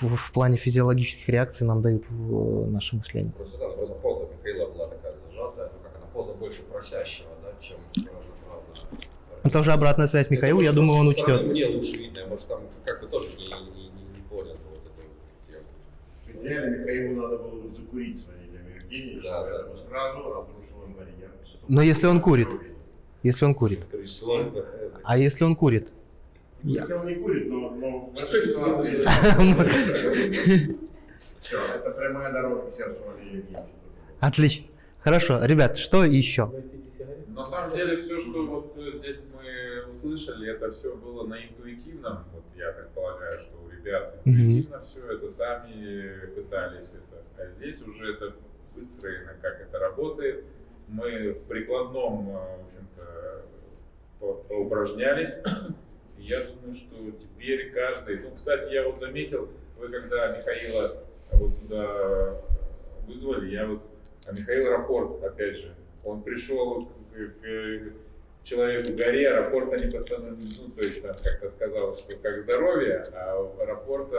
в, в плане физиологических реакций нам дают э, наше мышление. Просто, да, просто поза Михаила была такая зажатая, ну как она, поза больше просящего, да, чем равноправная. Это уже обратная связь Михаила, я думаю, он учтет. Мне лучше видно, может там как бы тоже не понял вот эту тему. Идеале Михаилу надо было бы закурить с Ванилием Евгеньевичем, Да, да. поэтому сразу разрушил им барьер. Но если он курит, если он курит, а если он курит? Михаил не курит, но, но. Все, это прямая дорога к сердцу Валерия Евгеньевича. Отлично. Хорошо, ребят, что еще? На самом деле все, что вот э, здесь мы услышали, это все было на интуитивном. Вот я предполагаю, что у ребят интуитивно все это сами пытались это. А здесь уже это выстроено, как это работает. Мы в прикладном, э, в общем-то, по- поупражнялись. Я думаю, что теперь каждый... Ну, кстати, я вот заметил, вы когда Михаила вот сюда вызвали, я вот... А Михаил Рапорт, опять же, он пришел к, к человеку горе, рапорта не постановил, ну, то есть там как-то сказал, что как здоровье, а рапорта...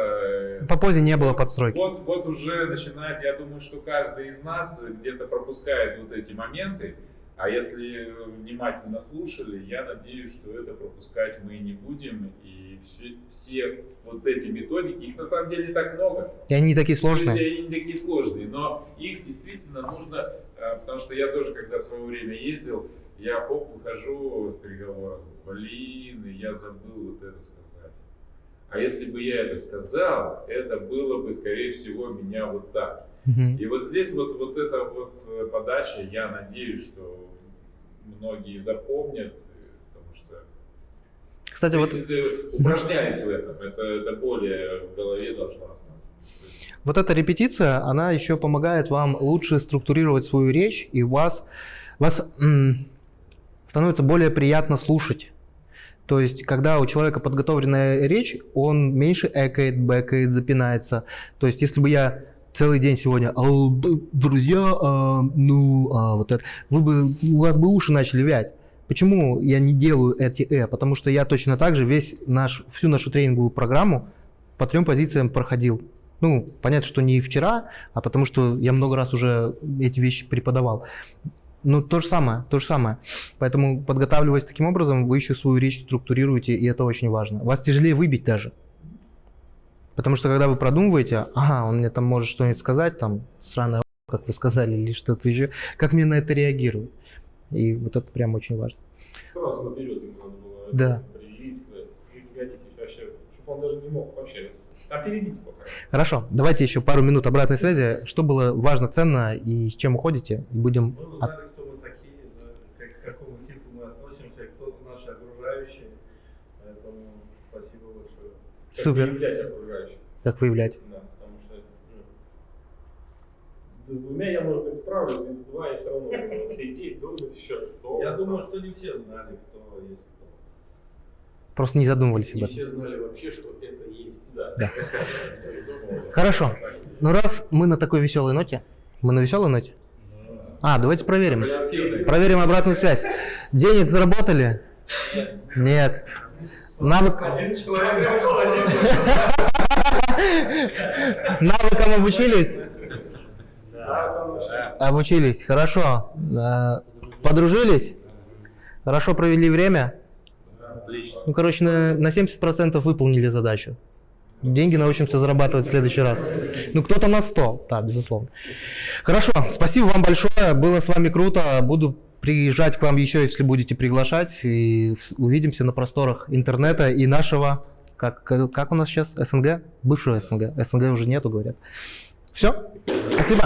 э, По позе не было подстройки. вот, вот уже начинает, я думаю, что каждый из нас где-то пропускает вот эти моменты, а если внимательно слушали, я надеюсь, что это пропускать мы не будем, и все, все вот эти методики, их на самом деле не так много. И они не такие То есть сложные. они не такие сложные, но их действительно нужно, э, потому что я тоже, когда в свое время ездил, я хоп, выхожу с переговоров, блин, я забыл вот это сказать. А если бы я это сказал, это было бы, скорее всего, меня вот так. И вот здесь вот, вот эта вот э, подача, я надеюсь, что многие запомнят, э, потому что Кстати, вот, это- упражняясь в этом, это, это более в голове должно остаться. Вот эта репетиция, она еще помогает вам лучше структурировать свою речь, и у вас, вас становится более приятно слушать. То есть, когда у человека подготовленная речь, он меньше экает, бэкает, запинается. То есть, если бы я целый день сегодня, «Ау, д- друзья, а, ну, а, вот это, вы бы, у вас бы уши начали вять. Почему я не делаю эти э? Потому что я точно так же весь наш, всю нашу тренинговую программу по трем позициям проходил. Ну, понятно, что не вчера, а потому что я много раз уже эти вещи преподавал. Ну, то же самое, то же самое. Поэтому, подготавливаясь таким образом, вы еще свою речь структурируете, и это очень важно. Вас тяжелее выбить даже. Потому что, когда вы продумываете, ага, он мне там может что-нибудь сказать, там, сраная как вы сказали, или что-то еще, как мне на это реагируют. И вот это прям очень важно. Сразу наперед ему надо было Да. определить, да, вообще, чтобы он даже не мог вообще. Опередите пока. Хорошо, давайте еще пару минут обратной связи. Что было важно, ценно и с чем уходите? И Будем... Мы от- узнали, кто мы такие, да, как, к какому типу мы относимся, кто наши окружающие. Поэтому спасибо большое. Как Супер. выявлять окружающих. Как выявлять? Да, потому что ну, с двумя я, может быть, справлюсь, два я все равно сидеть, думать еще, что. Я думаю, что не все знали, кто есть. Просто не задумывались об этом. все знали вообще, что это есть. Да. Да. Хорошо. Ну раз мы на такой веселой ноте, мы на веселой ноте? А, давайте проверим. Проверим обратную связь. Денег заработали? Нет. Навык... Один человек Навыкам обучились? Обучились. Хорошо. Э, Подружились? Хорошо провели время? Отлично. Ну, короче, на, на 70% выполнили задачу. Деньги научимся зарабатывать в следующий раз. Ну, кто-то на 100, да, безусловно. Хорошо, спасибо вам большое, было с вами круто. Буду приезжать к вам еще, если будете приглашать. И увидимся на просторах интернета и нашего, как как у нас сейчас, СНГ? Бывшего СНГ. СНГ уже нету, говорят. Все? Спасибо.